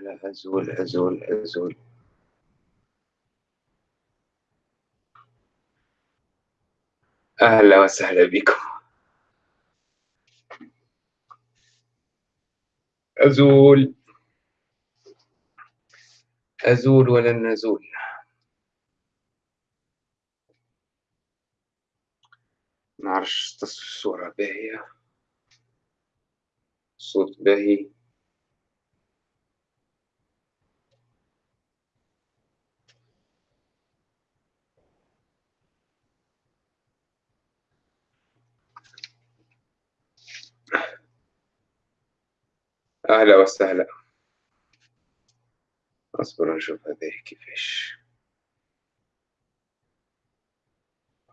لا أزول أزول أزول أهلا وسهلا بكم. أزول. أزول ولن نزول؟ نعرفش الصورة باهية. صوت باهي. أهلا وسهلا. أصبر نشوف هذه كيفاش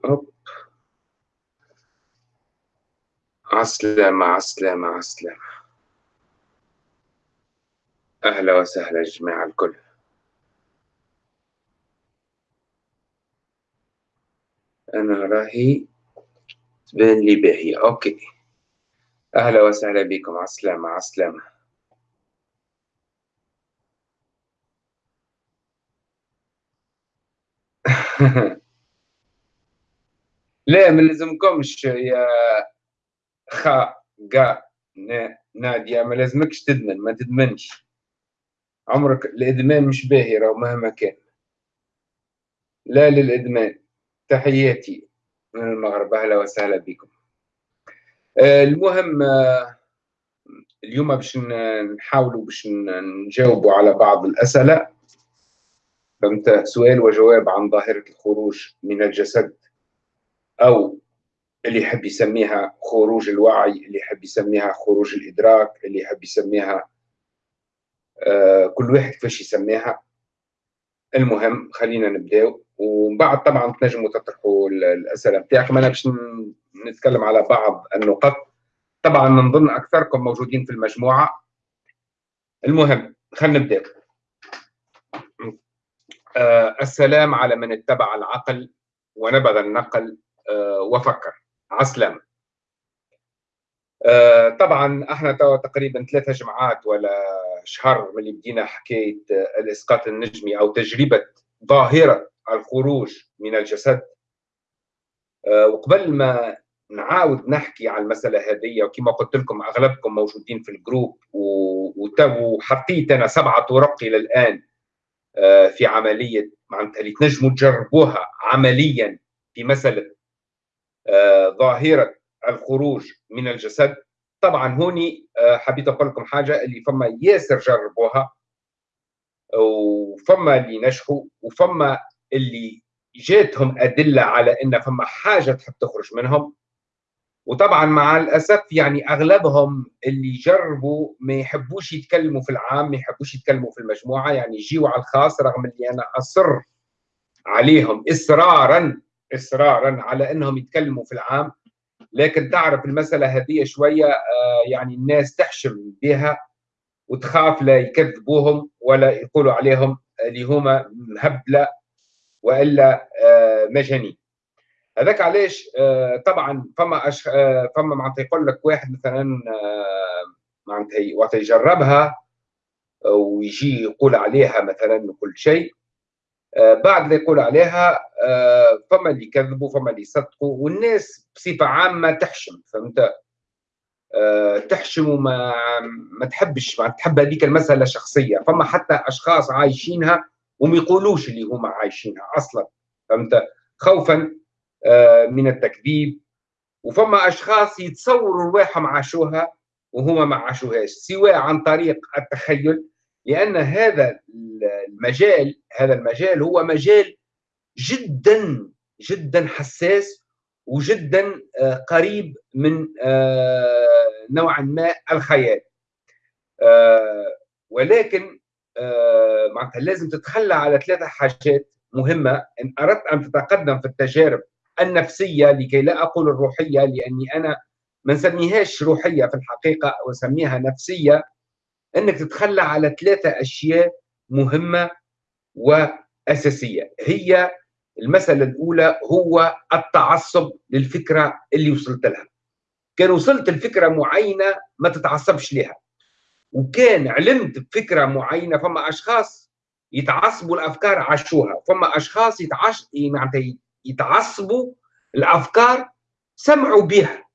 هوب عسلامة عسلامة عسلامة. أهلا وسهلا جماعة الكل. أنا راهي تبان لي باهية. أوكي. أهلا وسهلا بكم. عسلامة عسلامة. لا ما لازمكمش يا خا قا نادية ما لازمكش تدمن ما تدمنش. عمرك الإدمان مش باهي راهو مهما كان. لا للإدمان. تحياتي من المغرب أهلا وسهلا بكم. آه المهم آه اليوم باش نحاولوا باش نجاوبوا على بعض الأسئلة. فهمت؟ سؤال وجواب عن ظاهرة الخروج من الجسد أو اللي يحب يسميها خروج الوعي اللي يحب يسميها خروج الإدراك اللي يحب يسميها آه كل واحد كيفاش يسميها. المهم خلينا نبداو. ومن بعد طبعا تنجموا تطرحوا الأسئلة بتاعكم أنا باش نتكلم على بعض النقط. طبعا نظن أكثركم موجودين في المجموعة. المهم خلينا نبداو السلام على من اتبع العقل ونبذ النقل آه وفكر. عسلامة آه طبعا إحنا تقريبا ثلاثة جمعات ولا شهر من اللي بدينا حكاية الإسقاط النجمي أو تجربة ظاهرة الخروج من الجسد. آه، وقبل ما نعاود نحكي على المسألة هذه وكما قلت لكم أغلبكم موجودين في الجروب وحطيت أنا سبعة طرق إلى الآن. آه، في عملية معناتها اللي تنجموا تجربوها عمليا في مساله آه، ظاهرة الخروج من الجسد. طبعا هوني آه، حبيت أقول لكم حاجة اللي فما ياسر جربوها وفما اللي نجحوا وفما اللي جاتهم أدلة على إن فما حاجة تحب تخرج منهم. وطبعا مع الأسف يعني أغلبهم اللي جربوا ما يحبوش يتكلموا في العام ما يحبوش يتكلموا في المجموعة يعني يجيوا على الخاص رغم اللي أنا أصر عليهم اصرارا اصرارا على إنهم يتكلموا في العام. لكن تعرف المسألة هذه شوية آه، يعني الناس تحشم بها وتخاف لا يكذبوهم ولا يقولوا عليهم اللي هما مهبله وإلا آه، مجانين. هذاك علاش؟ آه، طبعا فما أش... آه، فما معناتها يقول لك واحد مثلا آه، معناتها وقت يجربها ويجي يقول عليها مثلا كل شيء بعد اللي يقول عليها فما اللي يكذبوا فما اللي يصدقوا والناس بصفة عامة تحشم فهمت؟ تحشم وما ما تحبش ما تحب هذيك المسألة شخصيه فما حتى أشخاص عايشينها وما يقولوش اللي هما عايشينها أصلا فهمت؟ خوفا من التكذيب. وفما أشخاص يتصوروا رواحهم عاشوها وهما ما عاشوهاش سواء عن طريق التخيل لأن هذا المجال هذا المجال هو مجال جدا جدا حساس وجدا آه، قريب من آه، نوعا ما الخيال. ولكن معناتها لازم تتخلى على ثلاثة حاجات مهمة. إن أردت أن تتقدم في التجارب النفسية لكي لا أقول الروحية لأني أنا ما نسميهاش روحية في الحقيقة واسميها نفسية. إنك تتخلى على ثلاثة أشياء مهمة وأساسية. هي المسألة الأولى هو التعصب للفكرة اللي وصلت لها. كان وصلت لفكرة معينة ما تتعصبش لها وكان علمت بفكرة معينة فما أشخاص يتعصبوا الأفكار عاشوها فما أشخاص يتعش معناتها يتعصبوا الأفكار سمعوا بها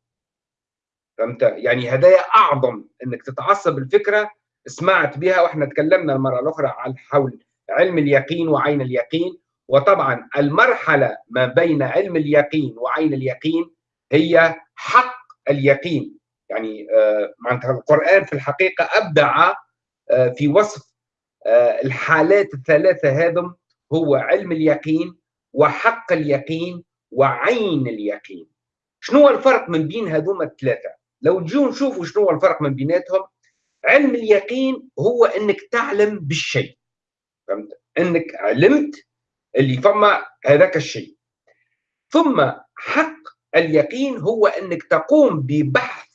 فهمت؟ يعني هدايا أعظم إنك تتعصب الفكرة سمعت بها وإحنا تكلمنا المرة الأخرى عن حول علم اليقين وعين اليقين. وطبعا المرحلة ما بين علم اليقين وعين اليقين هي حق اليقين. يعني آه، معناتها القرآن في الحقيقة أبدع آه، في وصف آه، الحالات الثلاثة هذم هو علم اليقين وحق اليقين وعين اليقين. شنو الفرق من بين هذوما الثلاثة؟ لو تجوا نشوفوا شنو الفرق من بيناتهم علم اليقين هو إنك تعلم بالشيء. فهمت؟ إنك علمت اللي فما هذاك الشيء. ثم حق اليقين هو إنك تقوم ببحث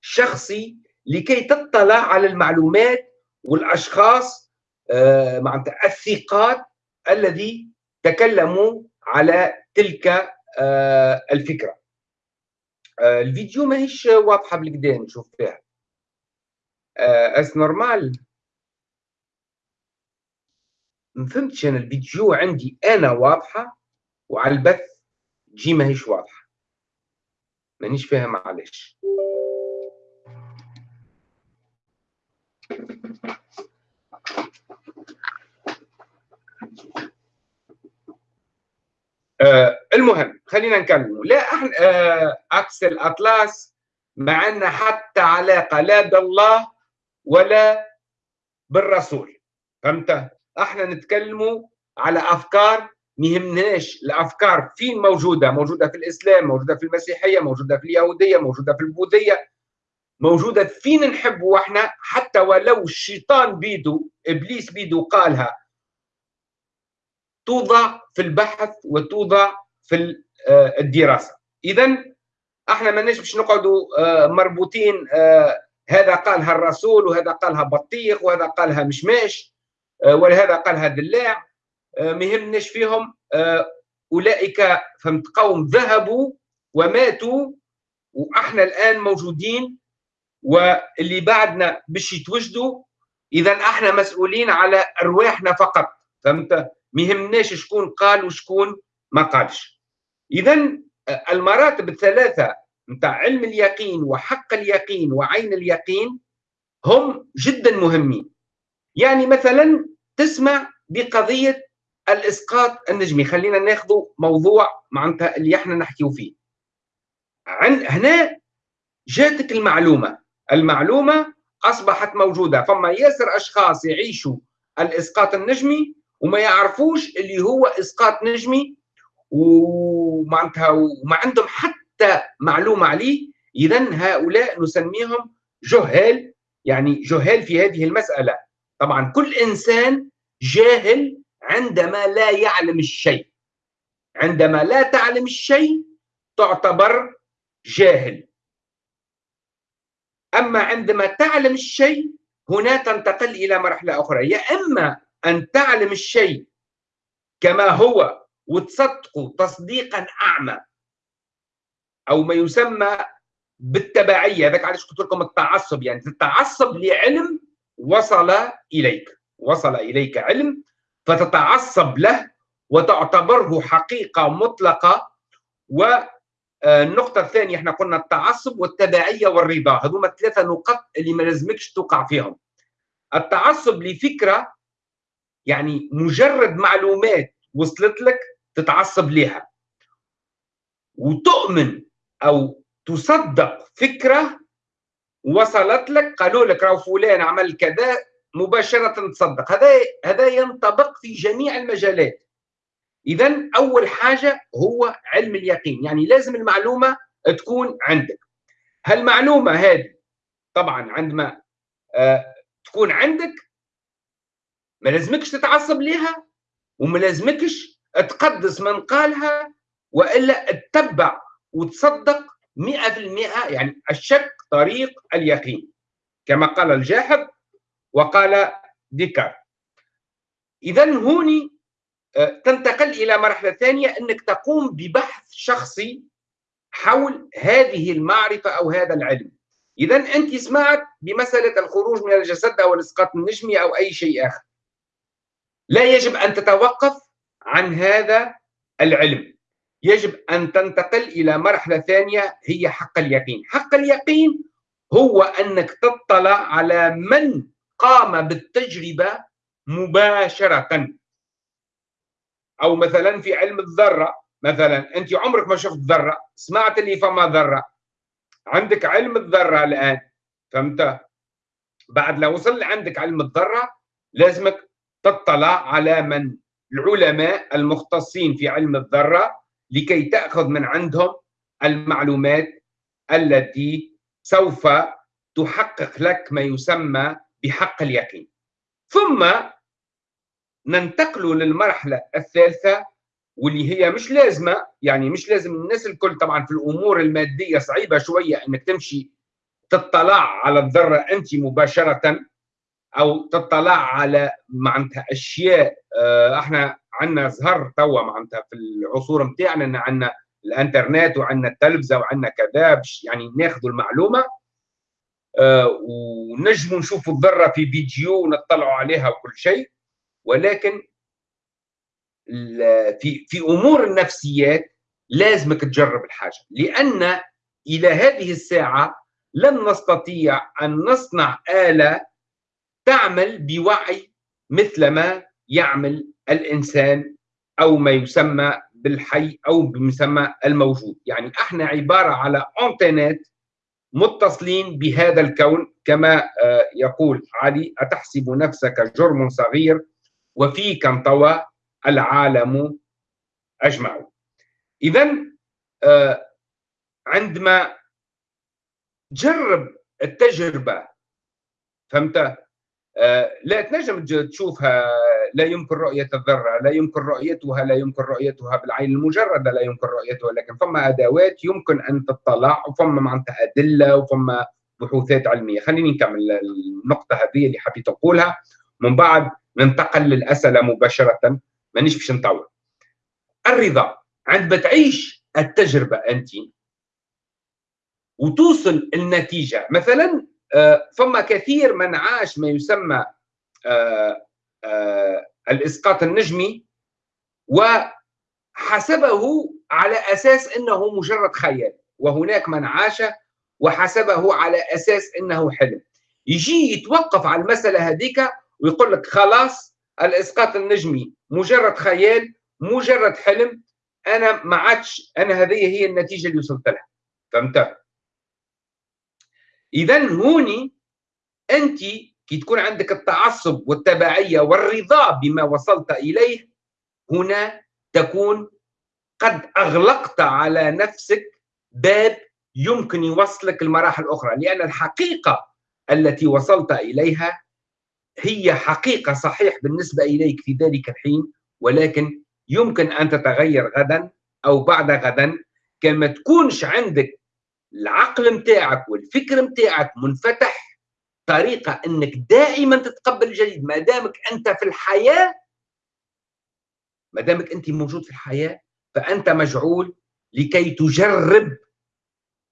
شخصي لكي تطلع على المعلومات والأشخاص آه معناتها الثقات الذي تكلموا على تلك آه الفكرة. آه الفيديو ماهيش واضحة بالكدا نشوف فيها. آه est-ce normal. ما فهمتش أنا الفيديو عندي أنا واضحة وعلى البث جي ماهيش واضحة. مانيش فاهم علاش آه المهم خلينا نكمل. لا إحنا آه عكس الأطلس ما عندنا حتى علاقة لا بالله ولا بالرسول. فهمت؟ أحنا نتكلموا على أفكار ما يهمناش الأفكار فين موجودة؟ موجودة في الإسلام موجودة في المسيحية موجودة في اليهودية موجودة في البوذية. موجودة فين نحبوا إحنا؟ حتى ولو الشيطان بيدو إبليس بيدو قالها. توضع في البحث وتوضع في آه، الدراسة. اذا إحنا ما باش نقعدوا آه، مربوطين آه، هذا قالها الرسول وهذا قالها بطيخ وهذا قالها مشماش ولهذا قالها دلاع. ما يهمناش فيهم. أولئك فهمت قوم ذهبوا وماتوا وإحنا الآن موجودين واللي بعدنا باش يتوجدوا. اذا إحنا مسؤولين على أرواحنا فقط. فهمت؟ ما يهمناش شكون قال وشكون ما قالش. اذا المراتب الثلاثة نتاع علم اليقين وحق اليقين وعين اليقين هم جدا مهمين. يعني مثلا تسمع بقضية الإسقاط النجمي. خلينا ناخذ موضوع معناتها اللي إحنا نحكيو فيه. عن هنا جاتك المعلومة. المعلومة أصبحت موجودة. فما ياسر أشخاص يعيشوا الإسقاط النجمي وما يعرفوش اللي هو إسقاط نجمي ومعناتها وما عندهم حتى معلومة عليه اذا هؤلاء نسميهم جهال يعني جهال في هذه المسألة. طبعا كل إنسان جاهل عندما لا يعلم الشيء. عندما لا تعلم الشيء تعتبر جاهل. أما عندما تعلم الشيء هنا تنتقل إلى مرحلة أخرى. يا إما أن تعلم الشيء كما هو وتصدقه تصديقا أعمى. أو ما يسمى بالتبعية. هذاك علاش قلت لكم التعصب. يعني تتعصب لعلم وصل إليك. وصل إليك علم فتتعصب له وتعتبره حقيقة مطلقة. والنقطه الثانية إحنا قلنا التعصب والتبعية والرضا. هذوما الثلاثه نقط اللي ما لازمكش توقع فيهم. التعصب لفكرة يعني مجرد معلومات وصلت لك تتعصب لها وتؤمن أو تصدق فكرة وصلت لك قالوا لك راهو فلان عمل كذا مباشرة تصدق. هذا هذا ينطبق في جميع المجالات. اذا أول حاجة هو علم اليقين. يعني لازم المعلومة تكون عندك. هالمعلومة هذه طبعا عندما آه تكون عندك ما لازمكش تتعصب ليها وما لازمكش تقدس من قالها وإلا تتبع وتصدق 100% يعني الشك طريق اليقين. كما قال الجاحظ وقال ديكار اذا هوني آه، تنتقل إلى مرحلة ثانية إنك تقوم ببحث شخصي حول هذه المعرفة أو هذا العلم. اذا أنت سمعت بمسألة الخروج من الجسد أو الاسقاط النجمي أو أي شيء آخر. لا يجب أن تتوقف عن هذا العلم. يجب أن تنتقل إلى مرحلة ثانية هي حق اليقين. حق اليقين هو أنك تطلع على من قام بالتجربة مباشرة. أو مثلا في علم الذرة مثلا أنت عمرك ما شفت ذرة سمعت اللي فما ذرة. عندك علم الذرة الآن فهمت؟ بعد لو وصل عندك علم الذرة لازمك تطلع على من؟ العلماء المختصين في علم الذرة لكي تأخذ من عندهم المعلومات التي سوف تحقق لك ما يسمى بحق اليقين. ثم ننتقل للمرحلة الثالثة واللي هي مش لازمة يعني مش لازم الناس الكل طبعا في الأمور المادية صعيبة شوية إنك تمشي تطلع على الذرة أنت مباشرة. أو تطلع على معناتها أشياء آه، إحنا عندنا زهر توا معناتها في العصور نتاعنا إن عندنا الإنترنت وعندنا التلفزة وعندنا كذا باش يعني ناخذوا المعلومة آه، ونجموا نشوفوا الذرة في فيديو ونطلعوا عليها وكل شيء. ولكن في في أمور النفسيات لازمك تجرب الحاجة لأن إلى هذه الساعة لن نستطيع أن نصنع آلة تعمل بوعي مثل ما يعمل الإنسان أو ما يسمى بالحي أو بمسمى الموجود. يعني إحنا عبارة على أنتينات متصلين بهذا الكون كما آه، يقول علي أتحسب نفسك جرم صغير وفيك انطوى العالم اجمع اذا آه، عندما تجرب التجربة فهمت؟ لا تنجم تشوفها لا يمكن رؤية الذرة لا يمكن رؤيتها لا يمكن رؤيتها بالعين المجردة لا يمكن رؤيتها لكن فما أدوات يمكن أن تطلع وفما معناتها أدلة وفما بحوثات علمية. خليني نكمل النقطة هذه اللي حبيت أقولها. من بعد ننتقل للأسئلة مباشرة. مانيش باش نطول. الرضا. عندما تعيش التجربة أنت وتوصل النتيجة. مثلا آه، فما كثير من عاش ما يسمى آه، آه، الإسقاط النجمي وحسبه على أساس إنه مجرد خيال وهناك من عاش وحسبه على أساس إنه حلم. يجي يتوقف على المسألة هذيك ويقول لك خلاص الإسقاط النجمي مجرد خيال مجرد حلم أنا ما عادش أنا هذه هي النتيجة اللي وصلت لها. فهمت؟ اذا هوني أنت كي تكون عندك التعصب والتبعية والرضا بما وصلت إليه هنا تكون قد أغلقت على نفسك باب يمكن يوصلك المراحل الأخرى لأن الحقيقة التي وصلت إليها هي حقيقة صحيح بالنسبة إليك في ذلك الحين ولكن يمكن أن تتغير غدا أو بعد غدا. كما تكونش عندك العقل متاعك والفكر متاعك منفتح طريقة إنك دائما تتقبل الجديد ما دامك أنت في الحياة ما دامك أنت موجود في الحياة فأنت مجعول لكي تجرب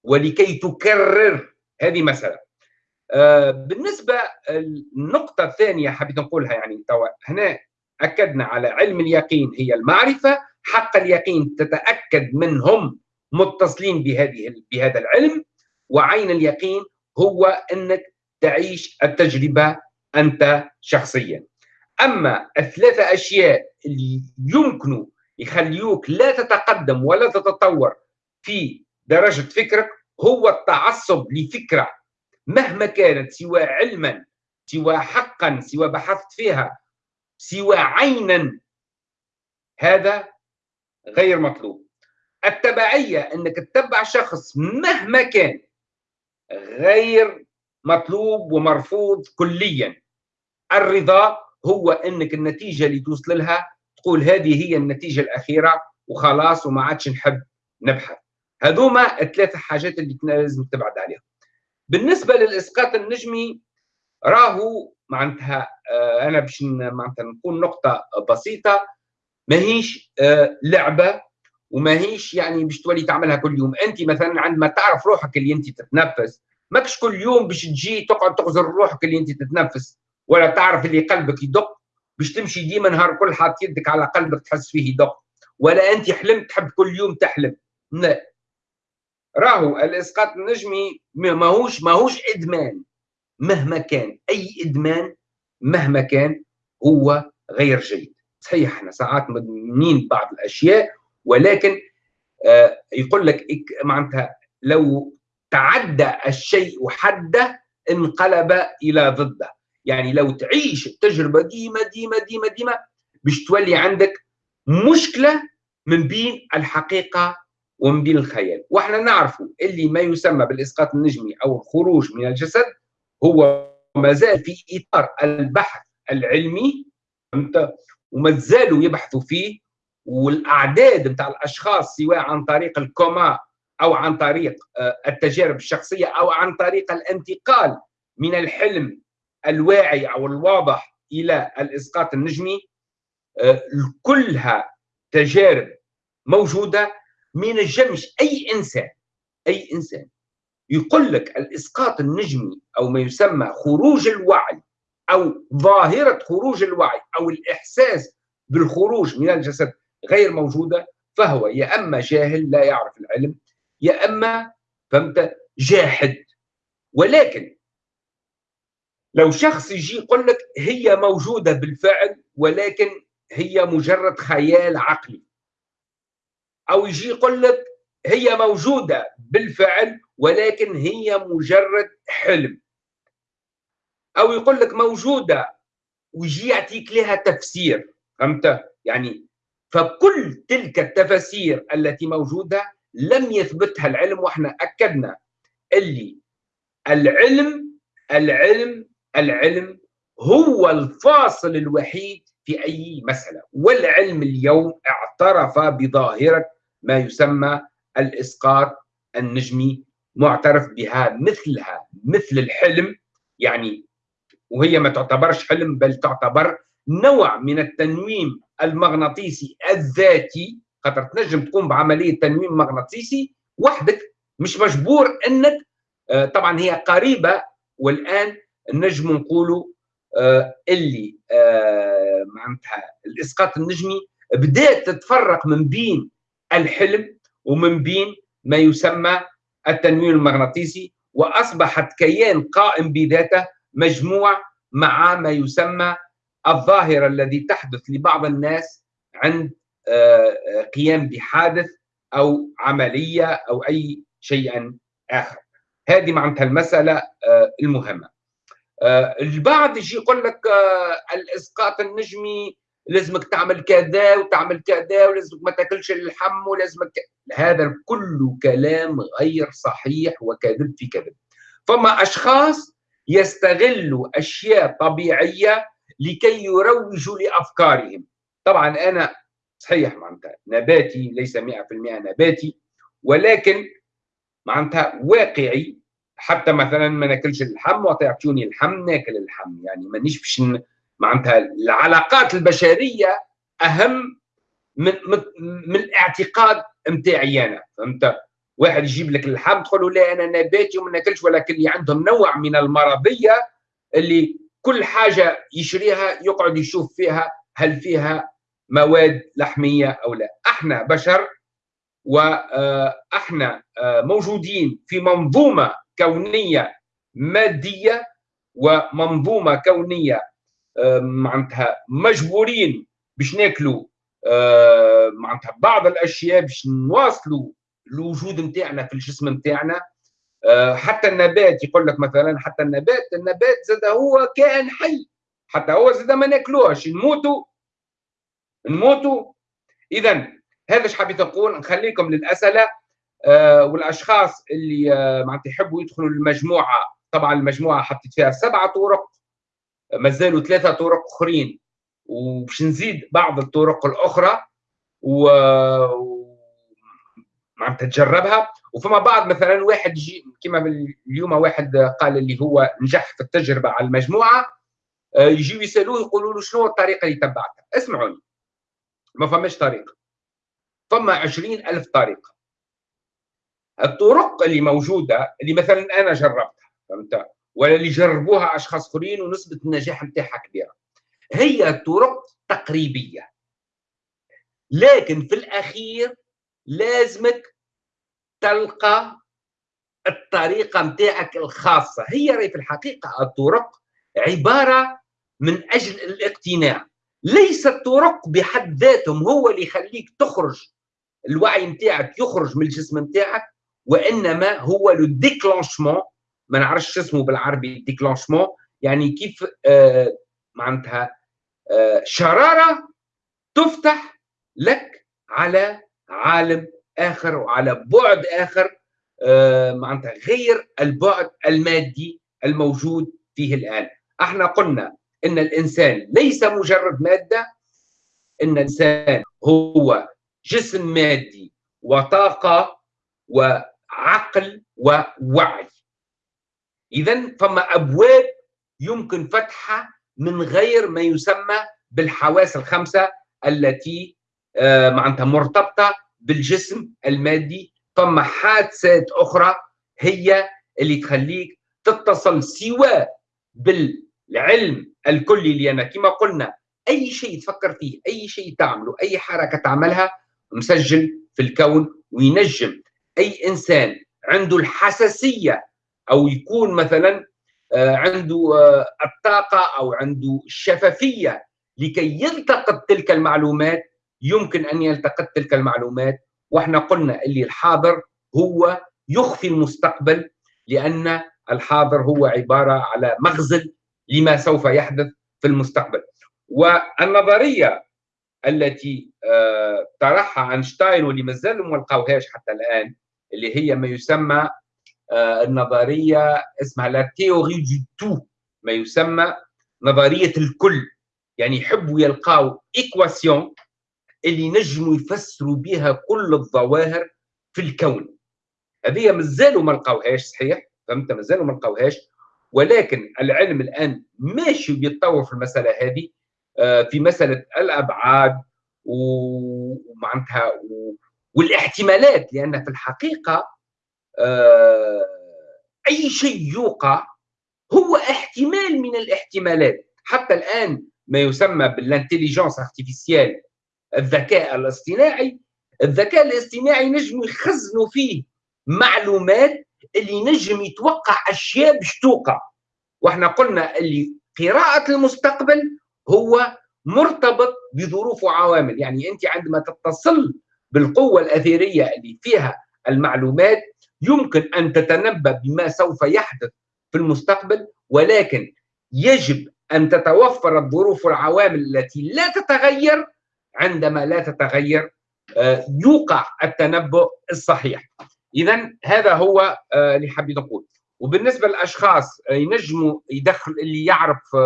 ولكي تكرر. هذه مسألة. آه بالنسبة النقطه الثانية حبيت نقولها يعني توا هنا أكدنا على علم اليقين هي المعرفة حق اليقين تتأكد منهم. متصلين بهذه بهذا العلم وعين اليقين هو أنك تعيش التجربة أنت شخصيا. أما الثلاثة أشياء اللي يمكن يخليوك لا تتقدم ولا تتطور في درجة فكرك هو التعصب لفكرة. مهما كانت سواء علما سواء حقا سواء بحثت فيها سوى عينا هذا غير مطلوب. التبعية إنك تتبع شخص مهما كان غير مطلوب ومرفوض كليا. الرضا هو إنك النتيجة اللي توصل لها تقول هذه هي النتيجة الأخيرة وخلاص وما عادش نحب نبحث. هذوما الثلاث حاجات اللي لازم تبعد عليهم. بالنسبة للإسقاط النجمي راهو معناتها آه، أنا باش معناتها نقول نقطة بسيطة ماهيش آه، لعبة وما هيش يعني باش تولي تعملها كل يوم. أنت مثلا عندما تعرف روحك اللي أنت تتنفس ماكش كل يوم باش تجي تقعد تغزر روحك اللي أنت تتنفس ولا تعرف اللي قلبك يدق باش تمشي ديما نهار كل حاط يدك على قلبك تحس فيه يدق. ولا أنت حلمت تحب كل يوم تحلم. لا. راهو الإسقاط النجمي ماهوش ماهوش إدمان. مهما كان أي إدمان مهما كان هو غير جيد. صحيح إحنا ساعات مدمنين بعض الأشياء ولكن آه يقول لك معناتها لو تعدى الشيء حده انقلب إلى ضده. يعني لو تعيش التجربه ديما ديما ديما ديما باش تولي عندك مشكلة من بين الحقيقة ومن بين الخيال. وإحنا نعرف اللي ما يسمى بالإسقاط النجمي أو الخروج من الجسد هو ما زال في إطار البحث العلمي وما زالوا يبحثوا فيه والأعداد نتاع الأشخاص سواء عن طريق الكوما أو عن طريق آه، التجارب الشخصية أو عن طريق الانتقال من الحلم الواعي أو الواضح إلى الإسقاط النجمي آه، كلها تجارب موجودة ما ينجمش أي إنسان أي إنسان يقول لك الإسقاط النجمي أو ما يسمى خروج الوعي أو ظاهرة خروج الوعي أو الإحساس بالخروج من الجسد غير موجودة فهو يا أما جاهل لا يعرف العلم يا أما فهمت؟ جاحد. ولكن لو شخص يجي يقول لك هي موجودة بالفعل ولكن هي مجرد خيال عقلي. أو يجي يقول لك هي موجودة بالفعل ولكن هي مجرد حلم. أو يقول لك موجودة ويجي يعطيك لها تفسير فهمت؟ يعني فكل تلك التفاسير التي موجودة لم يثبتها العلم وإحنا أكدنا. اللي العلم العلم العلم هو الفاصل الوحيد في أي مسألة. والعلم اليوم اعترف بظاهرة ما يسمى الإسقاط النجمي معترف بها مثلها مثل الحلم. يعني وهي ما تعتبرش حلم بل تعتبر نوع من التنويم المغناطيسي الذاتي خاطر تنجم تقوم بعملية تنويم مغناطيسي وحدك مش مجبور إنك آه، طبعا هي قريبة والآن نجم نقولوا آه، اللي آه، معناتها الإسقاط النجمي بدأت تتفرق من بين الحلم ومن بين ما يسمى التنويم المغناطيسي وأصبحت كيان قائم بذاته مجموع مع ما يسمى الظاهرة الذي تحدث لبعض الناس عند آه، قيام بحادث أو عملية أو أي شيء آخر. هذه معناتها المسألة المهمة. آه، البعض يجي يقول لك آه، الإسقاط النجمي لازمك تعمل كذا وتعمل كذا ولازمك ما تاكلش اللحم ولازمك هذا كله كلام غير صحيح وكذب في كذب فما أشخاص يستغلوا أشياء طبيعية لكي يروجوا لأفكارهم. طبعا أنا صحيح معناتها نباتي ليس 100% نباتي ولكن معناتها واقعي. حتى مثلا ما ناكلش اللحم وتعطوني اللحم ناكل اللحم. يعني مانيش باش معناتها العلاقات البشرية أهم من من الاعتقاد نتاعي أنا فهمت؟ واحد يجيب لك اللحم تقول له لا أنا نباتي وما ناكلش ولكن اللي عندهم نوع من المرضية اللي كل حاجة يشريها يقعد يشوف فيها هل فيها مواد لحمية أو لا. إحنا بشر وإحنا آه، موجودين في منظومة كونية مادية ومنظومة كونية آه، معناتها مجبورين باش ناكلوا آه، معناتها بعض الأشياء باش نواصلوا الوجود نتاعنا في الجسم نتاعنا. آه، حتى النبات يقول لك مثلا حتى النبات النبات زاد هو كائن حي. حتى هو زاد ما ناكلوهش نموتوا. نموتوا. اذا هذا إيش حبيت نقول؟ نخليكم للأسئلة آه، والأشخاص اللي آه، معناتها يحبوا يدخلوا المجموعه طبعا المجموعة حطيت فيها سبعه طرق مازالوا ثلاثة طرق أخرين. وباش نزيد بعض الطرق الأخرى و معناتها تجربها. وفما بعض مثلا واحد يجي كما اليوم واحد قال اللي هو نجح في التجربة على المجموعة آه، يجيو يسألوه يقولوا له شنو الطريقة اللي تبعتها اسمعوني. ما فماش طريقه فما عشرين ألف طريقة. الطرق اللي موجودة اللي مثلا أنا جربتها فهمت؟ ولا اللي جربوها أشخاص آخرين ونسبة النجاح نتاعها كبيرة. هي طرق تقريبية. لكن في الأخير لازمك تلقى الطريقة نتاعك الخاصة. هي راهي في الحقيقة الطرق عبارة من أجل الاقتناع. ليس الطرق بحد ذاتهم هو اللي يخليك تخرج الوعي نتاعك يخرج من الجسم نتاعك وإنما هو لو ديكلونشمون ما نعرفش اسمه بالعربي ديكلونشمون يعني كيف آه معناتها آه شرارة تفتح لك على عالم آخر وعلى بعد آخر آه معناتها غير البعد المادي الموجود فيه الآن. إحنا قلنا إن الإنسان ليس مجرد مادة إن الإنسان هو جسم مادي وطاقة وعقل ووعي. اذا فما أبواب يمكن فتحها من غير ما يسمى بالحواس الخمسة التي آه، معناتها مرتبطة بالجسم المادي. فما حادثات أخرى هي اللي تخليك تتصل سواء بالعلم الكلي اللي أنا كما قلنا أي شيء تفكر فيه أي شيء تعمله أي حركة تعملها مسجل في الكون وينجم. أي إنسان عنده الحساسية أو يكون مثلا آه، عنده آه، الطاقة أو عنده الشفافية لكي يلتقط تلك المعلومات يمكن أن يلتقط تلك المعلومات وإحنا قلنا اللي الحاضر هو يخفي المستقبل لأن الحاضر هو عبارة على مغزل لما سوف يحدث في المستقبل. والنظرية التي آه، طرحها أينشتاين واللي مازال ما لقاوهاش حتى الآن اللي هي ما يسمى آه، النظرية اسمها la théorie du tout ما يسمى نظرية الكل. يعني يحبوا يلقاو ايكواسيون اللي نجموا يفسروا بها كل الظواهر في الكون. هذه مازالوا ما لقاوهاش صحيح؟ فهمت؟ مازالوا ما لقاوهاش. ولكن العلم الآن ماشي بيتطور في المسألة هذه آه، في مسألة الأبعاد ومعناتها والاحتمالات لأن في الحقيقة آه، أي شيء يوقع هو احتمال من الاحتمالات. حتى الآن ما يسمى بال intelligence artificielle الذكاء الاصطناعي الذكاء الاصطناعي نجم يخزنوا فيه معلومات اللي نجم يتوقع أشياء باش توقع. وإحنا قلنا اللي قراءة المستقبل هو مرتبط بظروف وعوامل. يعني أنت عندما تتصل بالقوة الاثيريه اللي فيها المعلومات يمكن أن تتنبأ بما سوف يحدث في المستقبل ولكن يجب أن تتوفر الظروف والعوامل التي لا تتغير عندما لا تتغير آه، يوقع التنبؤ الصحيح. اذا هذا هو آه، اللي حبيت نقول وبالنسبة للأشخاص آه، ينجموا يدخل اللي يعرف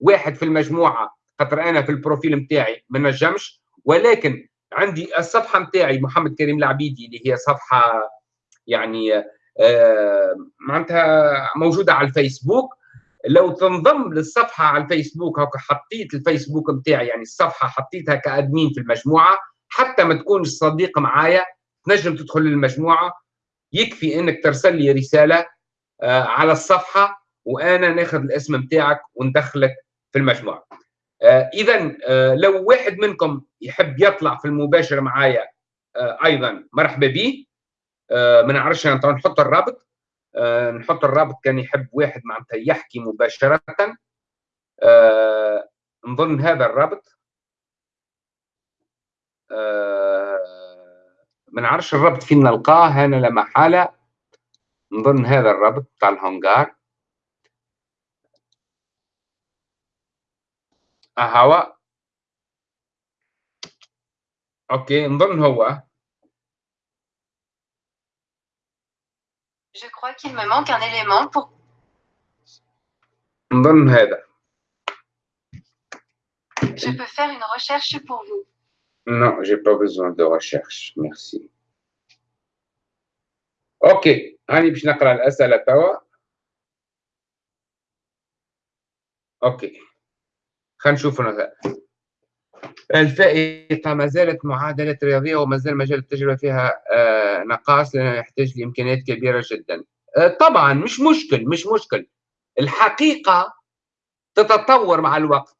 واحد في المجموعة خاطر أنا في البروفيل نتاعي ما نجمش ولكن عندي الصفحة نتاعي محمد كريم العبيدي اللي هي صفحة يعني معناتها موجودة على الفيسبوك. لو تنضم للصفحة على الفيسبوك هكا حطيت الفيسبوك نتاعي يعني الصفحة حطيتها كأدمين في المجموعة حتى ما تكونش صديق معايا تنجم تدخل للمجموعة يكفي إنك ترسل لي رسالة آه على الصفحة وأنا ناخذ الاسم نتاعك وندخلك في المجموعة. آه اذا آه لو واحد منكم يحب يطلع في المباشر معايا أيضا مرحبا به ما نعرفش نحط الرابط. آه نحط الرابط كان يحب واحد معناتها يحكي مباشرة. آه نظن هذا الرابط. آه ما نعرفش الرابط فين نلقاه هنا لا محالة. نظن هذا الرابط بتاع الهونغار هوا. أوكي نظن هو. Je crois qu'il me manque un élément pour. نظن هذا Je peux faire une recherche pour vous. Non, j'ai pas besoin de recherche, merci. اوكي هاني باش نقرا الاسئله توا اوكي خلينا نشوف الفائقة ما زالت معادلة رياضية وما زال مجال التجربة فيها آه نقاص لأنه يحتاج لإمكانيات كبيرة جدا. آه طبعا مش مشكل مش مشكل. الحقيقة تتطور مع الوقت.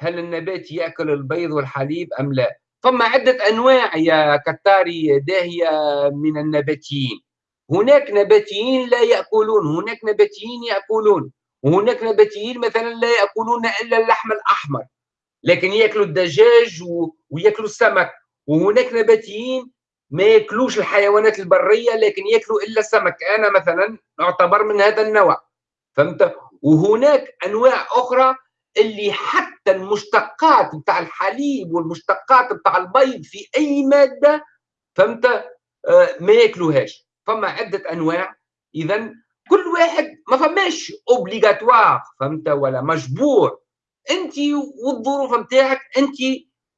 هل النبات يأكل البيض والحليب أم لا؟ ثم عدة أنواع يا كتاري داهية من النباتيين. هناك نباتيين لا يأكلون هناك نباتيين يأكلون. وهناك نباتيين مثلا لا يأكلون إلا اللحم الأحمر. لكن يأكلوا الدجاج ويأكلوا السمك. وهناك نباتيين ما ياكلوش الحيوانات البرية لكن يأكلوا إلا السمك. أنا مثلا أعتبر من هذا النوع. فهمت؟ وهناك أنواع أخرى اللي حتى المشتقات بتاع الحليب والمشتقات بتاع البيض في أي مادة فهمت؟ آه ما ياكلوهاش. فما عدة أنواع. اذا كل واحد ما فماش اوبليغاتوار فهمت؟ ولا مجبور. انت والظروف نتاعك انت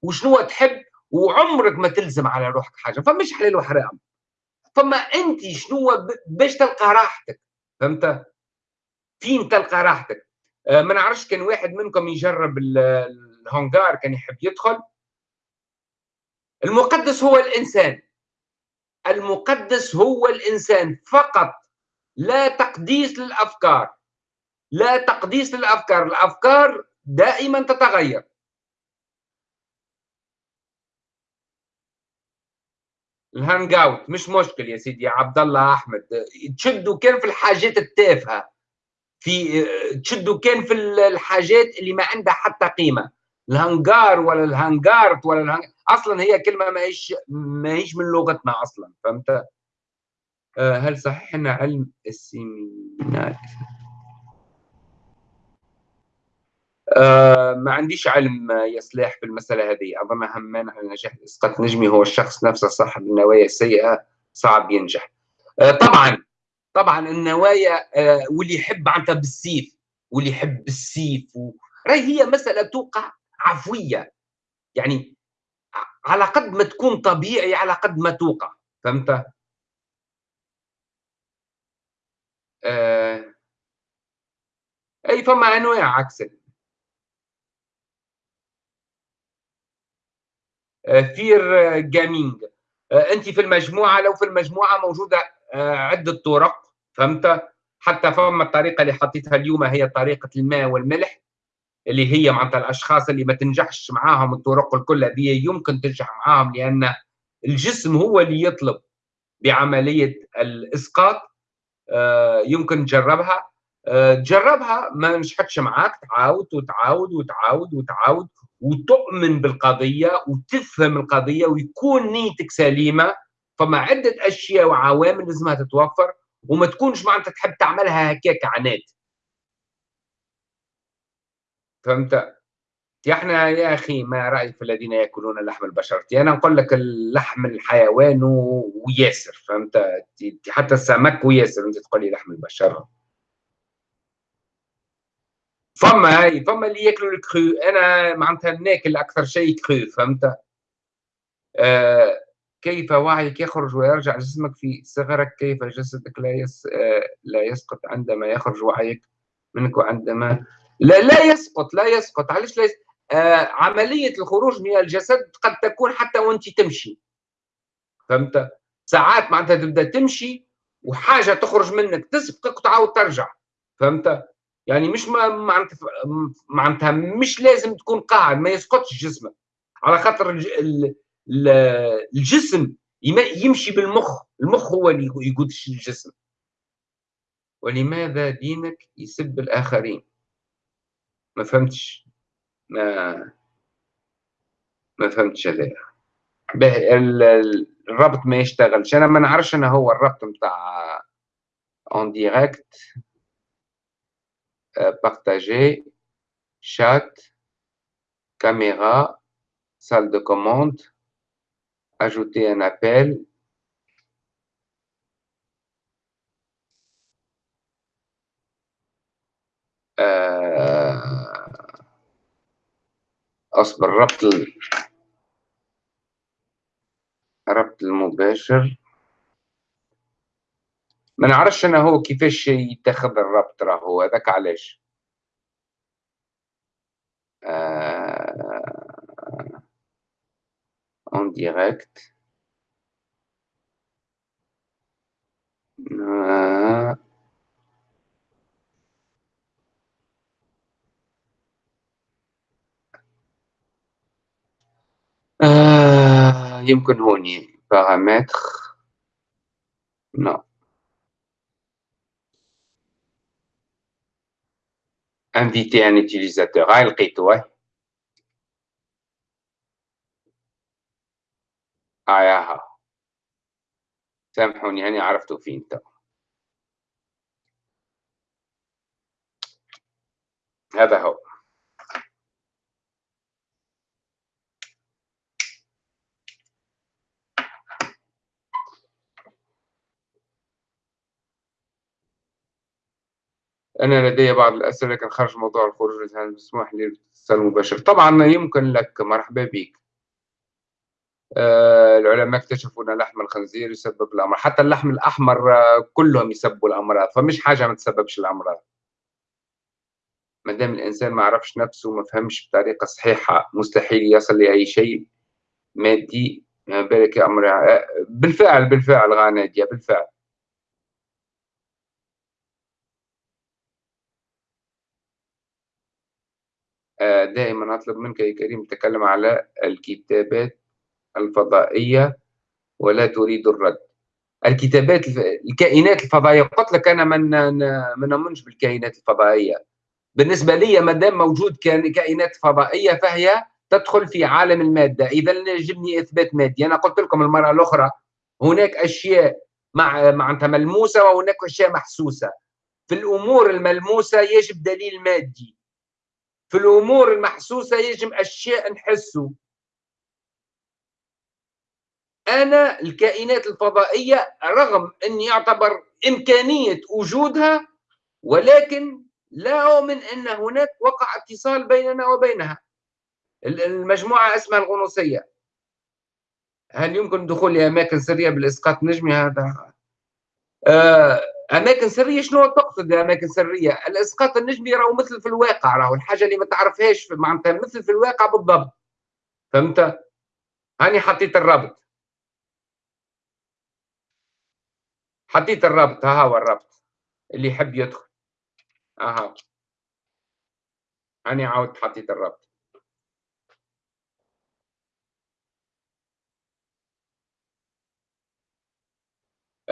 وشنو تحب وعمرك ما تلزم على روحك حاجة فماش حلال وحرام فما انت شنو باش تلقى راحتك فهمت؟ فين تلقى راحتك؟ آه، ما نعرفش كان واحد منكم يجرب الهونغار كان يحب يدخل. المقدس هو الإنسان. المقدس هو الإنسان فقط. لا تقديس للأفكار. لا تقديس للأفكار. الأفكار دائما تتغير. ال hangout مش مشكل يا سيدي عبد الله أحمد. تشدوا كان في الحاجات التافهة. في تشدوا كان في الحاجات اللي ما عندها حتى قيمة. الهنجار ولا الهنجارت ولا الهنج... أصلا هي كلمة ما هيش ما هيش من لغتنا أصلا فهمت؟ آه، هل صحيح إن علم السيمينات آه ما عنديش علم يا سلاح في المسألة هذه. أظن أهم على نجاح إسقاط نجمي هو الشخص نفسه صاحب النوايا السيئة صعب ينجح. آه طبعا طبعا النوايا آه، واللي يحب معناتها بالسيف واللي يحب بالسيف و... راهي هي مسألة توقع عفوية. يعني على قد ما تكون طبيعي على قد ما توقع. فهمت؟ آه... أي فما أنواع عكس فير جامينج آه أنت في المجموعة لو في المجموعة موجودة آه عدة طرق فهمت؟ حتى فما الطريقة اللي حطيتها اليوم هي طريقة الماء والملح اللي هي معناتها الأشخاص اللي ما تنجحش معاهم الطرق الكل هذه يمكن تنجح معاهم لأن الجسم هو اللي يطلب بعملية الإسقاط. آه، يمكن تجربها. آه، تجربها ما نجحتش معاك تعاود وتعاود وتعاود وتعاود. وتؤمن بالقضية وتفهم القضية ويكون نيتك سليمة فما عدة أشياء وعوامل لازمها تتوفر وما تكونش معناتها تحب تعملها هكاك عناد. فهمت؟ إحنا يا أخي ما رأيك في الذين يأكلون لحم البشر؟ أنا نقول لك اللحم الحيوان وياسر فهمت؟ حتى السمك وياسر أنت تقول لي لحم البشر. فما هاي فما اللي ياكلوا ال cru. أنا معناتها ناكل أكثر شيء cru فهمت؟ آه كيف وعيك يخرج ويرجع جسمك في صغرك؟ كيف جسدك لا يس... آه، لا يسقط عندما يخرج وعيك منك وعندما لا لا يسقط لا يسقط. علاش لا؟ آه عملية الخروج من الجسد قد تكون حتى وأنت تمشي. فهمت؟ ساعات معناتها تبدأ تمشي وحاجة تخرج منك تسبقك وتعاود ترجع. فهمت؟ يعني مش معناتها معناتها مش لازم تكون قاعد ما يسقطش جسمك. على خاطر الجسم يمشي بالمخ المخ هو اللي يقودش الجسم. ولماذا دينك يسب الآخرين؟ ما فهمتش. ما ما فهمتش هذا. الربط ما يشتغلش. أنا ما نعرفش أنا هو الربط نتاع en direct partager chat caméra salle de commande ajouter un appel. أصبر ربط ربط المباشر ما نعرفش أنا هو كيفاش يتخذ الربط راهو هذاك علاش؟ آه، en direct آه... يمكن هوني paramètres non inviter un utilisateur. هاي لقيته هاي ها سامحوني هاني عرفتوا فين تو هذا هو. أنا لدي بعض الأسئلة لكن خارج موضوع الخروج هل مسموح لي الاتصال المباشر طبعا يمكن لك. مرحبا بك. آه العلماء اكتشفوا أن لحم الخنزير يسبب الأمراض. حتى اللحم الأحمر آه كلهم يسببوا الأمراض. فمش حاجة ما تسببش الأمراض. ما دام الإنسان ما عرفش نفسه وما فهمش بطريقة صحيحة مستحيل يصل لأي شيء مادي. ما بالك أمر آه، بالفعل بالفعل غانادية بالفعل. دائما أطلب منك يا كريم تكلم على الكتابات الفضائية ولا تريد الرد. الكتابات الكائنات الفضائية قلت لك أنا من ما نؤمنش بالكائنات الفضائية. بالنسبة لي ما دام موجود كائنات فضائية فهي تدخل في عالم المادة. إذا يجبني إثبات مادي. أنا قلت لكم المرة الأخرى هناك أشياء مع معناتها ملموسة وهناك أشياء محسوسة. في الأمور الملموسة يجب دليل مادي. في الأمور المحسوسة يجب أشياء نحسه. أنا الكائنات الفضائية رغم أن يعتبر إمكانية وجودها ولكن لا أؤمن أن هناك وقع اتصال بيننا وبينها. المجموعة اسمها الغنوصية. هل يمكن دخول لأماكن سرية بالإسقاط النجمي؟ هذا آه أماكن سرية شنو تقصد اماكن سرية؟ الإسقاط النجمي راهو مثل في الواقع راهو الحاجة اللي ما تعرفهاش معناتها مثل في الواقع بالضبط. فهمت؟ هاني حطيت الرابط حطيت الرابط ها هو الرابط اللي يحب يدخل. أها. هاني عاودت حطيت الرابط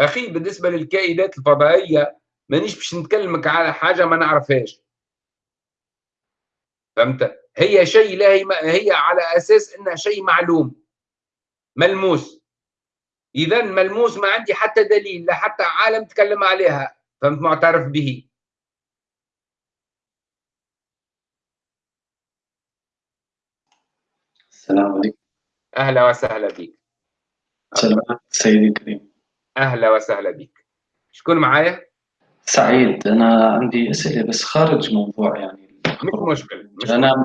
أخي بالنسبة للكائنات الفضائية مانيش باش نتكلمك على حاجة ما نعرفهاش. فهمت؟ هي شيء لا هي, هي على أساس إنها شيء معلوم. ملموس. إذا ملموس ما عندي حتى دليل لا حتى عالم تكلم عليها. فهمت؟ معترف به. السلام عليكم. أهلا وسهلا بك. سلام سيدي الكريم. أهلا وسهلا بك. شكون معايا؟ سعيد. أنا عندي أسئلة بس خارج موضوع يعني مش مشكل مش أنا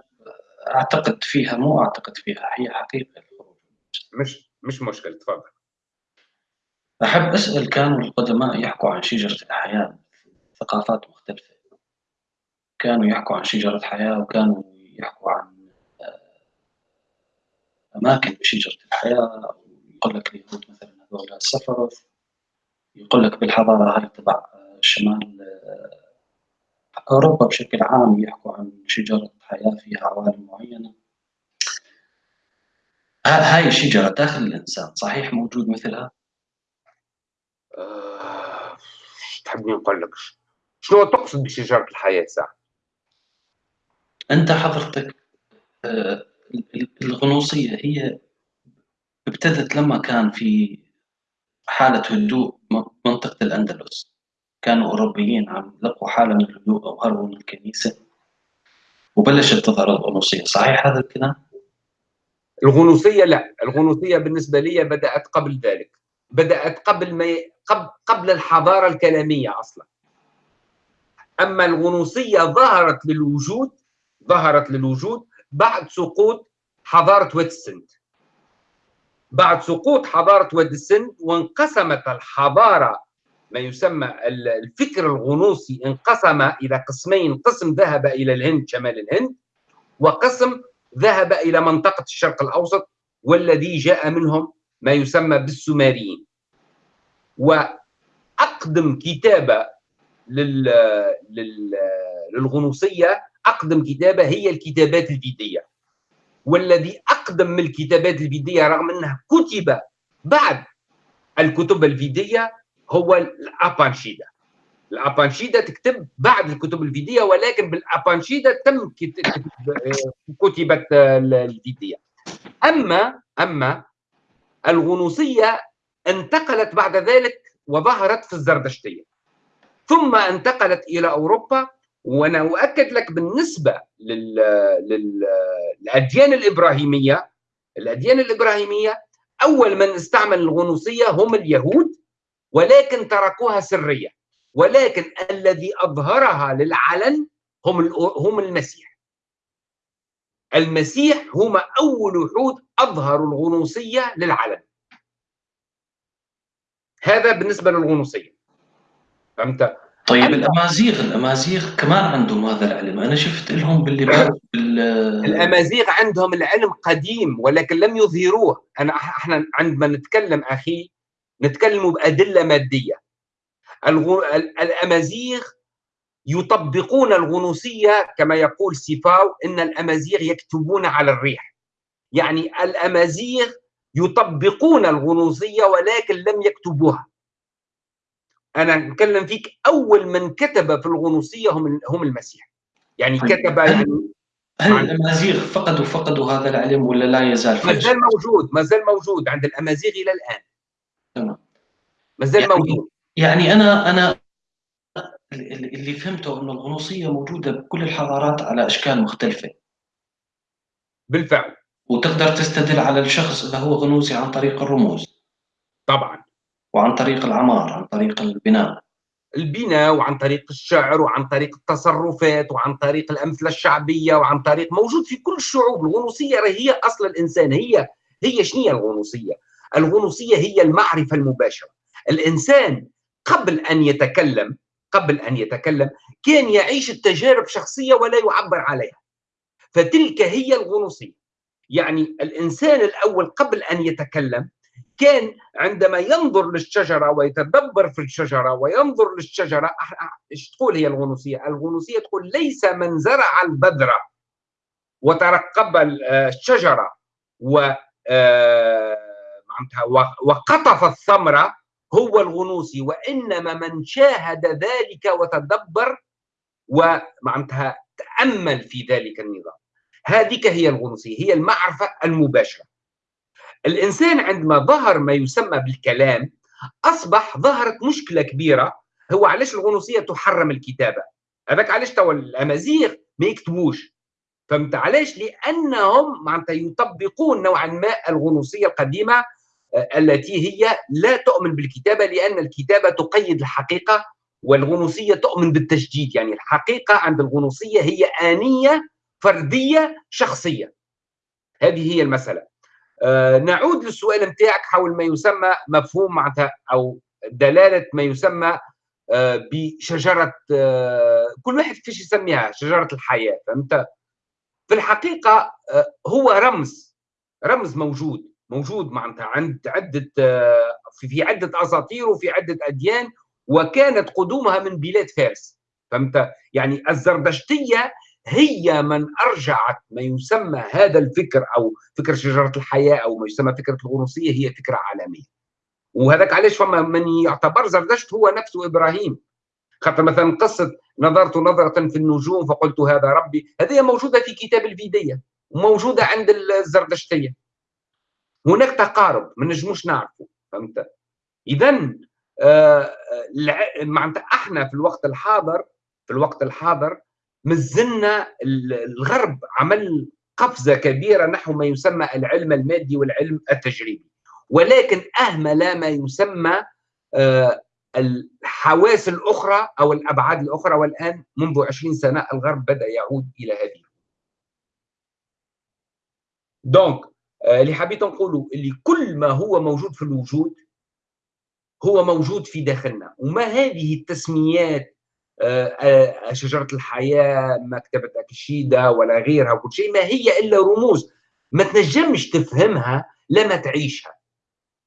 أعتقد فيها مو أعتقد فيها هي حقيقة مش مش مشكل تفضل. أحب أسأل كانوا القدماء يحكوا عن شجرة الحياة ثقافات مختلفة. كانوا يحكوا عن شجرة الحياة وكانوا يحكوا عن أماكن بشجره الحياة. يقول لك اليهود مثلا هذول السفر يقول لك بالحضارة هاي تبع شمال أوروبا بشكل عام يحكوا عن شجرة حياة فيها عوالم معينة هاي الشجرة داخل الإنسان صحيح موجود مثلها؟ أه... تحبني نقول لك شنو تقصد بشجرة الحياة ساعه؟ أنت حضرتك آه، الغنوصية هي ابتدت لما كان في حالة هدوء منطقة الأندلس. كانوا أوروبيين عم لقوا حالة من الهدوء أو هربوا من الكنيسة. وبلشت تظهر الغنوصية. صحيح هذا الكلام؟ الغنوصية لا. الغنوصية بالنسبة لي بدأت قبل ذلك. بدأت قبل ما ي... قبل قبل الحضارة الكلامية أصلا. أما الغنوصية ظهرت للوجود ظهرت للوجود بعد سقوط حضارة ويتسنت بعد سقوط حضارة وادي السند وانقسمت الحضارة ما يسمى الفكر الغنوصي انقسم إلى قسمين قسم ذهب إلى الهند شمال الهند وقسم ذهب إلى منطقة الشرق الأوسط والذي جاء منهم ما يسمى بالسومريين. وأقدم كتابة لل... لل... للغنوصية أقدم كتابة هي الكتابات الفيدية والذي أقدم من الكتابات الفيدية رغم أنها كتب بعد الكتب الفيدية هو الأبانشيدا. الأبانشيدا تكتب بعد الكتب الفيدية ولكن بالأبانشيدا تم كتبت الفيدية. أما أما الغنوصية انتقلت بعد ذلك وظهرت في الزردشتية. ثم انتقلت إلى أوروبا وأنا أؤكد لك بالنسبة لل... لل... للأديان الإبراهيمية. الأديان الإبراهيمية أول من استعمل الغنوصية هم اليهود ولكن تركوها سرية. ولكن الذي أظهرها للعلن هم هم المسيح. المسيح هم أول وحود أظهروا الغنوصية للعلن. هذا بالنسبة للغنوصية. فهمت؟ طيب الأمازيغ الأمازيغ كمان عندهم هذا العلم. أنا شفت لهم باللباس بال الأمازيغ عندهم العلم قديم ولكن لم يظهروه. أنا إحنا عندما نتكلم أخي نتكلم بأدلة مادية. الغو... الأمازيغ يطبقون الغنوصية كما يقول سيفاو إن الأمازيغ يكتبون على الريح. يعني الأمازيغ يطبقون الغنوصية ولكن لم يكتبوها. أنا نتكلم فيك أول من كتب في الغنوصية هم هم المسيح. يعني. كتب يعني هل الأمازيغ فقدوا فقدوا هذا العلم ولا لا يزال ما زال موجود ما زال موجود عند الأمازيغ إلى الآن. تمام. ما زال يعني موجود. يعني أنا أنا اللي فهمته انه الغنوصية موجودة بكل الحضارات على أشكال مختلفة. بالفعل. وتقدر تستدل على الشخص اذا هو غنوصي عن طريق الرموز. طبعا. وعن طريق العمار عن طريق البناء. البناء وعن طريق الشعر وعن طريق التصرفات وعن طريق الأمثلة الشعبية وعن طريق موجود في كل الشعوب. الغنوصية هي أصل الإنسان هي هي شنو الغنوصية؟ الغنوصية هي المعرفة المباشرة. الإنسان قبل أن يتكلم قبل أن يتكلم كان يعيش التجارب شخصية ولا يعبر عليها. فتلك هي الغنوصية. يعني الإنسان الأول قبل أن يتكلم كان عندما ينظر للشجرة ويتدبر في الشجرة وينظر للشجرة إيش تقول هي الغنوصية؟ الغنوصية تقول ليس من زرع البذرة وترقب الشجرة و آه، وقطف الثمرة هو الغنوصي وإنما من شاهد ذلك وتدبر ومعناتها تأمل في ذلك النظام هذه هي الغنوصية هي المعرفة المباشرة الإنسان عندما ظهر ما يسمى بالكلام أصبح ظهرت مشكلة كبيرة هو علاش الغنوصية تحرم الكتابة؟ هذاك علاش توا الأمازيغ ما يكتبوش؟ فهمت علاش؟ لأنهم معناتها يطبقون نوعا ما الغنوصية القديمة آه، التي هي لا تؤمن بالكتابة لأن الكتابة تقيد الحقيقة والغنوصية تؤمن بالتجديد يعني الحقيقة عند الغنوصية هي آنية فردية شخصية. هذه هي المسألة. آه، نعود للسؤال نتاعك حول ما يسمى مفهوم معناتها أو دلالة ما يسمى آه، بشجرة آه، كل واحد كيفاش يسميها شجرة الحياة فهمت؟ في الحقيقة هو رمز رمز موجود موجود معناتها عند عدة في عدة أساطير وفي عدة أديان وكانت قدومها من بلاد فارس فهمت؟ يعني الزردشتيه هي من أرجعت ما يسمى هذا الفكر أو فكر شجرة الحياة أو ما يسمى فكرة الغنوصيه هي فكرة عالمية. وهذاك علاش فما من يعتبر زردشت هو نفسه إبراهيم. خاطر مثلا قصة نظرت نظرة في النجوم فقلت هذا ربي هذه موجودة في كتاب الفيدية وموجودة عند الزردشتية. هناك تقارب ما نجموش نعرفه فهمت؟ اذا آه معناتها إحنا في الوقت الحاضر في الوقت الحاضر مازلنا الغرب عمل قفزة كبيرة نحو ما يسمى العلم المادي والعلم التجريبي. ولكن أهمل ما يسمى آه، الحواس الأخرى أو الأبعاد الأخرى والآن منذ 20 سنة الغرب بدأ يعود إلى هذه. دونك آه، اللي حبيت نقوله اللي كل ما هو موجود في الوجود هو موجود في داخلنا. وما هذه التسميات شجرة الحياة مكتبة اكشيدا ولا غيرها وكل شيء ما هي إلا رموز. ما تنجمش تفهمها لما تعيشها.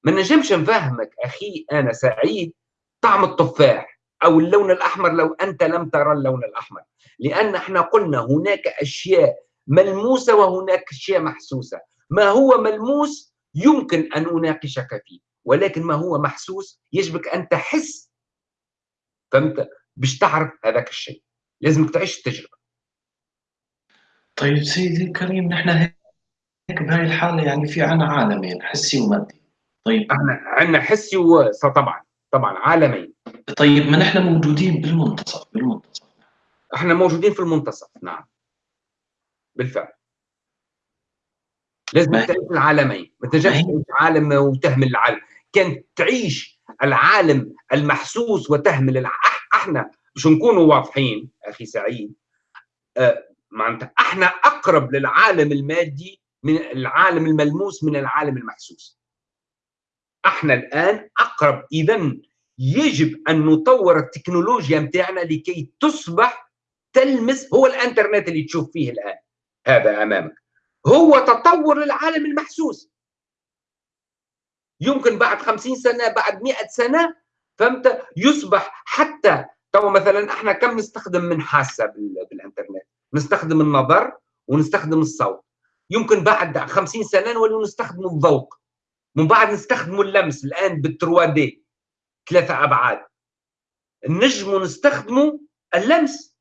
ما نجمش نفهمك أخي أنا سعيد طعم التفاح أو اللون الأحمر لو أنت لم ترى اللون الأحمر. لأن إحنا قلنا هناك أشياء ملموسة وهناك أشياء محسوسة. ما هو ملموس يمكن أن أناقشك فيه ولكن ما هو محسوس يجبك أن تحس. فهمت؟ باش تعرف هذاك الشيء. لازمك تعيش التجربة. طيب سيدي الكريم نحن هيك بهاي الحالة يعني في عنا عالمين حسي ومادي. طيب. إحنا عندنا حسي وطبعا طبعا عالمين. طيب ما نحن موجودين بالمنتصف بالمنتصف. إحنا موجودين في المنتصف نعم. بالفعل. لازم تعيش العالمين. ما تنجمش تعيش عالم وتهمل العالم. كان تعيش العالم المحسوس وتهمل الع... إحنا باش نكونوا واضحين أخي سعيد. آه معناتها إحنا أقرب للعالم المادي من العالم الملموس من العالم المحسوس. إحنا الآن أقرب اذا يجب أن نطور التكنولوجيا متاعنا لكي تصبح تلمس هو الانترنت اللي تشوف فيه الآن. هذا أمامك. هو تطور للعالم المحسوس. يمكن بعد خمسين سنة بعد مئة سنة فهمت؟ يصبح حتى تو مثلا إحنا كم نستخدم من بال- بالإنترنت؟ نستخدم النظر ونستخدم الصوت. يمكن بعد خمسين سنة نولي نستخدم الذوق من بعد نستخدم اللمس الآن بالتروا دي ثلاثة أبعاد. نجم نستخدمه اللمس.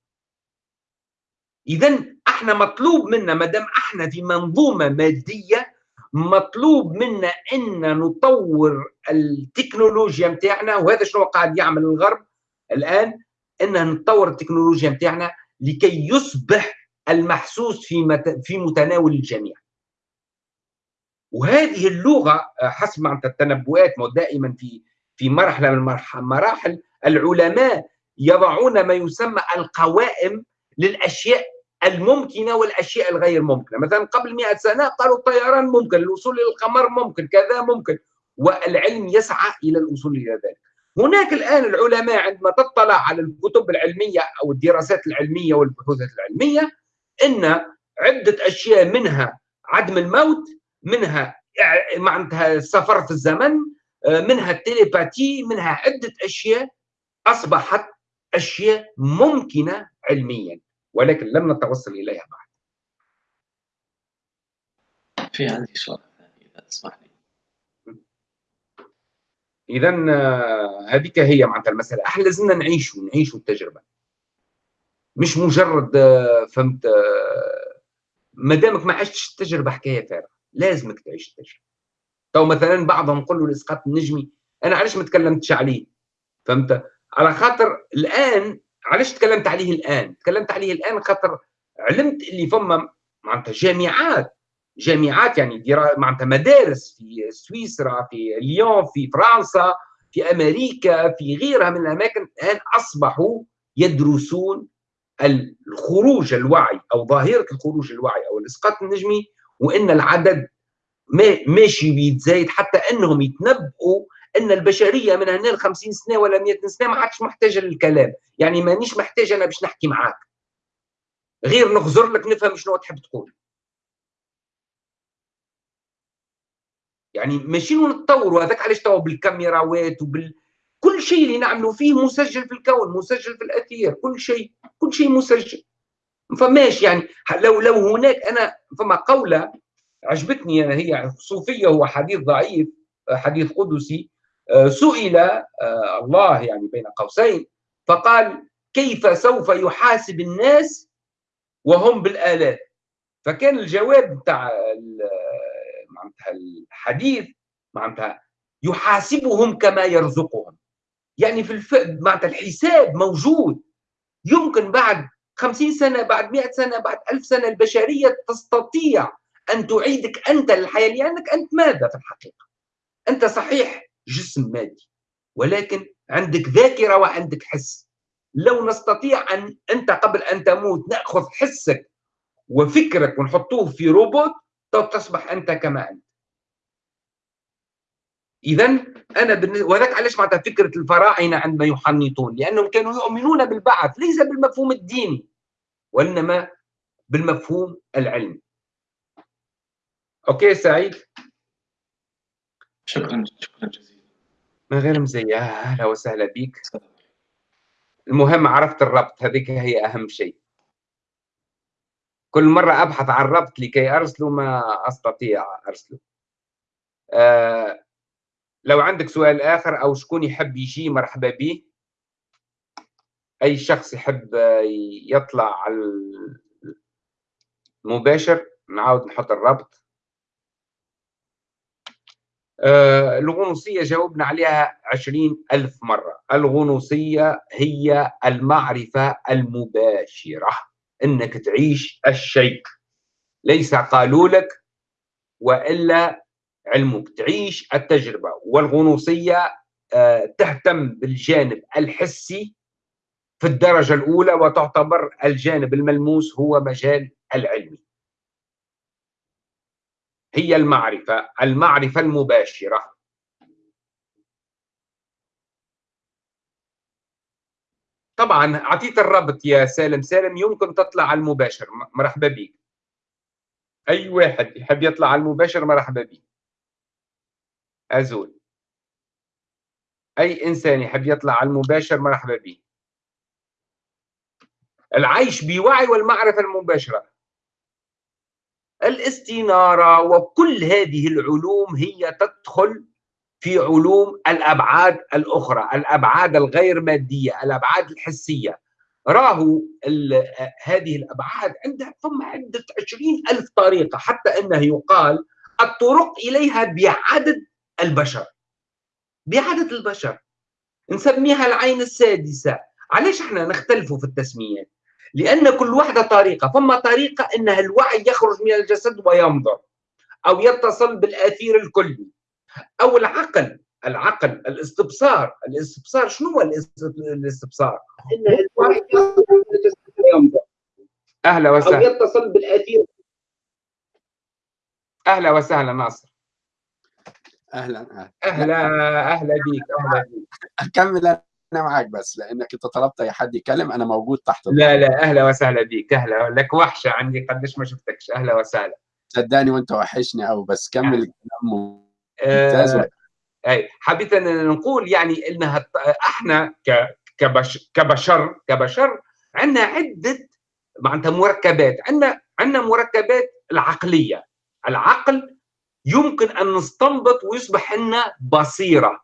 اذا إحنا مطلوب منا ما دام إحنا في منظومة مادية مطلوب منا إن نطور التكنولوجيا متاعنا وهذا شنو قاعد يعمل الغرب الآن؟ إن نطور التكنولوجيا متاعنا لكي يصبح المحسوس في مت... في متناول الجميع. وهذه اللغة حسب معناتها التنبؤات دائما في في مرحلة من المراحل العلماء يضعون ما يسمى القوائم للأشياء الممكنة والأشياء الغير ممكنة، مثلا قبل 100 سنة قالوا الطيران ممكن، الوصول إلى القمر ممكن، كذا ممكن، والعلم يسعى إلى الوصول إلى ذلك. هناك الآن العلماء عندما تطلع على الكتب العلمية أو الدراسات العلمية والبحوثات العلمية إن عدة أشياء منها عدم الموت، منها معناتها السفر في الزمن، منها التليباتي، منها عدة أشياء أصبحت أشياء ممكنة علميا ولكن لم نتوصل إليها بعد. في عندي سؤال ثاني إذا تسمح لي. اذا هذيك هي معناتها المسألة، إحنا لازمنا نعيشوا نعيشوا التجربة. مش مجرد فهمت ما دامك ما عشتش التجربة حكاية فارغة، لازمك تعيش التجربة. تو مثلا بعضهم يقول له الاسقاط النجمي أنا علاش ما تكلمتش عليه؟ فهمت؟ على خاطر الآن علاش تكلمت عليه الآن؟ تكلمت عليه الآن خاطر علمت اللي فما معناتها جامعات جامعات يعني معناتها مدارس في سويسرا في ليون في فرنسا في أمريكا في غيرها من الأماكن الان أصبحوا يدرسون الخروج الوعي أو ظاهرة الخروج الوعي أو الإسقاط النجمي وإن العدد ماشي بيتزايد حتى أنهم يتنبؤوا أن البشرية من هنا ل 50 سنة ولا 100 سنة ما عادش محتاجة للكلام. يعني مانيش محتاج أنا باش نحكي معاك. غير نغزر لك نفهم شنو تحب تقول. يعني ماشيين نتطوروا هذاك علاش توا بالكاميراوات وبال كل شيء اللي نعملوا فيه مسجل في الكون مسجل في الأثير كل شيء كل شيء مسجل. فماش يعني لو لو هناك أنا فما قولة عجبتني أنا هي صوفية هو حديث ضعيف حديث قدسي سئل الله يعني بين قوسين فقال كيف سوف يحاسب الناس وهم بالآلات؟ فكان الجواب بتاع معناتها الحديث معناتها يحاسبهم كما يرزقهم. يعني في الف... معناتها الحساب موجود. يمكن بعد خمسين سنة بعد مئة سنة بعد ألف سنة البشرية تستطيع أن تعيدك أنت للحياة لأنك أنت ماذا في الحقيقة؟ أنت صحيح جسم مادي. ولكن عندك ذاكرة وعندك حس. لو نستطيع أن أنت قبل أن تموت نأخذ حسك وفكرك ونحطوه في روبوت تصبح أنت كما أنت. إذا أنا بالنسبة وذاك علاش معناتها فكرة الفراعنة عندما يحنطون؟ لأنهم كانوا يؤمنون بالبعث ليس بالمفهوم الديني وإنما بالمفهوم العلمي. أوكي سعيد؟ شكرا شكرا جزيلا. من غير مزية أهلا وسهلا بك المهم عرفت الربط هذيك هي أهم شيء. كل مرة أبحث عن ربط لكي أرسله ما أستطيع أرسله آه لو عندك سؤال آخر أو شكون يحب يجي مرحبا به أي شخص يحب يطلع على المباشر نعاود نحط الربط. الغنوصية جاوبنا عليها عشرين ألف مرة. الغنوصية هي المعرفة المباشرة إنك تعيش الشيء. ليس قالوا لك وإلا علمك. تعيش التجربة. والغنوصية آه، تهتم بالجانب الحسي في الدرجة الأولى وتعتبر الجانب الملموس هو مجال العلمي هي المعرفة المعرفة المباشرة. طبعا اعطيت الرابط يا سالم. سالم يمكن تطلع على المباشر. مرحبا بك. أي واحد يحب يطلع على المباشر مرحبا بك. أزول. أي إنسان يحب يطلع على المباشر مرحبا به العيش بوعي والمعرفة المباشرة. الاستنارة وكل هذه العلوم هي تدخل في علوم الأبعاد الأخرى الأبعاد الغير مادية الأبعاد الحسية. راهو هذه الأبعاد عندها ثم عدة عشرين ألف طريقة حتى أنه يقال الطرق إليها بعدد البشر. بعدد البشر. نسميها العين السادسة. علاش إحنا نختلف في التسميات لأن كل واحدة طريقة. فما طريقة إنها الوعي يخرج من الجسد وينظر أو يتصل بالأثير الكلي أو العقل. العقل الاستبصار. الاستبصار شنو هو الاستبصار؟ أهلا وسهلا. أو يتصل بالأثير. أهلا وسهلا ناصر. أهلا أهلا. أهلا بيك أهلا بيك. أكمل أنا معاك بس لأنك أنت طلبت أي حد يتكلم أنا موجود تحت لا لا أهلا وسهلا بيك أهلا. لك وحشة عندي قديش ما شفتكش أهلا وسهلا. صدقني وأنت وحشني قوي بس كمل الكلام ممتاز آه أي حبيت أن نقول يعني إنها إحنا كبش كبشر كبشر عندنا عدة معناتها مركبات عندنا عندنا مركبات العقلية. العقل يمكن أن نستنبط ويصبح لنا بصيرة.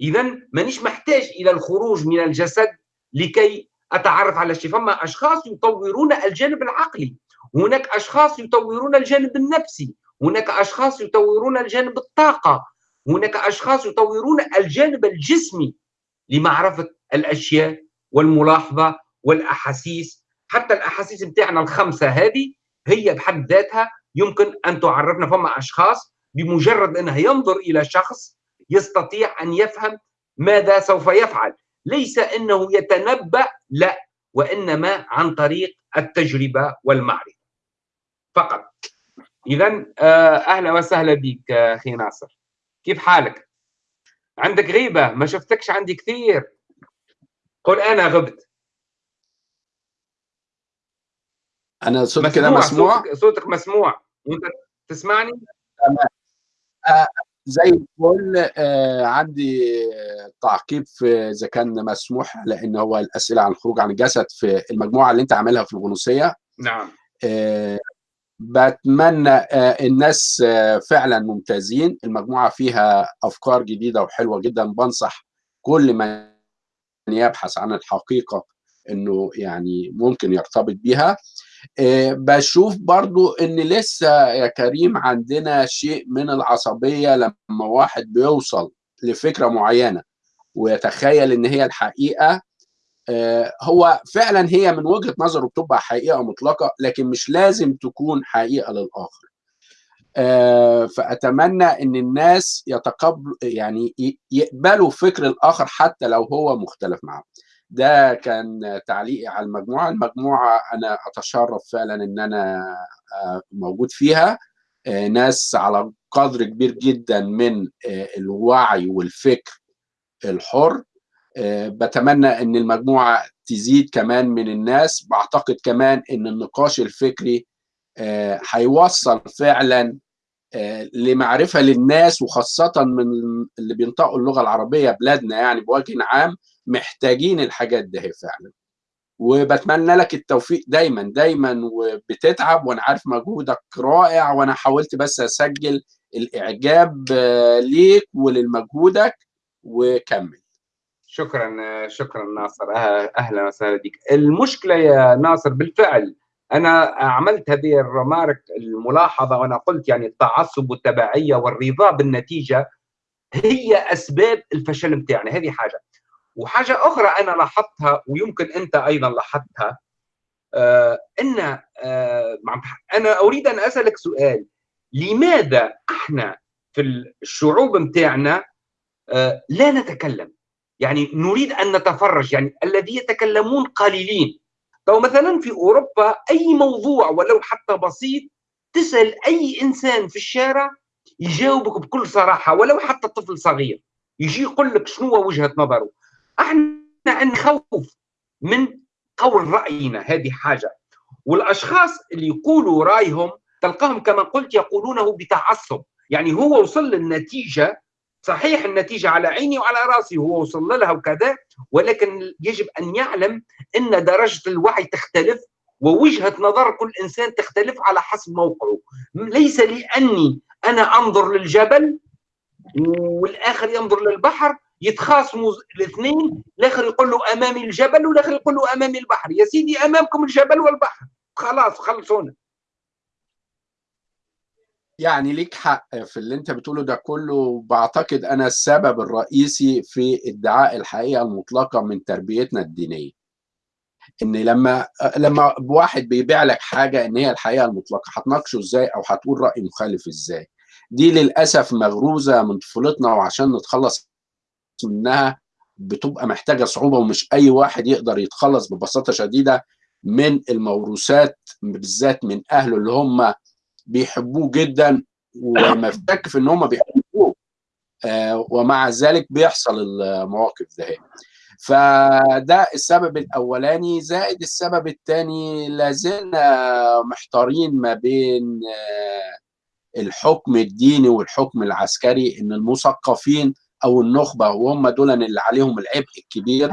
اذا مانيش محتاج إلى الخروج من الجسد لكي أتعرف على الشيء. فما أشخاص يطورون الجانب العقلي هناك أشخاص يطورون الجانب النفسي هناك أشخاص يطورون الجانب الطاقة هناك أشخاص يطورون الجانب الجسمي لمعرفة الأشياء والملاحظة والأحاسيس. حتى الأحاسيس بتاعنا الخمسة هذه هي بحد ذاتها يمكن أن تعرفنا. فما أشخاص بمجرد انه ينظر إلى شخص يستطيع أن يفهم ماذا سوف يفعل. ليس أنه يتنبأ لا وإنما عن طريق التجربة والمعرفة. فقط. اذا آه، أهلا وسهلا بك أخي ناصر. كيف حالك؟ عندك غيبة؟ ما شفتكش عندي كثير. قل أنا غبت. أنا صوت كده مسموع؟ صوتك, صوتك مسموع. وأنت تسمعني؟ تمام. آه زي الفل. آه عندي تعقيب في إذا كان مسموح لأن هو الأسئلة عن الخروج عن الجسد في المجموعة اللي أنت عاملها في الغنوصية. نعم. آه بتمنى آه الناس فعلا ممتازين. المجموعة فيها أفكار جديدة وحلوة جدا. بنصح كل من يبحث عن الحقيقة إنه يعني ممكن يرتبط بيها. بشوف برضو إن لسه يا كريم عندنا شيء من العصبية لما واحد بيوصل لفكرة معينة ويتخيل إن هي الحقيقة هو فعلا هي من وجهة نظره بتبقى حقيقة مطلقة لكن مش لازم تكون حقيقة للآخر. فأتمنى إن الناس يتقبلوا يعني يقبلوا فكر الآخر حتى لو هو مختلف معهم ده كان تعليقي على المجموعة. المجموعة أنا أتشرف فعلا إن أنا موجود فيها. ناس على قدر كبير جدا من الوعي والفكر الحر. بتمنى إن المجموعة تزيد كمان من الناس. بعتقد كمان إن النقاش الفكري هيوصل فعلا لمعرفة للناس وخاصة من اللي بينطقوا اللغة العربية بلادنا يعني بوجه عام. محتاجين الحاجات دي فعلا. وبتمنى لك التوفيق دايما دايما وبتتعب وأنا عارف مجهودك رائع وأنا حاولت بس أسجل الإعجاب ليك ولمجهودك وكمل. شكرا شكرا ناصر. أه- أهلا وسهلا بك المشكلة يا ناصر بالفعل أنا عملت هذه الرمارك الملاحظة وأنا قلت يعني التعصب والتبعية والرضا بالنتيجة هي أسباب الفشل بتاعنا هذه حاجة. وحاجة أخرى أنا لاحظتها ويمكن أنت أيضا لاحظتها آه إن آه أنا أريد أن أسألك سؤال. لماذا إحنا في الشعوب بتاعنا آه لا نتكلم؟ يعني نريد أن نتفرج يعني الذي يتكلمون قليلين. لو مثلا في أوروبا أي موضوع ولو حتى بسيط تسأل أي إنسان في الشارع يجاوبك بكل صراحة ولو حتى طفل صغير يجي يقول لك شنو وجهة نظره. أحنا نخوف من قول رأينا هذه حاجة. والأشخاص اللي يقولوا رأيهم تلقاهم كما قلت يقولونه بتعصب. يعني هو وصل للنتيجة صحيح النتيجة على عيني وعلى رأسي هو وصل لها وكذا ولكن يجب أن يعلم أن درجة الوعي تختلف ووجهة نظر كل إنسان تختلف على حسب موقعه. ليس لاني أنا أنظر للجبل والآخر ينظر للبحر يتخاصموا الاثنين الآخر يقول له أمامي الجبل والاخر يقول له أمامي البحر. يا سيدي أمامكم الجبل والبحر. خلاص خلصونا. يعني ليك حق في اللي انت بتقوله ده كله بعتقد أنا السبب الرئيسي في ادعاء الحقيقة المطلقة من تربيتنا الدينية. إن لما لما واحد بيبيع لك حاجة إن هي الحقيقة المطلقة هتناقشه إزاي؟ أو هتقول رأي مخالف إزاي؟ دي للأسف مغروزة من طفولتنا وعشان نتخلص منها بتبقى محتاجة صعوبة ومش أي واحد يقدر يتخلص ببساطة شديدة من الموروثات بالذات من أهله اللي هم بيحبوه جدا ومفتك في إن هم بيحبوه. آه ومع ذلك بيحصل المواقف ده فده السبب الأولاني. زائد السبب الثاني لازلنا محتارين ما بين آه الحكم الديني والحكم العسكري إن المثقفين أو النخبة وهم دول اللي عليهم العبء الكبير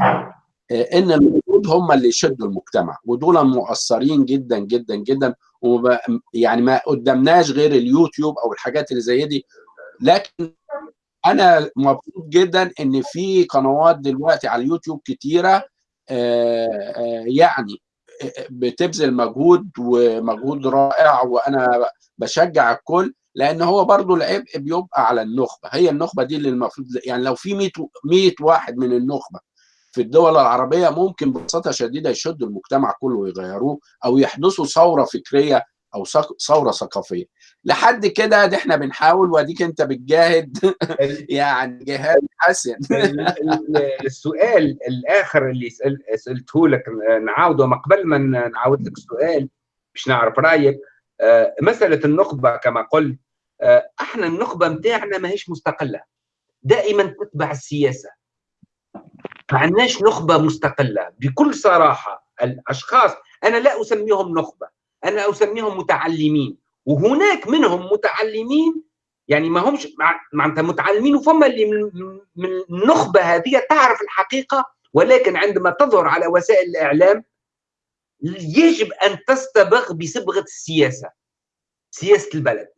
إن المفروض هم اللي يشدوا المجتمع. ودول مؤثرين جدا جدا جدا يعني ما قدامناش غير اليوتيوب أو الحاجات اللي زي دي. لكن أنا مبسوط جدا إن في قنوات دلوقتي على اليوتيوب كتيرة يعني بتبذل مجهود ومجهود رائع وأنا بشجع الكل. لأن هو برضو العبء بيبقى على النخبة. هي النخبة دي اللي المفروض يعني لو في 100 100 واحد من النخبة في الدول العربية ممكن ببساطة شديدة يشدوا المجتمع كله ويغيروه أو يحدثوا ثورة فكرية أو ثورة ثقافية. لحد كده ده إحنا بنحاول وأديك أنت بتجاهد يعني جهاد حسن. السؤال الآخر اللي سألته لك نعاوده ما قبل ما نعاود لك السؤال باش نعرف رأيك. مسألة النخبة كما قلت إحنا النخبة نتاعنا ماهيش مستقلة. دائما تتبع السياسة. ما عندناش نخبة مستقلة. بكل صراحة الأشخاص أنا لا أسميهم نخبة أنا أسميهم متعلمين. وهناك منهم متعلمين يعني ما همش معناتها متعلمين وفما اللي من, من النخبة هذه تعرف الحقيقة ولكن عندما تظهر على وسائل الإعلام يجب أن تستبغ بصبغة السياسة سياسة البلد.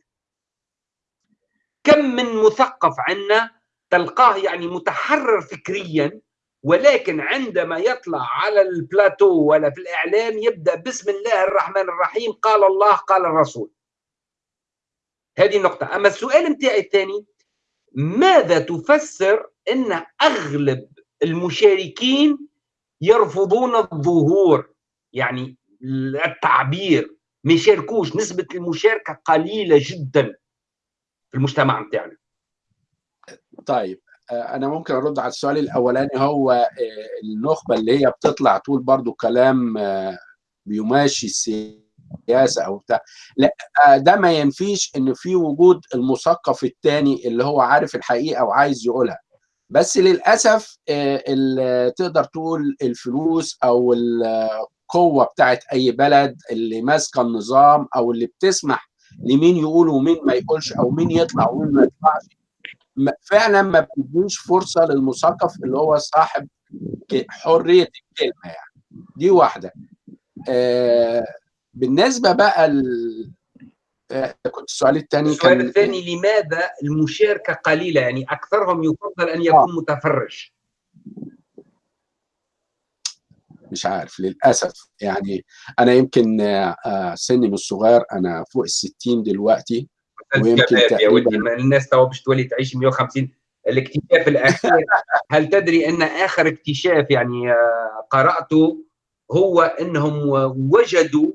كم من مثقف عندنا تلقاه يعني متحرر فكريا ولكن عندما يطلع على البلاتو ولا في الإعلام يبدأ بسم الله الرحمن الرحيم قال الله قال الرسول. هذه النقطة. أما السؤال متاعي الثاني ماذا تفسر أن أغلب المشاركين يرفضون الظهور؟ يعني التعبير ما يشاركوش نسبة المشاركة قليلة جدا. في المجتمع متاعنا طيب أنا ممكن أرد على السؤال الأولاني هو النخبة اللي هي بتطلع تقول برضو كلام بيماشي السياسة أو بتاع لا ده ما ينفيش إن في وجود المثقف الثاني اللي هو عارف الحقيقة وعايز يقولها. بس للأسف تقدر تقول الفلوس أو القوة بتاعت أي بلد اللي ماسكة النظام أو اللي بتسمح لمين يقول ومين ما يقولش أو مين يطلع ومين ما يطلعش. فعلا ما بتديش فرصة للمثقف اللي هو صاحب حرية الكلمة يعني. دي واحدة. آه بالنسبة بقى ال... آه كنت السؤال الثاني السؤال الثاني لماذا المشاركة قليلة؟ يعني أكثرهم يفضل أن يكون متفرج مش عارف للأسف. يعني أنا يمكن آه، سني مش صغير أنا فوق ال 60 دلوقتي ويمكن يا ولدي تقريبا الناس تو باش تولي تعيش 150 الاكتشاف الأخير هل تدري أن آخر اكتشاف يعني آه، قرأته هو أنهم وجدوا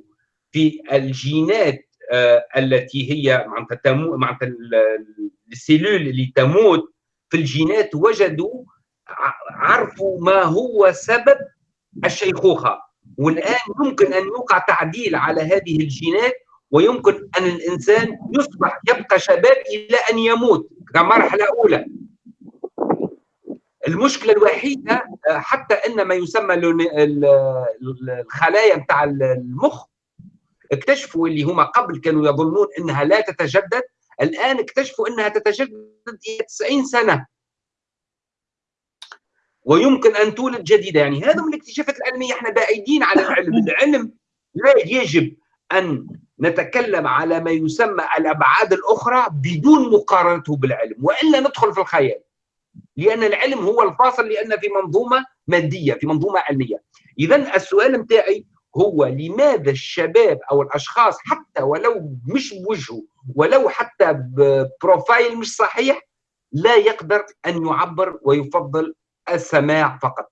في الجينات آه، التي هي معناتها تمو معناتها ال- السيلول اللي تموت في الجينات وجدوا عرفوا ما هو سبب الشيخوخة. والآن يمكن أن يوقع تعديل على هذه الجينات ويمكن أن الإنسان يصبح يبقى شباب إلى أن يموت. كمرحله أولى. المشكلة الوحيدة آه، حتى أن ما يسمى ال- ال- ال- الخلايا بتاع المخ اكتشفوا اللي هما قبل كانوا يظنون إنها لا تتجدد الآن اكتشفوا إنها تتجدد إلى 90 سنة. ويمكن أن تولد جديدة. يعني هذا من الاكتشافات العلمية. إحنا بعيدين عن العلم. العلم لا يجب أن نتكلم على ما يسمى الأبعاد الأخرى بدون مقارنته بالعلم وإلا ندخل في الخيال. لأن العلم هو الفاصل لأن في منظومة مادية في منظومة علمية. إذا السؤال متاعي هو لماذا الشباب أو الأشخاص حتى ولو مش بوجهه ولو حتى ب profile مش صحيح لا يقدر أن يعبر ويفضل السماع فقط.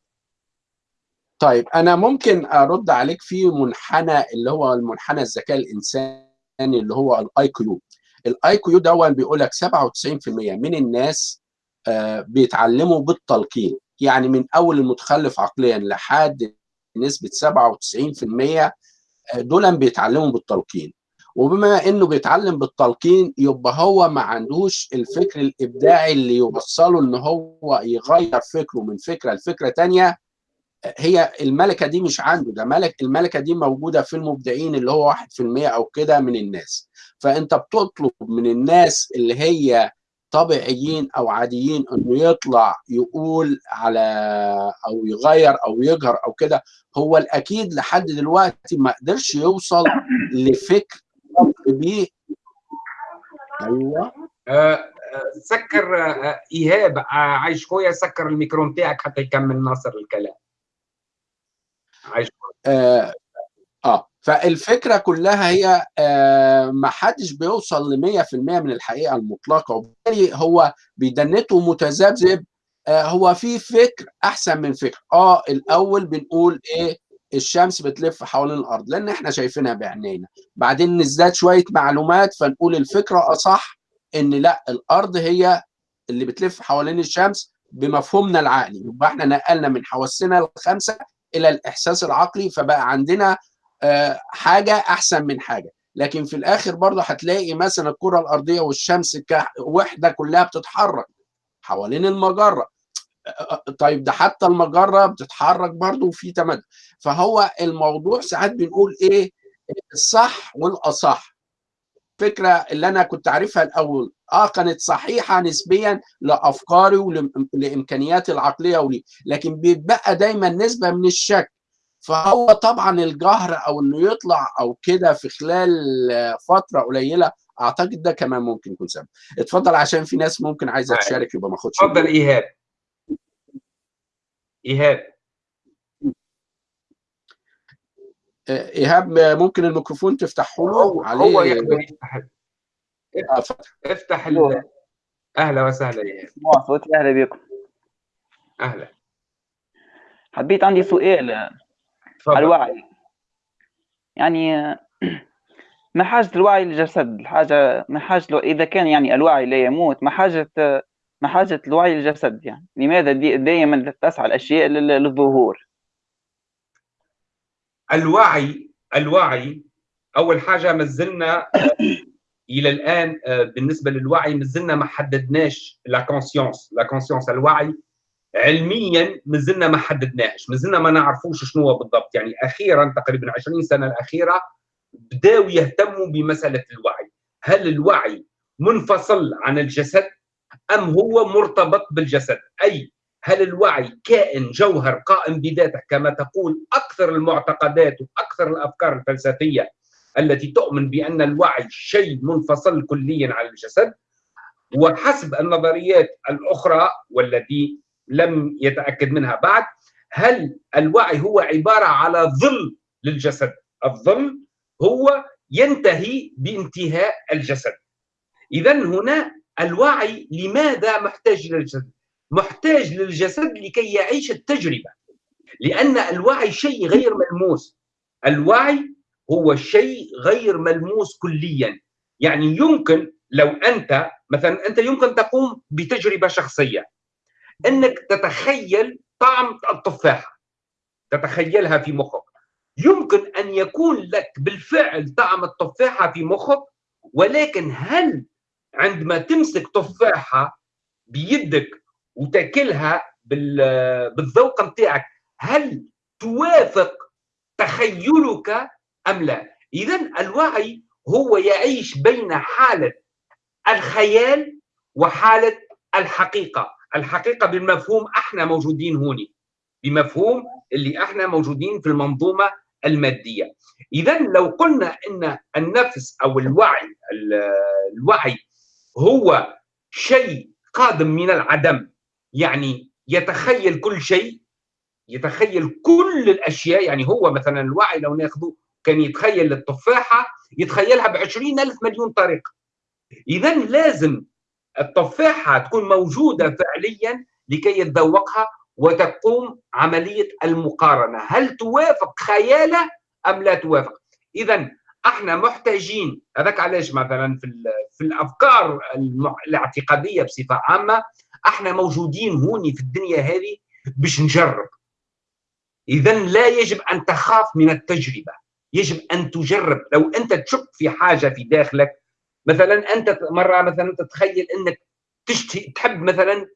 طيب أنا ممكن أرد عليك في منحنى اللي هو المنحنى الذكاء الإنساني اللي هو ال IQ ال IQ ده بيقول لك 97% من الناس آه، بيتعلموا بالتلقين. يعني من أول المتخلف عقليا لحد نسبة 97% دول بيتعلموا بالتلقين. وبما إنه بيتعلم بالتلقين يبقى هو ما عندوش الفكر الإبداعي اللي يوصله إن هو يغير فكره من فكرة لفكرة تانية. هي الملكة دي مش عنده ده ملك الملكة دي موجودة في المبدعين اللي هو 1% أو كده من الناس. فأنت بتطلب من الناس اللي هي طبيعيين أو عاديين إنه يطلع يقول على أو يغير أو يجهر أو كده. هو الأكيد لحد دلوقتي ما قدرش يوصل لفكر أيوه. آه، آه، سكر آه، إيهاب آه، عايش خويا سكر الميكرو نتاعك حتى يكمل ناصر الكلام. عايش آه, آه. فالفكرة كلها هي آه ما حدش بيوصل ل 100% من الحقيقة المطلقة. وبالتالي هو بيدنته متذبذب. آه هو في فكر أحسن من فكر. آه الأول بنقول إيه؟ الشمس بتلف حوالين الأرض لأن إحنا شايفينها بعينينا بعدين نزداد شوية معلومات فنقول الفكرة أصح إن لأ الأرض هي اللي بتلف حوالين الشمس بمفهومنا العقلي. يبقى إحنا نقلنا من حواسنا الخمسة إلى الإحساس العقلي فبقى عندنا آه حاجة أحسن من حاجة. لكن في الآخر برضه هتلاقي مثلا الكرة الأرضية والشمس كوحده كلها بتتحرك حوالين المجرة. طيب ده حتى المجرة بتتحرك برضه وفي تمدد فهو الموضوع ساعات بنقول إيه؟ الصح والأصح. الفكرة اللي أنا كنت عارفها الأول آه كانت صحيحة نسبيا لأفكاري ولامكانياتي العقلية ولي لكن بيتبقى دايما نسبة من الشك. فهو طبعا الجهر أو إنه يطلع أو كده في خلال فترة قليلة أعتقد ده كمان ممكن يكون سبب. اتفضل عشان في ناس ممكن عايزة تشارك يبقى ما أخدش اتفضل إيهاب. إيهاب. إيهاب ممكن الميكروفون تفتحه له؟ هو عليه. هو يقدر يفتح آه، فتح. افتح ال... أهلا وسهلا إيهاب. صوتي أهلا بكم. أهلا. حبيت عندي سؤال. على الوعي. يعني ما حاجة الوعي للجسد الحاجة ما حاجة لو إذا كان يعني الوعي لا يموت ما حاجة ما حاجة الوعي للجسد يعني. لماذا دائما تسعى الأشياء لل- للظهور؟ الوعي الوعي أول حاجة مازلنا إلى الآن آه، بالنسبة للوعي مازلنا ما حددناش la conscience la conscience الوعي علميا مازلنا ما حددناهش. مازلنا ما نعرفوش شنو بالضبط. يعني أخيرا تقريبا 20 سنة الأخيرة بداوا يهتموا بمسألة الوعي. هل الوعي منفصل عن الجسد؟ أم هو مرتبط بالجسد؟ أي. هل الوعي كائن جوهر قائم بذاته كما تقول أكثر المعتقدات وأكثر الأفكار الفلسفية التي تؤمن بأن الوعي شيء منفصل كليا عن الجسد؟ وحسب النظريات الأخرى والتي لم يتأكد منها بعد هل الوعي هو عبارة على ظل للجسد؟ الظل هو ينتهي بانتهاء الجسد. اذا هنا الوعي لماذا محتاج للجسد؟ محتاج للجسد لكي يعيش التجربة. لأن الوعي شيء غير ملموس. الوعي هو شيء غير ملموس كليا. يعني يمكن لو أنت مثلا أنت يمكن تقوم بتجربة شخصية. إنك تتخيل طعم التفاحه تتخيلها في مخك. يمكن أن يكون لك بالفعل طعم التفاحة في مخك ولكن هل عندما تمسك تفاحة بيدك وتاكلها بالذوق نتاعك هل توافق تخيلك أم لا؟ إذا الوعي هو يعيش بين حالة الخيال وحالة الحقيقة. الحقيقة بالمفهوم إحنا موجودين هوني بمفهوم اللي إحنا موجودين في المنظومة المادية. إذا لو قلنا إن النفس أو الوعي الوعي هو شيء قادم من العدم. يعني يتخيل كل شيء يتخيل كل الأشياء. يعني هو مثلا الوعي لو ناخذه كان يتخيل التفاحة يتخيلها ب ألف مليون طريقه اذا لازم التفاحة تكون موجودة فعليا لكي يتذوقها وتقوم عملية المقارنة. هل توافق خياله أم لا توافق؟ اذا إحنا محتاجين هذاك علاش مثلا في في الأفكار الاعتقادية بصفة عامة إحنا موجودين هوني في الدنيا هذه باش نجرب. اذا لا يجب أن تخاف من التجربة. يجب أن تجرب. لو أنت تشك في حاجة في داخلك مثلا أنت مرة مثلا تتخيل أنك تشتهي تحب مثلا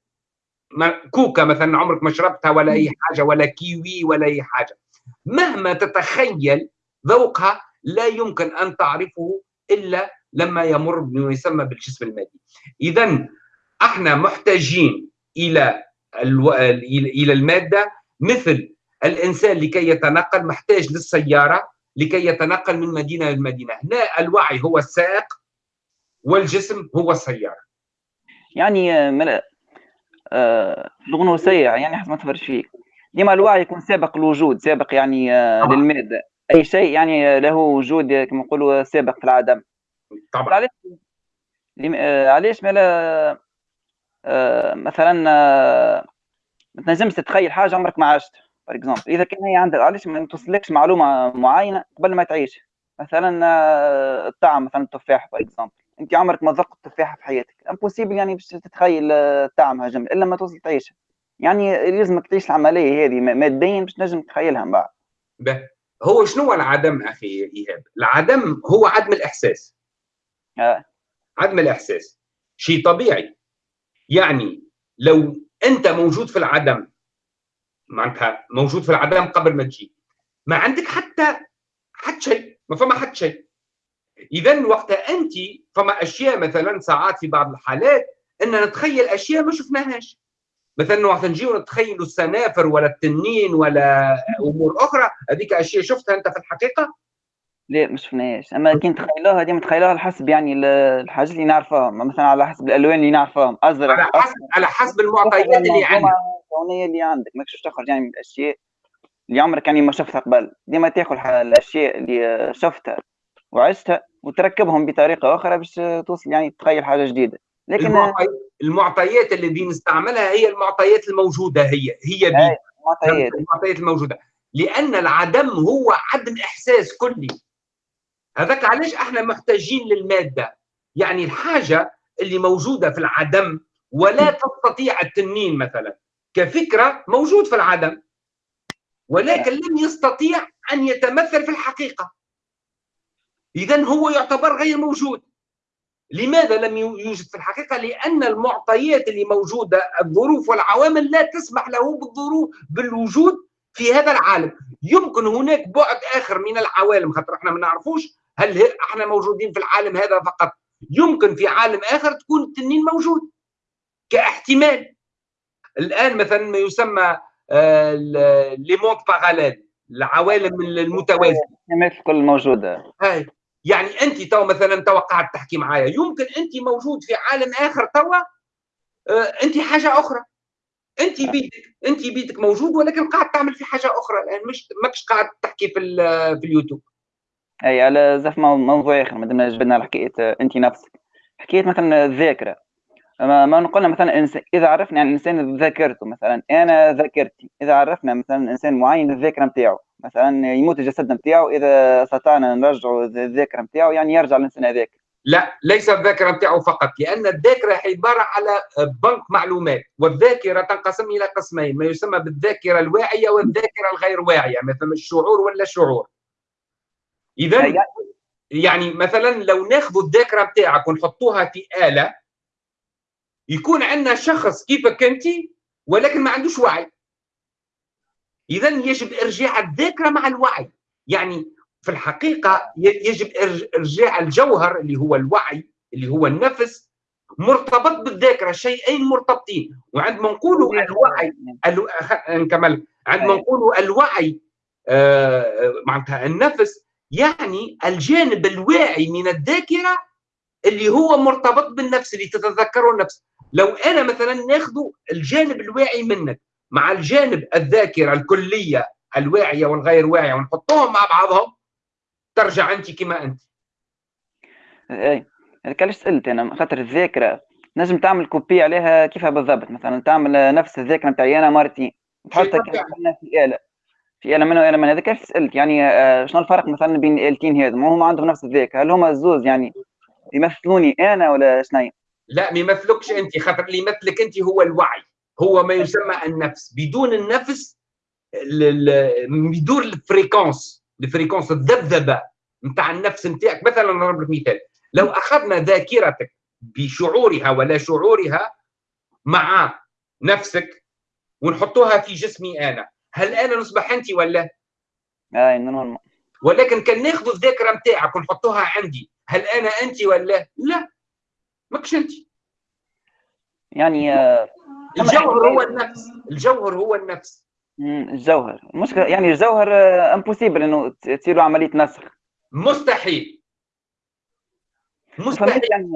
كوكا مثلا عمرك ما شربتها ولا أي حاجة ولا كيوي ولا أي حاجة. مهما تتخيل ذوقها لا يمكن أن تعرفه إلا لما يمر بما يسمى بالجسم المادي. اذا إحنا محتاجين إلى ألو... إلى المادة مثل الإنسان لكي يتنقل محتاج للسيارة لكي يتنقل من مدينة لمدينه هنا الوعي هو السائق والجسم هو السيارة. يعني ملا آه الغنوصيه يعني حسب ما تفرج فيك. ديما الوعي يكون سابق الوجود سابق يعني آه للمادة. أي شيء يعني له وجود كما نقولوا سابق في العدم. طبعا. علاش آه، علاش مالا آه مثلا آه ما تنجمش تتخيل حاجة عمرك ما عشت par exemple إذا كان هي عندك علاش ما توصلكش معلومة معينة قبل ما تعيش؟ مثلا الطعم مثلا التفاح par exemple أنت عمرك ما ذقت التفاحه في حياتك. impossible يعني باش تتخيل طعمها جميل إلا ما توصل تعيشها يعني لازمك تعيش العملية هذه ماديا باش تنجم تتخيلها من بعد. هو شنو العدم أخي إيهاب؟ العدم هو عدم الإحساس. آه. عدم الإحساس. شيء طبيعي. يعني لو أنت موجود في العدم معناتها موجود في العدم قبل ما تجي ما عندك حتى حتى شيء ما فما حتى شيء. اذا وقتها أنت فما أشياء مثلا ساعات في بعض الحالات ان نتخيل أشياء ما شفناهاش. مثلا وقت نجيو نتخيلوا السنافر ولا التنين ولا أمور أخرى هذيك أشياء شفتها أنت في الحقيقة؟ لا ما شفناهاش. أما كي نتخيلوها ديما نتخيلوها على حسب يعني الحاجات اللي نعرفهم مثلا على حسب الألوان اللي نعرفهم أزرق على حسب على حسب المعطيات اللي عندك. الكونية اللي عندك. ماكش تخرج يعني من الأشياء اللي عمرك يعني ما شفتها قبل. ديما تاخذ الأشياء اللي شفتها وعشتها وتركبهم بطريقة أخرى باش توصل يعني تخيل حاجة جديدة. لكن المعطيات اللي نستعملها هي المعطيات الموجودة هي هي بي. المعطيات. المعطيات الموجودة. لأن العدم هو عدم إحساس كلي. هذاك علاش أحنا محتاجين للمادة؟ يعني الحاجة اللي موجودة في العدم ولا تستطيع التنين مثلا. كفكرة موجود في العدم ولكن لم يستطيع أن يتمثل في الحقيقة. اذا هو يعتبر غير موجود. لماذا لم يوجد في الحقيقة؟ لأن المعطيات اللي موجودة الظروف والعوامل لا تسمح له بالظروف بالوجود في هذا العالم. يمكن هناك بعد آخر من العوالم خاطر إحنا ما نعرفوش هل إحنا موجودين في العالم هذا فقط. يمكن في عالم آخر تكون التنين موجود كاحتمال. الآن مثلا ما يسمى les mondes parallèles العوالم المتوازية. مثل كل موجودة. هاي. يعني أنت تو مثلا تو قاعد تحكي معايا يمكن أنت موجود في عالم آخر توا آه، أنت حاجة أخرى. انت بيتك انت بيتك موجود ولكن قاعد تعمل في حاجة أخرى الان مش ماكش قاعد تحكي في في اليوتيوب. أي على زف موضوع آخر ما دمنا جبنا على حكاية انت نفسك. حكاية مثلا الذاكرة. ما, نقولنا مثلا إذا عرفنا عن الإنسان ذاكرته مثلا أنا ذاكرتي. إذا عرفنا مثلا إنسان معين الذاكرة نتاعو مثلا يموت الجسد نتاعو إذا استطعنا نرجعوا الذاكرة نتاعو يعني يرجع الإنسان هذاك. لا ليس الذاكرة نتاعو فقط لأن الذاكرة عبارة على بنك معلومات والذاكرة تنقسم إلى قسمين ما يسمى بالذاكرة الواعية والذاكرة الغير واعية مثلا الشعور ولا الشعور اذا يعني مثلا لو ناخذ الذاكرة نتاعك ونحطوها في آلة يكون عندنا شخص كيفك انت ولكن ما عندوش وعي. اذا يجب إرجاع الذاكرة مع الوعي. يعني في الحقيقة يجب إرجاع الجوهر اللي هو الوعي اللي هو النفس مرتبط بالذاكرة شيئين مرتبطين. وعندما نقولوا الوعي ألو... نكمل عندما نقولوا الوعي آه معناتها النفس يعني الجانب الواعي من الذاكرة اللي هو مرتبط بالنفس اللي تتذكره النفس. لو أنا مثلا ناخذ الجانب الواعي منك مع الجانب الذاكرة الكلية الواعية والغير واعية ونحطهم مع بعضهم ترجع أنت كما أنت. اي علاش سألت؟ أنا خاطر الذاكرة نجم تعمل كوبي عليها كيفها بالضبط. مثلا تعمل نفس الذاكرة نتاعي أنا مرتين تحطها في آلة. في آلة منها واله من هذا كيف سألت؟ يعني آه، شنو الفرق مثلا بين الآلتين هذو ما هما عندهم نفس الذاكرة. هل هما الزوز يعني يمثلوني أنا ولا شنو لا ما يمثلكش أنت. خاطر اللي يمثلك أنت هو الوعي. هو ما يسمى النفس. بدون النفس بدون ال fréquence ال fréquence الذبذبة. نتاع النفس نتاعك مثلا نضرب لك مثال. لو أخذنا ذاكرتك بشعورها ولا شعورها مع نفسك ونحطوها في جسمي أنا هل أنا نصبح انت ولا؟ اي normal ولكن كان ناخذ الذاكرة نتاعك ونحطوها عندي هل أنا انت ولا؟ لا ماكش انت. يعني آه، الجوهر هو النفس الجوهر هو النفس. الجوهر. المشكلة يعني الجوهر امبوسيبل إنه تصير عملية نسخ. مستحيل. مستحيل. يعني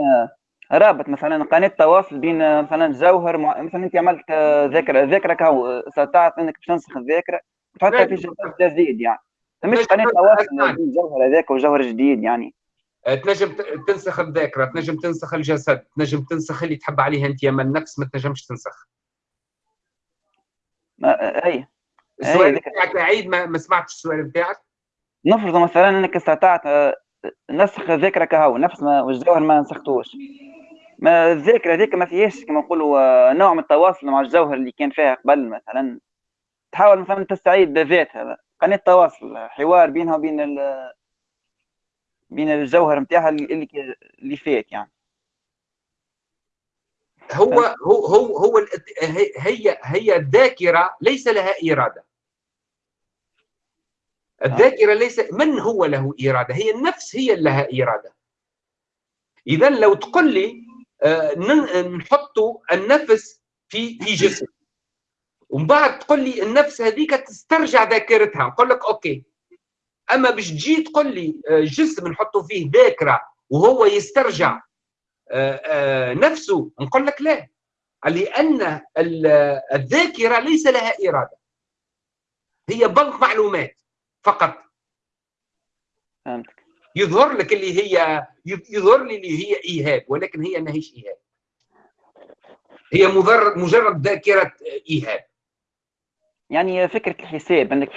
آه، رابط مثلا قناة تواصل بين آه، مثلا جوهر مع... مثلا انت عملت ذاكره ذاكره كهو استطعت انك باش تنسخ الذاكره وتحطها في جديد يعني. فمش قناة تواصل بين جوهر هذاك وجوهر جديد يعني. آه، تنجم تنسخ الذاكره تنجم تنسخ الجسد تنجم تنسخ اللي تحب عليه انت أما النفس ما تنجمش تنسخ. ما اي السؤال بتاعك عيد ما, ما سمعتش السؤال بتاعك؟ نفرض مثلا إنك استطعت آه، نسخ الذاكره كهو نفس ما والجوهر ما نسختوش. ما الذاكره هذيك ما فيهاش كما نقولوا آه، نوع من التواصل مع الجوهر اللي كان فيها قبل مثلا. تحاول مثلا تستعيد ذاتها قناة تواصل حوار بينها وبين بين الجوهر نتاعها اللي اللي فات يعني. هو هو هو هو هي هي الذاكرة ليس لها إرادة. الذاكرة ليس من هو له إرادة؟ هي النفس هي اللي لها إرادة. اذا لو تقول لي آه، نحط النفس في في جسم ومن بعد تقول لي النفس هذيك تسترجع ذاكرتها نقول لك أوكي. أما باش تجي تقول لي آه، جسم نحطوا فيه ذاكرة وهو يسترجع آه، آه، نفسه نقول لك لا. لأن الذاكرة ليس لها إرادة. هي بنك معلومات. فقط. فهمتك. يظهر لك اللي هي يظهر لي اللي هي إيهاب ولكن هي ماهيش إيهاب. هي مجرد مجرد ذاكرة إيهاب. يعني فكرة الحساب إنك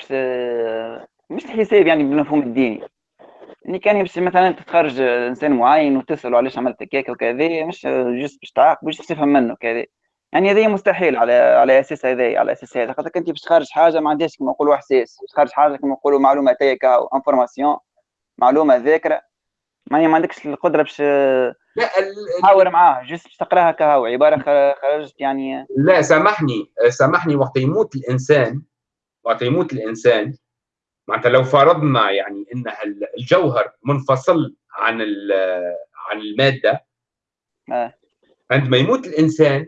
مش الحساب يعني بالمفهوم الديني. يعني كان يمشي مثلا تتخرج إنسان معين وتسأله علاش عملت هكاك وكذا مش juste باش تعاقب باش تفهم منه كذا يعني هذه مستحيل على على أساس هذا على أساس هذا. خاطر أنت باش تخرج حاجة ما عندهاش كما نقولوا إحساس. باش تخرج حاجة كما نقولوا معلومة تيكا أو information معلومة ذاكرة ما ما عندكش القدرة باش تحاور معاه. juste باش تقراها كهو. عبارة خرجت يعني لا سامحني. سامحني. وقت يموت الإنسان وقت يموت الإنسان معناتها لو فرضنا يعني إن الجوهر منفصل عن عن المادة آه. عندما يموت الإنسان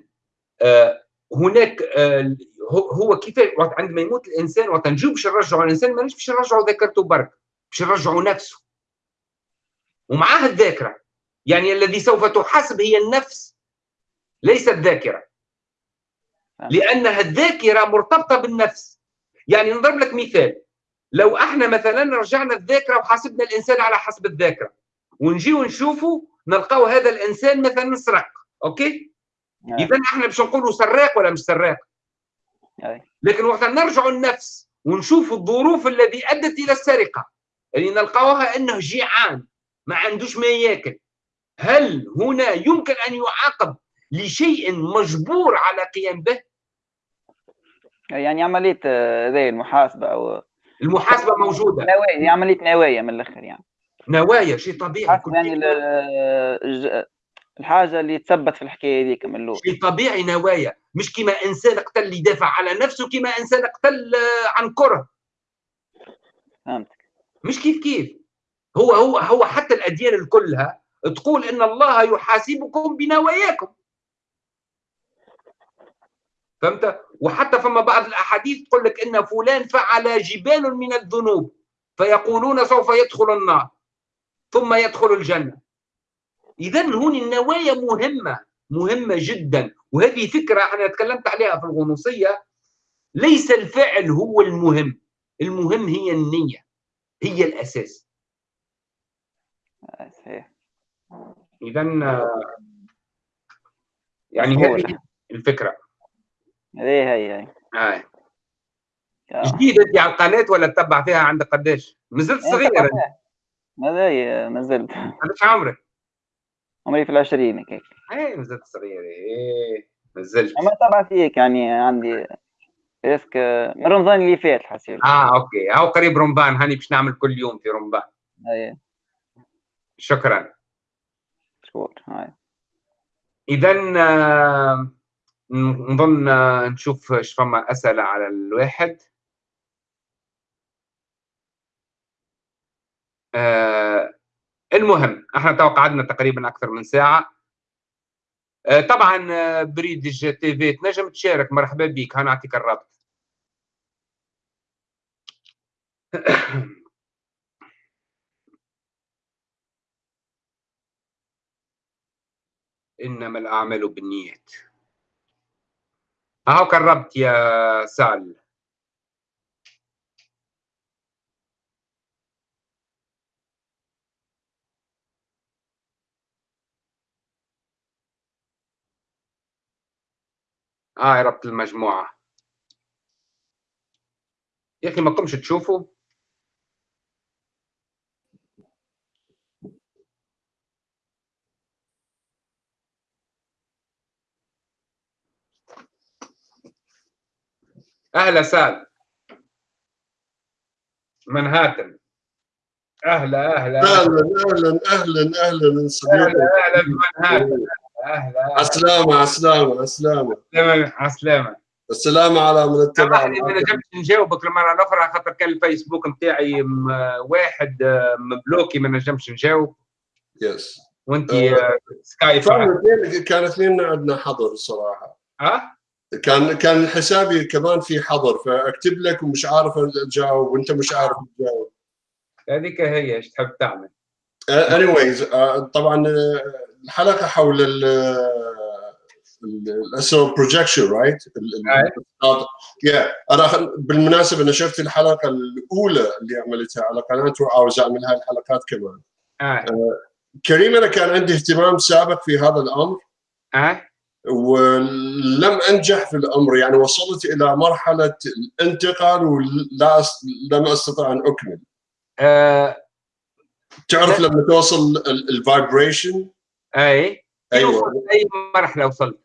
هناك آه، هو كيف عندما يموت الإنسان وقت نجيب باش نرجعوا الإنسان ما باش نرجعوا ذاكرته برك باش نرجعوا نفسه. ومعاه الذاكرة. يعني الذي سوف تحاسب هي النفس ليس الذاكره لأنها الذاكرة مرتبطة بالنفس. يعني نضرب لك مثال. لو إحنا مثلا رجعنا الذاكرة وحاسبنا الإنسان على حسب الذاكرة ونجي ونشوفه نلقاو هذا الإنسان مثلا سرق أوكي؟ نعم. اذا إحنا باش نقولوا سراق ولا مش سراق. لكن وقت نرجع النفس ونشوف الظروف الذي أدت إلى السرقة اللي نلقاوها أنه جيعان ما عندوش ما ياكل. هل هنا يمكن أن يعاقب لشيء مجبور على قيام به؟ يعني عملية آه، ذي المحاسبة أو المحاسبة موجودة. نوايا عملية نوايا من الآخر يعني. نوايا شيء طبيعي. يعني الحاجة اللي تثبت في الحكاية هذيك من الأول. شيء طبيعي نوايا. مش كما إنسان قتل يدافع على نفسه كما إنسان قتل آه، عن كرة. فهمتك. مش كيف كيف. هو هو هو حتى الأديان كلها تقول إن الله يحاسبكم بنواياكم. فهمت؟ وحتى فما بعض الأحاديث تقول لك إن فلان فعل جبال من الذنوب فيقولون سوف يدخل النار ثم يدخل الجنة. اذا هون النوايا مهمة مهمة جدا وهذه فكرة أنا تكلمت عليها في الغنوصية ليس الفعل هو المهم المهم هي النية هي الأساس آه، صحيح اذا آه، يعني. هذه الفكرة هذه هي هي آه. آه. جديد انت على القناة ولا تتبع فيها عندك قداش؟ مازلت إيه، صغير طبعاً. ماذا هي ما زلت قداش عمرك؟ عمري في العشرين هيك. إيه مازلت صغير إيه مازلت أما طبعا فيك يعني عندي risk من رمضان اللي فات حسيت آه okay. هاو قريب رمضان هاني باش نعمل كل يوم في رمضان. هاي شكرا. شكور هاي. اذا آه، نظن آه، نشوف إيش فما أسئلة على الواحد. آه، المهم إحنا توقعنا تقريبا أكثر من ساعة. آه، طبعا آه، بريدج تي في تنجم تشارك. مرحبا بك. هنعطيك الرابط إنما الأعمال بالنيات. اهو قربت يا سال. آه ربط المجموعة. يا أخي ما قمش تشوفوا أهلا سال منهاتن أهلا أهلا. أهلا أهلا أهلا أهلا أهلا صديقي أهلا بمنهاتن أهلا. عسلامة عسلامة عسلامة عسلامة السلامة على من اتبع سامحني ما نجمتش نجاوبك المره الاخرى خاطر كان الفيسبوك نتاعي واحد آه، مبلوكي ما نجمش نجاوب yes وأنت آه. آه، سكايب كان اثنين عندنا حظر الصراحة ها؟ كان كان حسابي كمان في حظر فأكتب لك ومش عارف اجاوب وأنت مش عارف تجاوب. هذيك هي إيش تحب تعمل؟ anyways طبعا آه، الحلقة حول ال ال astral projection right yeah أنا بالمناسبة أنا شفت الحلقة الأولى اللي عملتها على قناتي وعاوز أعمل هاي الحلقات كمان. آه كريم أنا كان عندي اهتمام سابق في هذا الأمر. آه ولم أنجح في الأمر يعني وصلت إلى مرحلة الانتقال ولا أس- لم أستطع أن أكمل. آه، تعرف لما توصل ال vibration؟ أي. وصلت أي مرحلة وصلت.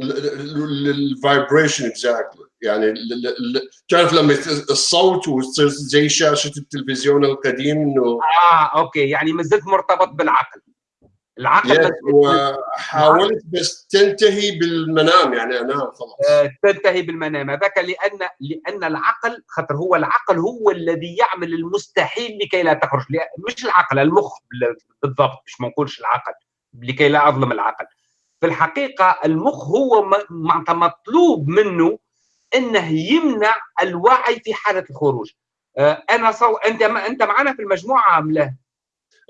ال vibration exactly يعني تعرف لما الصوت وتصير زي شاشة التلفزيون القديم إنه آه okay. يعني ما زلت مرتبط بالعقل. العقل وحاولت بس تنتهي بالمنام يعني انام خلاص. آه، تنتهي بالمنام. هذاك لأن لأن العقل خاطر هو العقل هو الذي يعمل المستحيل لكي لا تخرج. مش العقل المخ بال- بالضبط مش ما نقولش العقل لكي لا أظلم العقل. في الحقيقة المخ هو معناتها مطلوب منه إنه يمنع الوعي في حالة الخروج. آه، أنا صو... أنت أنت معنا في المجموعة أم لا؟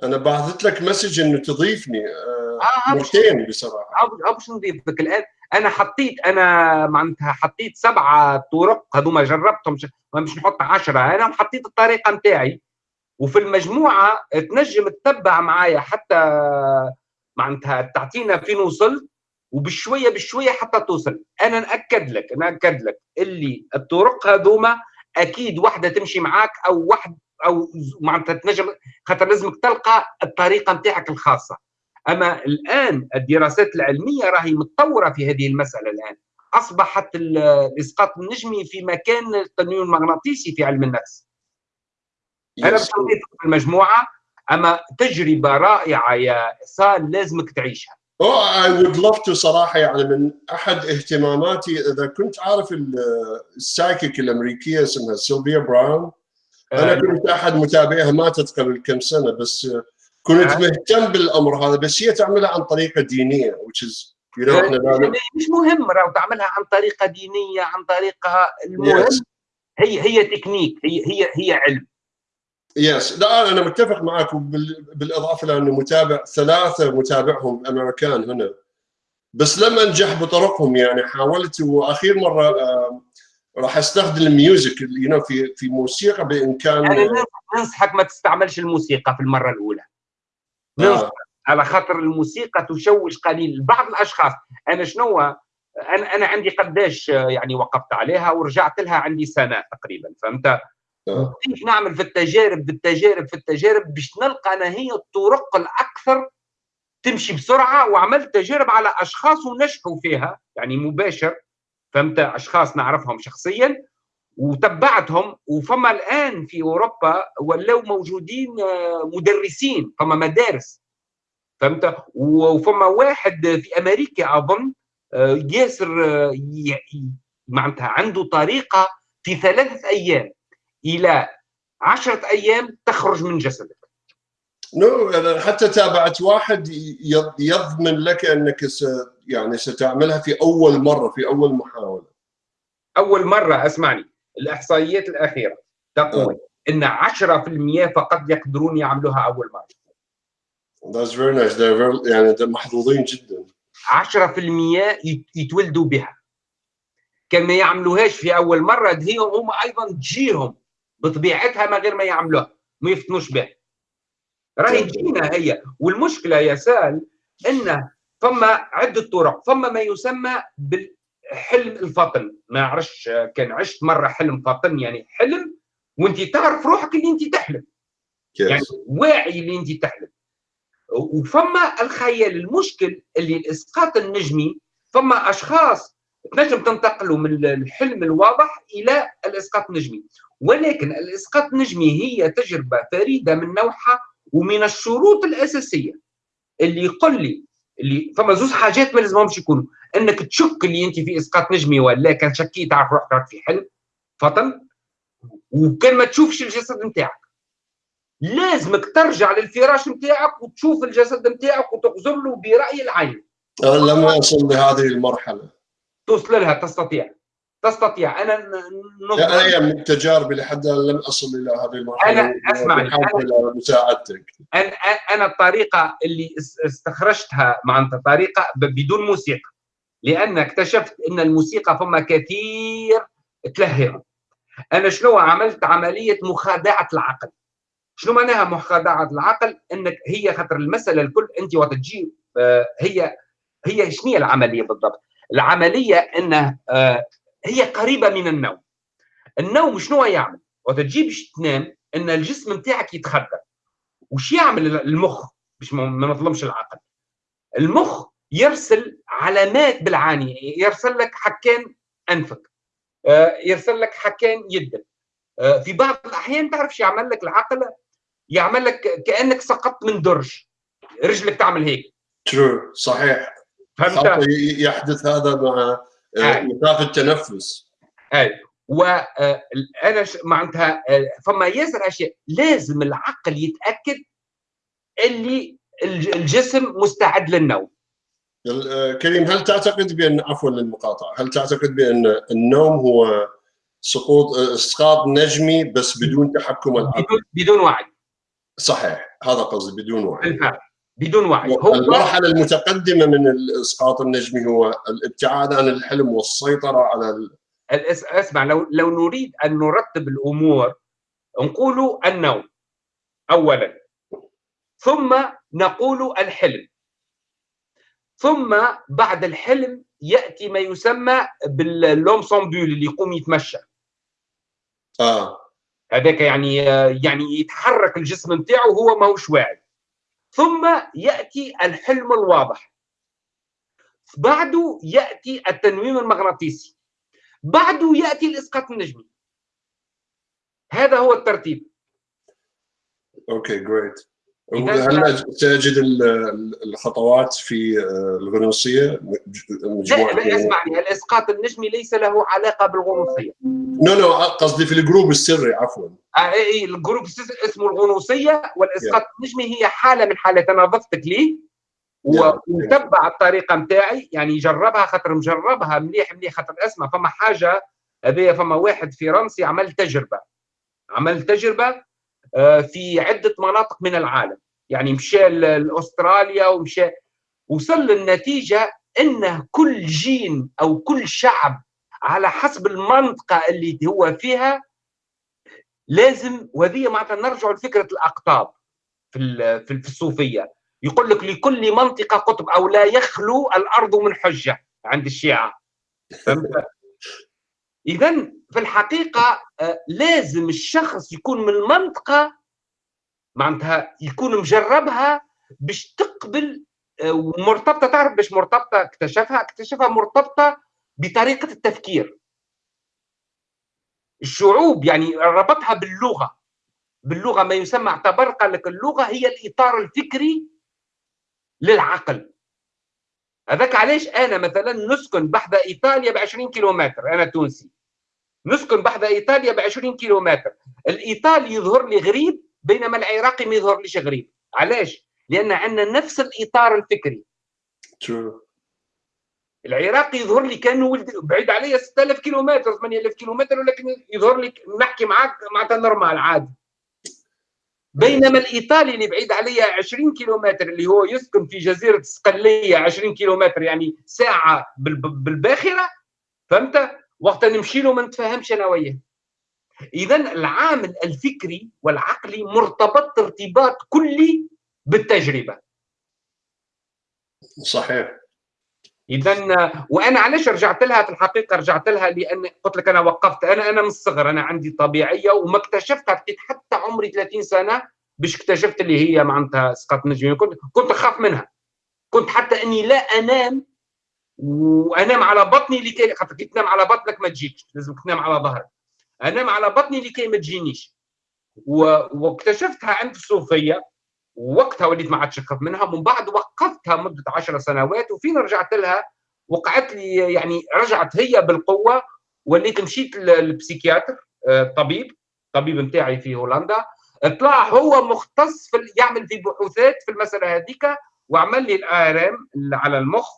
أنا بعثت لك مسج إنه تضيفني آه، آه مرتين بصراحة. باش نضيفك الآن. أنا حطيت أنا معناتها حطيت سبعه طرق هذوما جربتهم مش نحط عشرة. أنا حطيت الطريقة نتاعي. وفي المجموعة تنجم تتبع معايا حتى معناتها تعطينا فين وصلت وبشوية بشوية حتى توصل. أنا نأكد لك نأكد لك اللي الطرق هذوما أكيد واحدة تمشي معاك أو واحد أو معناتها تنجم خاطر لازمك تلقى الطريقة نتاعك الخاصة. أما الآن الدراسات العلمية راهي متطورة في هذه المسألة الآن. أصبحت الإسقاط النجمي في مكان التنويم المغناطيسي في علم النفس. أنا باش في المجموعة أما تجربة رائعة يا احسان لازمك تعيشها. Oh, I would love to صراحة يعني من أحد اهتماماتي إذا كنت عارف ال psychic الأمريكية اسمها سيلفيا براون. أنا كنت أحد متابعيها ماتت قبل كم سنة بس كنت مهتم بالأمر هذا بس هي تعملها عن طريقة دينية which is you know إحنا مش مهم لو تعملها عن طريقة دينية عن طريقة المهم. Yes. هي هي تكنيك هي هي هي علم. yes لا أنا متفق معك بالإضافة لأنه متابع ثلاثة متابعهم أمريكان هنا. بس لما أنجح بطرقهم يعني حاولت وأخير مرة راح أستخدم ال music you في في موسيقى بامكان أنا ننصحك ما تستعملش الموسيقى في المرة الأولى. آه. على خاطر الموسيقى تشوش قليل. بعض الأشخاص أنا شنو أنا أنا عندي قداش يعني وقفت عليها ورجعت لها عندي سنة تقريبا فهمت؟ كيف نعمل في التجارب في التجارب في التجارب باش نلقى أنا هي الطرق الأكثر تمشي بسرعة وعملت تجارب على أشخاص ونجحوا فيها يعني مباشر. فهمت؟ أشخاص نعرفهم شخصيا وتبعتهم وفما الآن في أوروبا ولاو موجودين آه، مدرسين فما مدارس. فهمت؟ وفما واحد في أمريكا أظن آه، ياسر آه، معناتها عنده طريقة في ثلاثة أيام إلى عشرة أيام تخرج من جسدك نو no, حتى تابعت واحد يضمن لك أنك س يعني ستعملها في أول مرة في أول محاولة. أول مرة أسمعني. الإحصائيات الأخيرة تقول أه. إن 10% فقط يقدرون يعملوها أول مرة. That's very nice. They're very, يعني محظوظين جدا. 10% يتولدوا بها. كان ما يعملوهاش في أول مرة هي هم أيضا تجيهم بطبيعتها من غير ما يعملوها ما يفتنوش بها. راهي تجينا هي. والمشكلة يا سال إن فما عدة طرق. فما ما يسمى بالحلم الفطن. ما عرفش كان عشت مرة حلم فطن يعني حلم وانت تعرف روحك اللي انت تحلم. yes. يعني واعي اللي انت تحلم. وفما الخيال المشكل اللي الإسقاط النجمي فما أشخاص تنجم تنتقلوا من الحلم الواضح إلى الإسقاط النجمي. ولكن الإسقاط النجمي هي تجربة فريدة من نوعها ومن الشروط الأساسية اللي يقول لي اللي فما زوج حاجات ما لازمهمش يكونوا. إنك تشك اللي أنت في إسقاط نجمي ولا كان شكيت تعرف روحك في حلم فطن وكان ما تشوفش الجسد نتاعك. لازمك ترجع للفراش نتاعك وتشوف الجسد نتاعك وتغزر له برأي العين. لما اصل لهذه المرحلة. توصل لها تستطيع. تستطيع. أنا أنا من تجاربي لحد الان لم أصل إلى هذه المرحلة. أنا اسمعني أنا مساعدتك. أنا أنا الطريقة اللي استخرجتها معناتها طريقة بدون موسيقى. لأن اكتشفت إن الموسيقى فما كثير تلهي. أنا شنو عملت؟ عملية مخادعة العقل. شنو معناها مخادعة العقل؟ إنك هي خاطر المسألة الكل أنت وقت تجي آه، هي هي شنو العملية بالضبط؟ العملية إنه آه، هي قريبة من النوم. النوم شنو يعمل؟ وقت تجي تنام إن الجسم نتاعك يتخدر وش يعمل المخ؟ باش ما نظلمش العقل. المخ يرسل علامات بالعانية يرسل لك حكان أنفك. آه، يرسل لك حكان يدك. آه، في بعض الأحيان تعرف شو يعمل لك العقل؟ يعمل لك كأنك سقطت من درج. رجلك تعمل هيك. ترو صحيح. فهمت؟ يحدث هذا مع مسافه التنفس اي وأنا معناتها فما ياسر اشياء لازم العقل يتأكد اللي الجسم مستعد للنوم. كريم هل تعتقد بأن عفوا للمقاطعة هل تعتقد بأن النوم هو سقوط إسقاط نجمي بس بدون تحكم العقل؟ بدون بدون وعي. صحيح. هذا قصدي بدون وعي. بالفعل. بدون وعي. هو المرحلة المتقدمة من الاسقاط النجمي هو الابتعاد عن الحلم والسيطرة على ال... أسمع لو لو نريد أن نرتب الأمور نقول النوم اولا. ثم نقول الحلم. ثم بعد الحلم يأتي ما يسمى باللومسومبول اللي يقوم يتمشى. آه. هذاك يعني يعني يتحرك الجسم نتاعو وهو ماهوش واعي. ثم يأتي الحلم الواضح. بعده يأتي التنويم المغناطيسي. بعده يأتي الإسقاط النجمي. هذا هو الترتيب. okay great ال- ال- الخطوات في آه، الغنوصية لا مجموعه لا اسمعني الإسقاط النجمي ليس له علاقة بالغنوصية. no no قصدي في ال group السري عفوا. آه، إيه، إيه، ال group اسمه الغنوصية والإسقاط النجمي هي حالة من حالات أنا ضفتك ليه Yeah. وتبع الطريقة نتاعي يعني جربها خاطر مجربها مليح مليح خاطر أسمع. فما حاجة هذه فما واحد فرنسي عمل تجربة. عمل تجربة في عدة مناطق من العالم. يعني مشى لاستراليا ومشى وصل للنتيجة إنه كل جين أو كل شعب على حسب المنطقة اللي هو فيها لازم وهذه معناتها نرجع لفكرة الأقطاب في في في الصوفية. يقول لك لكل منطقة قطب أو لا يخلو الأرض من حجة عند الشيعة. اذا في الحقيقة آه، لازم الشخص يكون من المنطقة معناتها يكون مجربها باش تقبل آه، ومرتبطه تعرف باش مرتبطة اكتشفها اكتشفها مرتبطة بطريقة التفكير. الشعوب يعني ربطها باللغة. باللغة ما يسمى اعتبر قال لك اللغة هي الإطار الفكري للعقل. هذاك علاش أنا مثلا نسكن بحذا إيطاليا ب 20 كيلومتر أنا تونسي. نسكن بحذا إيطاليا ب 20 كيلومتر. الايطالي يظهر لي غريب بينما العراقي ما يظهر ليش غريب. علاش؟ لأن عندنا نفس الإطار الفكري. ترو العراقي يظهر لي كأنه ولد بعيد عليا 6000 كيلومتر 8000 كيلومتر ولكن يظهر لي نحكي معاك معناتها نورمال عادي. بينما الإيطالي اللي بعيد عليا 20 كيلومتر اللي هو يسكن في جزيرة صقليه 20 كيلومتر يعني ساعة بال- بالباخرة فهمت؟ وقت نمشي له ما نتفاهمش أنا وياه. اذا العامل الفكري والعقلي مرتبط ارتباط كلي بالتجربة. صحيح. اذا وأنا علاش رجعت لها في الحقيقة؟ رجعت لها لأن قلت لك أنا وقفت أنا أنا من الصغر أنا عندي طبيعية وما اكتشفتها لقيت حتى عمري 30 سنة باش اكتشفت اللي هي معناتها اسقاط نجمي. كنت كنت اخاف منها. كنت حتى أني لا أنام وأنام على بطني لكي خاطر كي تنام على بطنك ما تجيكش لازم تنام على ظهرك. أنام على بطني لكي ما تجينيش. واكتشفتها عند الصوفيه ووقتها وليت ما عادش نخاف منها ومن بعد وقفتها مدة 10 سنوات وفين رجعت لها وقعت لي يعني رجعت هي بالقوة وليت مشيت لل psychiatre آه، طبيب طبيب نتاعي في هولندا طلع هو مختص في يعمل في بحوثات في المسألة هذيك وعمل لي ال IRM على المخ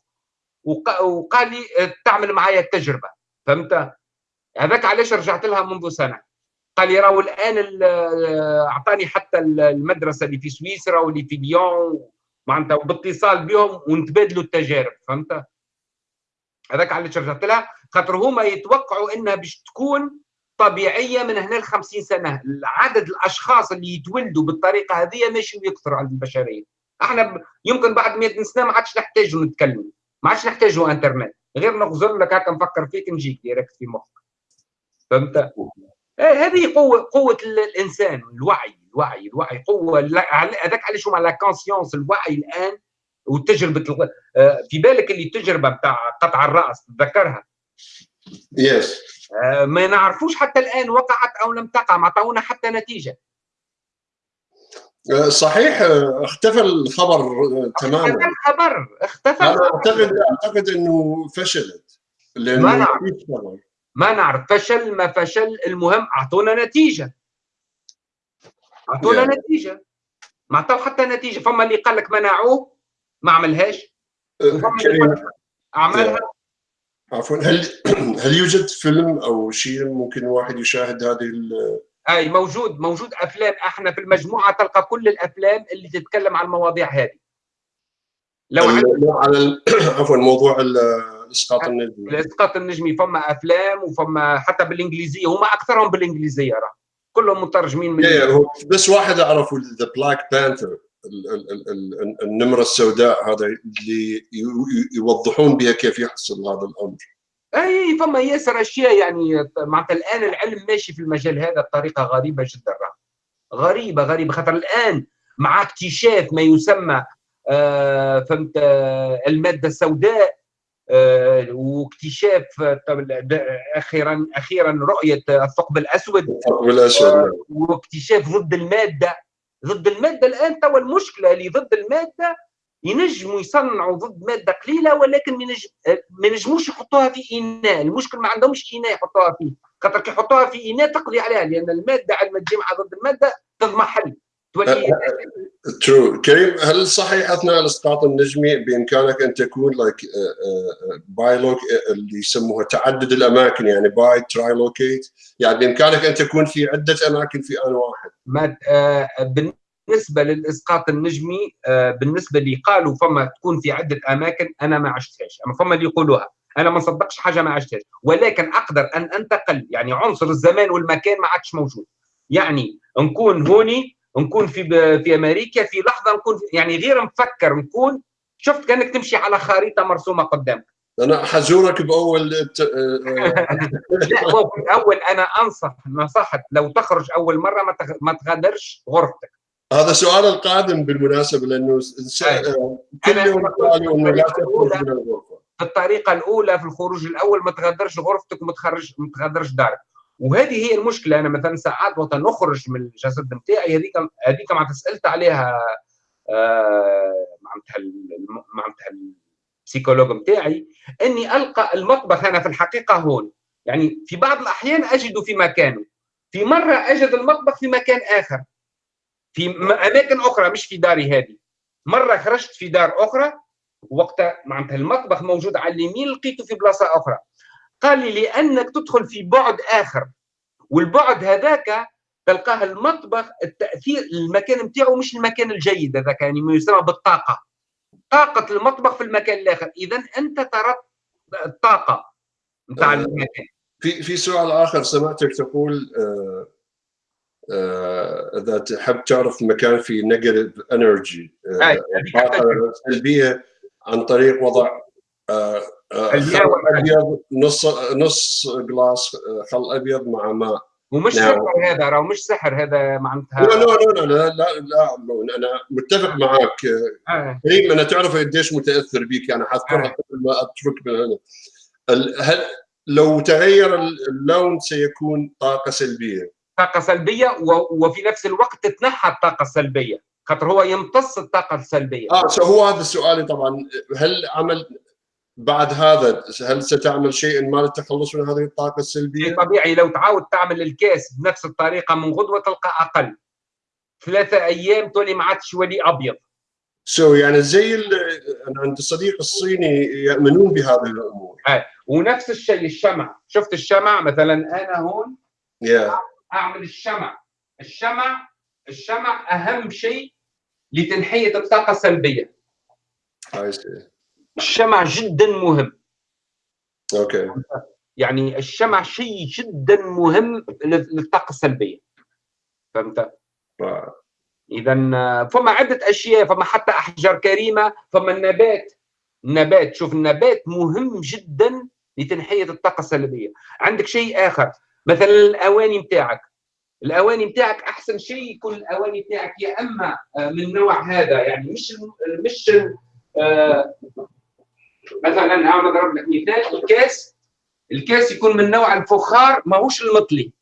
وق- وقال لي آه، تعمل معايا التجربة فهمت؟ هذاك علاش رجعت لها منذ سنة. قال لي راهو الآن ال- آه، اعطاني حتى ال- المدرسة اللي في سويسرا واللي في ليون معناتها باتصال بهم ونتبادلوا التجارب فهمت؟ هذاك علاش رجعت لها. خاطر هما يتوقعوا إنها باش تكون طبيعية من هنا ل 50 سنة. عدد الأشخاص اللي يتولدوا بالطريقة هذه ماشي يكثر عند البشرية. إحنا يمكن بعد 100 سنة ما عادش نحتاجوا نتكلم ما عادش نحتاجوا إنترنت. غير نغزر لك هكا نفكر فيك نجيك direct في مخك. فهمت؟ هذه قوه قوة ال- الإنسان الوعي الوعي الوعي قوة هذاك علاش هما la conscience الوعي الآن وتجربه آه، في بالك اللي التجربة بتاع قطع الرأس تذكرها yes آه، ما نعرفوش حتى الآن وقعت أو لم تقع ما عطونا حتى نتيجة. صحيح آه، اختفى الخبر آه، اختفى تماما. الخبر اختفى أنا. اعتقد أعتقد إنه فشلت ما لأنه نعرف. ما خبر. ما نعرف فشل ما فشل المهم أعطونا نتيجة. أعطونا Yeah. نتيجة. ما عطاو حتى نتيجة. فما اللي قال لك منعوه ما عملهاش. آه، كريم. اعمالها عفوا. هل هل يوجد فيلم أو شيء ممكن الواحد يشاهد هذه ال- أي موجود موجود أفلام. إحنا في المجموعة تلقى كل الأفلام اللي تتكلم عن المواضيع هذه. لو على عفوا موضوع ال- الاسقاط النجمي الاسقاط النجمي فما أفلام وفما حتى بالإنجليزية هم أكثرهم بالإنجليزية راه. كلهم مترجمين من بس واحد أعرفه The Black Panther النمرة السوداء هذا اللي يوضحون بها كيف يحصل هذا الأمر. أي فما ياسر أشياء يعني معناتها الآن العلم ماشي في المجال هذا بطريقة غريبة جدا راه. غريبة غريبة خاطر الآن مع اكتشاف ما يسمى آه فهمت آه المادة السوداء واكتشاف آه، د- أخيرا أخيرا رؤية الثقب الأسود. الثقب الأسود. نعم. واكتشاف ضد المادة. ضد المادة الآن توا المشكلة اللي ضد المادة ينجموا يصنعوا ضد مادة قليلة ولكن ما ينج- ما ينجموش يحطوها في إناء. المشكل ما عندهمش إناء يحطوها فيه. خاطر كي يحطوها في إناء تقضي عليها لأن المادة عندما تجي مع ضد المادة تضمحل. true كريم هل صحيح اثناء الاسقاط النجمي بإمكانك أن تكون like bilocate اللي يسموها تعدد الأماكن يعني bi trilocate يعني بإمكانك أن تكون في عدة أماكن في آن واحد. ما آه، بالنسبة للاسقاط النجمي آه، بالنسبة اللي قالوا فما تكون في عدة أماكن أنا ما عشتهاش. أما فما اللي يقولوها أنا ما نصدقش حاجة ما عشتهاش. ولكن أقدر أن أنتقل يعني عنصر الزمان والمكان ما عادش موجود. يعني نكون هوني نكون في في أمريكا في لحظة نكون يعني غير مفكر نكون شفت كأنك تمشي على خريطة مرسومة قدامك. أنا حزورك بأول آه، لا الأول أنا أنصح نصحت لو تخرج أول مرة ما ما تغادرش غرفتك. هذا سؤال القادم بالمناسبة لأنه. آه، كل يوم انه لا تخرج من الغرفة. في الطريقة الأولى في الخروج الأول ما تغادرش غرفتك وما تخرج ما تغادرش دارك. وهذه هي المشكلة. أنا مثلا ساعات وقت نخرج من الجسد نتاعي هذيك هذيك معناتها سألت عليها آه، معناتها معناتها البسيكولوج نتاعي إني ألقى المطبخ أنا في الحقيقة هون. يعني في بعض الأحيان اجده في مكانه. في مرة أجد المطبخ في مكان آخر. في أماكن أخرى مش في داري هذه. مرة خرجت في دار أخرى وقتها معناتها المطبخ موجود على اليمين لقيته في بلاصة أخرى. قال لي لأنك تدخل في بعد آخر. والبعد هذاك تلقاه المطبخ التأثير المكان نتاعو مش المكان الجيد هذاك يعني ما يسمى بالطاقة. طاقة المطبخ في المكان الآخر. اذا أنت ترى الطاقة نتاع آه. المكان. في في سؤال آخر سمعتك تقول آه، آه، إذا تحب تعرف مكان في negative energy سلبيه عن طريق وضع آه، خل والحاجة. أبيض نص نص glass آه، خل أبيض مع ماء. ومش نعم. سحر هذا راهو مش سحر هذا معناتها. لا لا لا لا لا, لا, أنا متفق معك آه، آه. كريم أنا تعرف قديش متأثر بك أنا حذكرها آه. قبل ما أترك من هنا. هل لو تغير اللون سيكون طاقة سلبية. طاقة سلبية وفي نفس الوقت تتنحى الطاقة السلبية. خاطر هو يمتص الطاقة السلبية. آه so هو هذا سؤالي طبعا. هل عمل بعد هذا هل ستعمل شيء ما للتخلص من هذه الطاقة السلبية؟ طبيعي لو تعاود تعمل الكاس بنفس الطريقة من غدوة تلقى أقل. ثلاثة أيام تولي ما عادش ولي أبيض. so so يعني زي أنا عندي صديق الصيني يؤمنون بهذه الأمور. ونفس الشيء الشمع. شفت الشمع؟ مثلا أنا هون يا أعمل الشمع. الشمع الشمع أهم شيء لتنحية الطاقة السلبية. I see. الشمع جدا مهم. أوكي. يعني الشمع شيء جدا مهم لل- للطاقة السلبية. فهمت؟ آه. اذا فما عدة أشياء فما حتى أحجار كريمة فما النبات. النبات شوف النبات مهم جدا لتنحية الطاقة السلبية. عندك شيء آخر. مثلا الأواني نتاعك الأواني نتاعك أحسن شيء يكون الأواني نتاعك يا أما آه، من النوع هذا. يعني مش مش مثلا أنا نضرب لك مثال الكاس الكاس يكون من نوع الفخار ماهوش المطلي.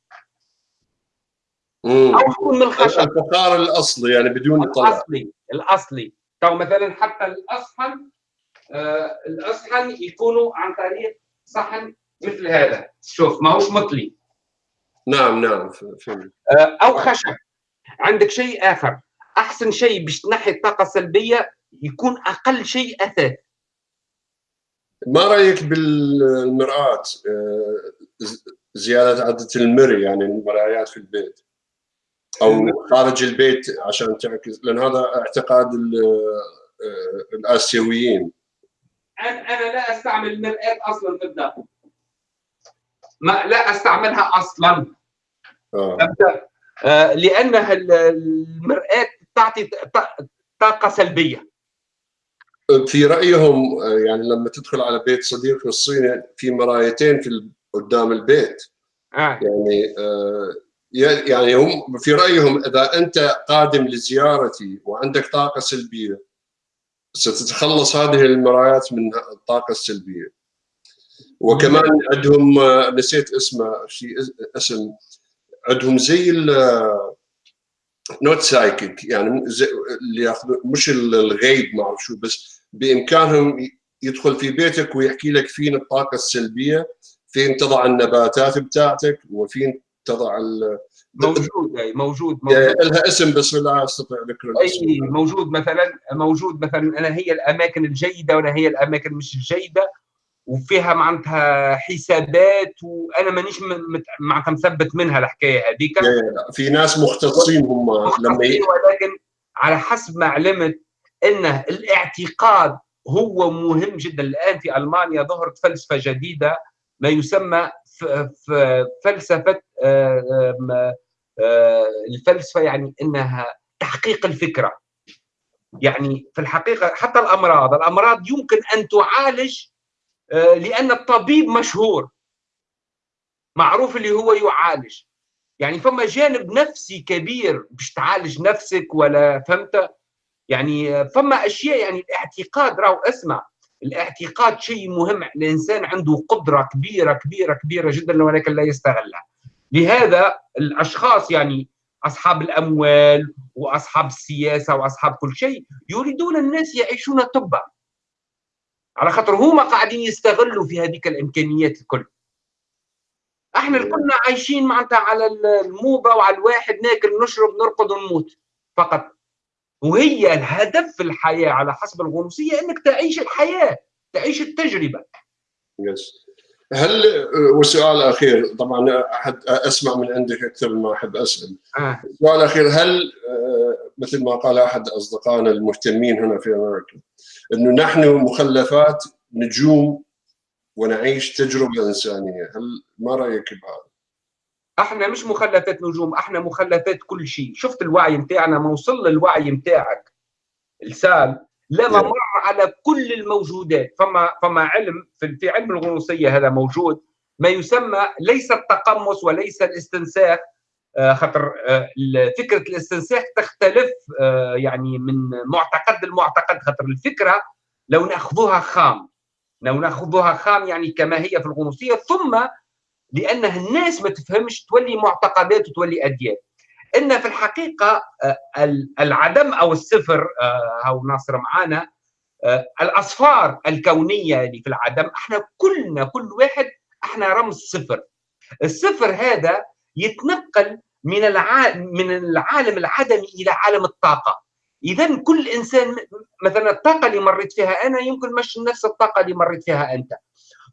أو يكون من الخشب. الفخار الأصلي يعني بدون طلع الأصلي الأصلي. تو مثلا حتى الأصحن آه الأصحن يكونوا عن طريق صحن مثل هذا. شوف ماهوش مطلي. نعم نعم فهمت. آه أو خشب. عندك شيء آخر. أحسن شيء باش تنحي الطاقة السلبية يكون أقل شيء أثاث. ما رأيك بالمرآة؟ آه، زيادة عدد المري يعني المرايات في البيت؟ أو خارج البيت عشان تعكس لأن هذا اعتقاد آه، الآسيويين. أنا لا أستعمل المرآة أصلا في الداخل ما لا أستعملها أصلا. آه. آه، لأنها ال- المرآة تعطي طاقة سلبية. في رأيهم آه، يعني لما تدخل على بيت صديقي الصيني في مرايتين في قدام البيت آه. يعني آه، يعني هم في رأيهم إذا أنت قادم لزيارتي وعندك طاقة سلبية ستتخلص هذه المرايات من الطاقة السلبية وكمان عندهم آه، نسيت اسمه شيء اسم عندهم زي not psychic يعني اللي ياخذوا مش الغيب ما أعرف شو بس بإمكانهم يدخل في بيتك ويحكي لك فين الطاقه السلبية فين تضع النباتات بتاعتك وفين تضع ال... موجود أي موجود موجود. لها اسم بس لا أستطيع ذكر الاسم. اي موجود مثلا موجود مثلا أنا هي الأماكن الجيدة وأنا هي الأماكن مش الجيدة. وفيها معناتها حسابات وأنا مانيش معناتها مثبت منها الحكاية هذيك في ناس مختصين هم لما. ولكن على حسب ما علمت انه الاعتقاد هو مهم جدا الآن في ألمانيا ظهرت فلسفة جديدة ما يسمى ف- ف- فلسفة آه، آه، الفلسفة يعني إنها تحقيق الفكرة يعني في الحقيقة حتى الأمراض الأمراض يمكن أن تعالج لأن الطبيب مشهور معروف اللي هو يعالج. يعني فما جانب نفسي كبير باش تعالج نفسك ولا فهمت؟ يعني فما أشياء يعني الاعتقاد راهو اسمع الاعتقاد شيء مهم الإنسان عنده قدرة كبيرة كبيرة كبيرة جدا ولكن لا يستغلها. لهذا الأشخاص يعني أصحاب الأموال وأصحاب السياسة وأصحاب كل شيء يريدون الناس يعيشون طبا. على خاطر هما قاعدين يستغلوا في هذيك الإمكانيات الكل. إحنا كنا عايشين معناتها على الموضة وعلى الواحد ناكل نشرب نرقد ونموت. فقط. وهي الهدف في الحياة على حسب الغنوصية إنك تعيش الحياة تعيش التجربة. يس هل والسؤال الاخير طبعا أحد أسمع من عندك أكثر ما أحب أسأل. آه. السؤال الاخير هل آه، مثل ما قال أحد أصدقائنا المهتمين هنا في أمريكا إنه نحن مخلفات نجوم ونعيش تجربة إنسانية. هل ما رأيك بهذا؟ إحنا مش مخلفات نجوم إحنا مخلفات كل شيء. شفت الوعي متاعنا؟ ما وصل للوعي متاعك. لسان. لما نعم. مر على كل الموجودات. فما فما علم في, في علم الغنوصية هذا موجود. ما يسمى ليس التقمص وليس الاستنساخ. خاطر آه، فكرة الاستنساخ تختلف آه، يعني من معتقد لمعتقد خاطر الفكرة لو نأخذوها خام. لو نأخذوها خام يعني كما هي في الغنوصية ثم لأنه الناس ما تفهمش تولي معتقدات وتولي أديان. إن في الحقيقة آه، ال- العدم أو الصفر آه، هاو ناصر معانا آه، الأصفار الكونية اللي في العدم إحنا كلنا كل واحد إحنا رمز صفر. الصفر هذا يتنقل من الع... من العالم العدمي إلى عالم الطاقة. اذا كل إنسان مثلا الطاقة اللي مريت فيها أنا يمكن مش نفس الطاقة اللي مريت فيها أنت.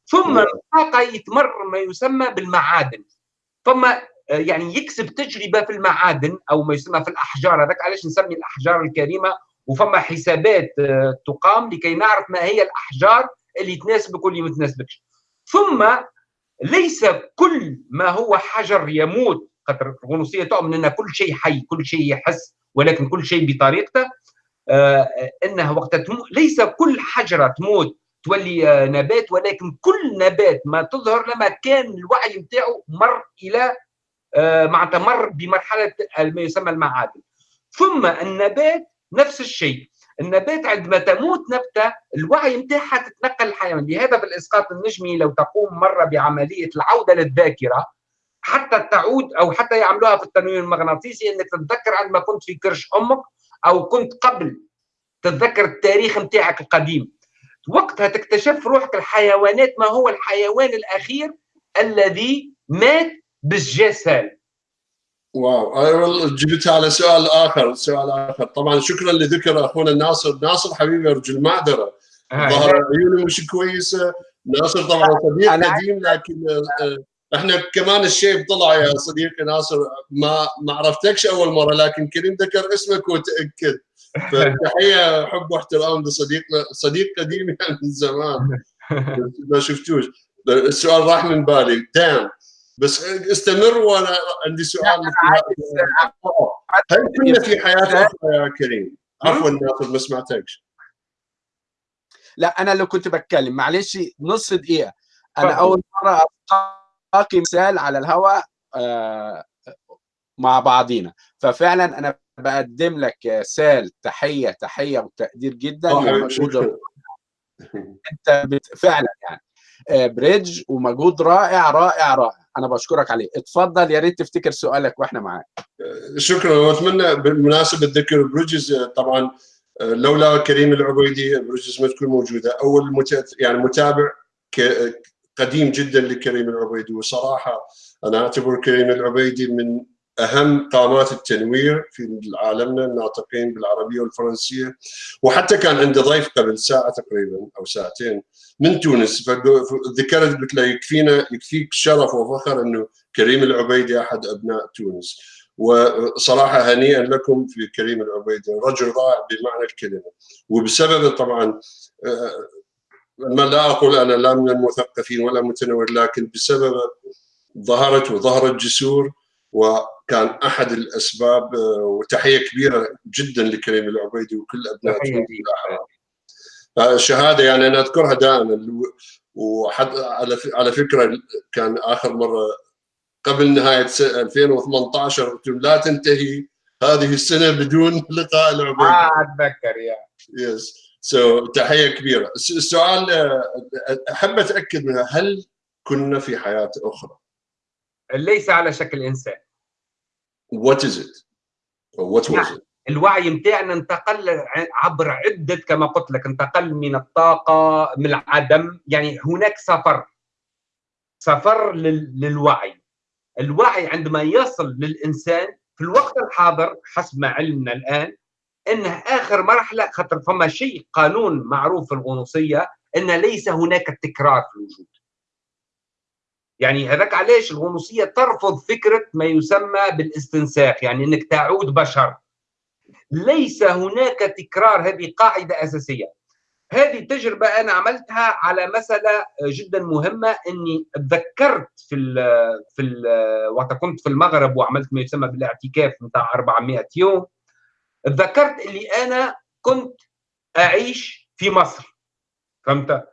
ثم نعم. الطاقة يتمر ما يسمى بالمعادن. ثم آه، يعني يكسب تجربة في المعادن أو ما يسمى في الأحجار هذاك علاش نسمي الأحجار الكريمة؟ وفما حسابات آه، تقام لكي نعرف ما هي الأحجار اللي تناسبك واللي ما تناسبكش. ثم ليس كل ما هو حجر يموت خاطر الغنوصية تؤمن أن كل شيء حي كل شيء يحس ولكن كل شيء بطريقته. آه، انه وقت تموت ليس كل حجره تموت تولي آه، نبات ولكن كل نبات ما تظهر لما كان الوعي نتاعو مر إلى آه، معناتها مر بمرحلة ما يسمى المعادن. ثم النبات نفس الشيء. النبات عندما تموت نبتة الوعي نتاعها تتنقل الحيوان. لهذا في الاسقاط النجمي لو تقوم مرة بعملية العودة للذاكرة حتى تعود أو حتى يعملوها في التنويم المغناطيسي إنك تتذكر عندما كنت في كرش أمك أو كنت قبل تتذكر التاريخ نتاعك القديم. وقتها تكتشف روحك الحيوانات ما هو الحيوان الأخير الذي مات بالجسال واو. أنا والله جبت على سؤال آخر سؤال آخر. طبعا شكرا لذكر أخونا ناصر. ناصر حبيبي رجل معذره هاي. ظهر عيونه مش كويسة. ناصر طبعا صديق قديم لكن آه، إحنا كمان الشيب طلع يا صديقي ناصر. ما ما عرفتكش أول مرة لكن كريم ذكر اسمك وتأكد. فتحية حب واحترام لصديقنا صديق قديم يعني من زمان. ما شفتوش. السؤال راح من بالي. دام بس استمر وأنا عندي سؤال هل كنا في حياة أخرى يا كريم؟ عفوا ناصر ما سمعتكش. لا أنا اللي كنت بتكلم معلش نص دقيقة. أنا اتفضل. أول مرة القي مثال على الهواء آه، مع بعضينا. ففعلا أنا بقدم لك سال تحية تحية وتقدير جدا. أنت فعلا يعني. bridge ومجهود رائع رائع رائع أنا بشكرك عليه اتفضل يا ريت تفتكر سؤالك وإحنا معاك شكرا وأتمنى بالمناسبة ذكر Bridges طبعا لولا كريم العبيدي Bridges ما تكون موجودة أول. يعني متابع. قديم جدا لكريم العبيدي وصراحة أنا أعتبر كريم العبيدي من أهم قامات التنوير في عالمنا الناطقين بالعربية والفرنسية. وحتى كان عنده ضيف قبل ساعة تقريبا أو ساعتين من تونس. فذكرت قلت له يكفينا يكفيك شرف وفخر إنه كريم العبيدي أحد أبناء تونس. وصراحة هنيئا لكم في كريم العبيدي رجل رائع بمعنى الكلمة. وبسبب طبعا آه، ما لا أقول أنا لا من المثقفين ولا متنور لكن بسبب ظهرت وظهرت جسور وكان أحد الأسباب آه، وتحية كبيرة جدا لكريم العبيدي وكل أبناء شهاده يعني أنا أذكرها دائما وحد على على فكرة كان آخر مرة قبل نهاية س- 2018 قلت لا تنتهي هذه السنة بدون لقاء العبيدي. آه أتذكر يا. يس سو تحية كبيرة. الس- السؤال آه، أحب أتأكد منها هل كنا في حياة أخرى؟ ليس على شكل إنسان. What is it? Or what was نعم. it? الوعي متاعنا انتقل عبر عدة كما قلت لك انتقل من الطاقة من العدم يعني هناك سفر سفر لل- للوعي الوعي عندما يصل للإنسان في الوقت الحاضر حسب ما علمنا الآن انه آخر مرحلة خاطر فما شيء قانون معروف في الغنوصية إن ليس هناك تكرار في الوجود يعني هذاك علاش الغنوصية ترفض فكرة ما يسمى بالاستنساخ يعني إنك تعود بشر. ليس هناك تكرار هذه قاعدة أساسية. هذه التجربه أنا عملتها على مسألة جدا مهمة إني تذكرت في ال في ال وقت كنت في المغرب وعملت ما يسمى بالاعتكاف نتاع 400 يوم. تذكرت اللي أنا كنت أعيش في مصر. فهمت؟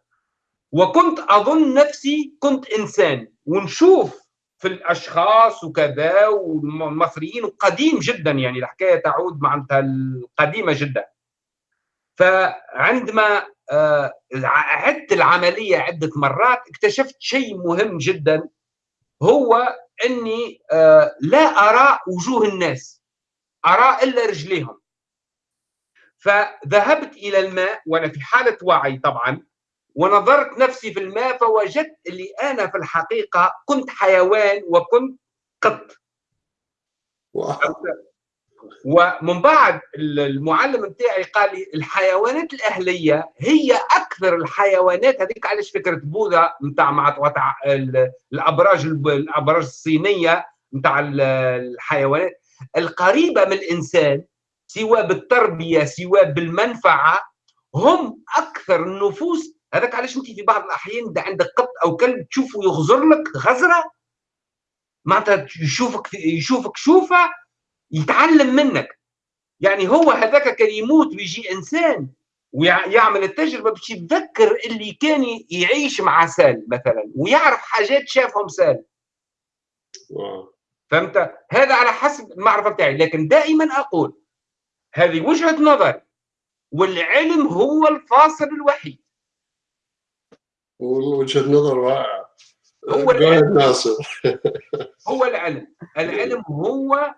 وكنت أظن نفسي كنت إنسان. ونشوف في الأشخاص وكذا والمصريين قديم جدا يعني الحكاية تعود معناتها القديمة جدا. فعندما آه، عدت العملية عدة مرات اكتشفت شيء مهم جدا هو إني آه، لا أرى وجوه الناس أرى إلا رجليهم. فذهبت إلى الماء وأنا في حالة وعي طبعا ونظرت نفسي في الماء فوجدت اللي أنا في الحقيقة كنت حيوان وكنت قط. ومن بعد المعلم بتاعي قال لي الحيوانات الأهلية هي أكثر الحيوانات هذيك علاش فكرة بوذا نتاع مع الأبراج الأبراج الصينية نتاع الحيوانات القريبة من الإنسان سواء بالتربية سواء بالمنفعة هم أكثر النفوس هذاك علاش انت في بعض الأحيان اذا عندك قط أو كلب تشوفه يغزر لك غزرة معناتها يشوفك يشوفك شوفة يتعلم منك. يعني هو هذاك كان يموت ويجي إنسان ويعمل التجربة باش يتذكر اللي كان يعيش مع سال مثلا ويعرف حاجات شافهم سال. فهمت؟ هذا على حسب المعرفة بتاعي. لكن دائما أقول هذه وجهة نظر والعلم هو الفاصل الوحيد. وجهة نظر رائعة. هو ahead, ناصر. هو العلم. العلم هو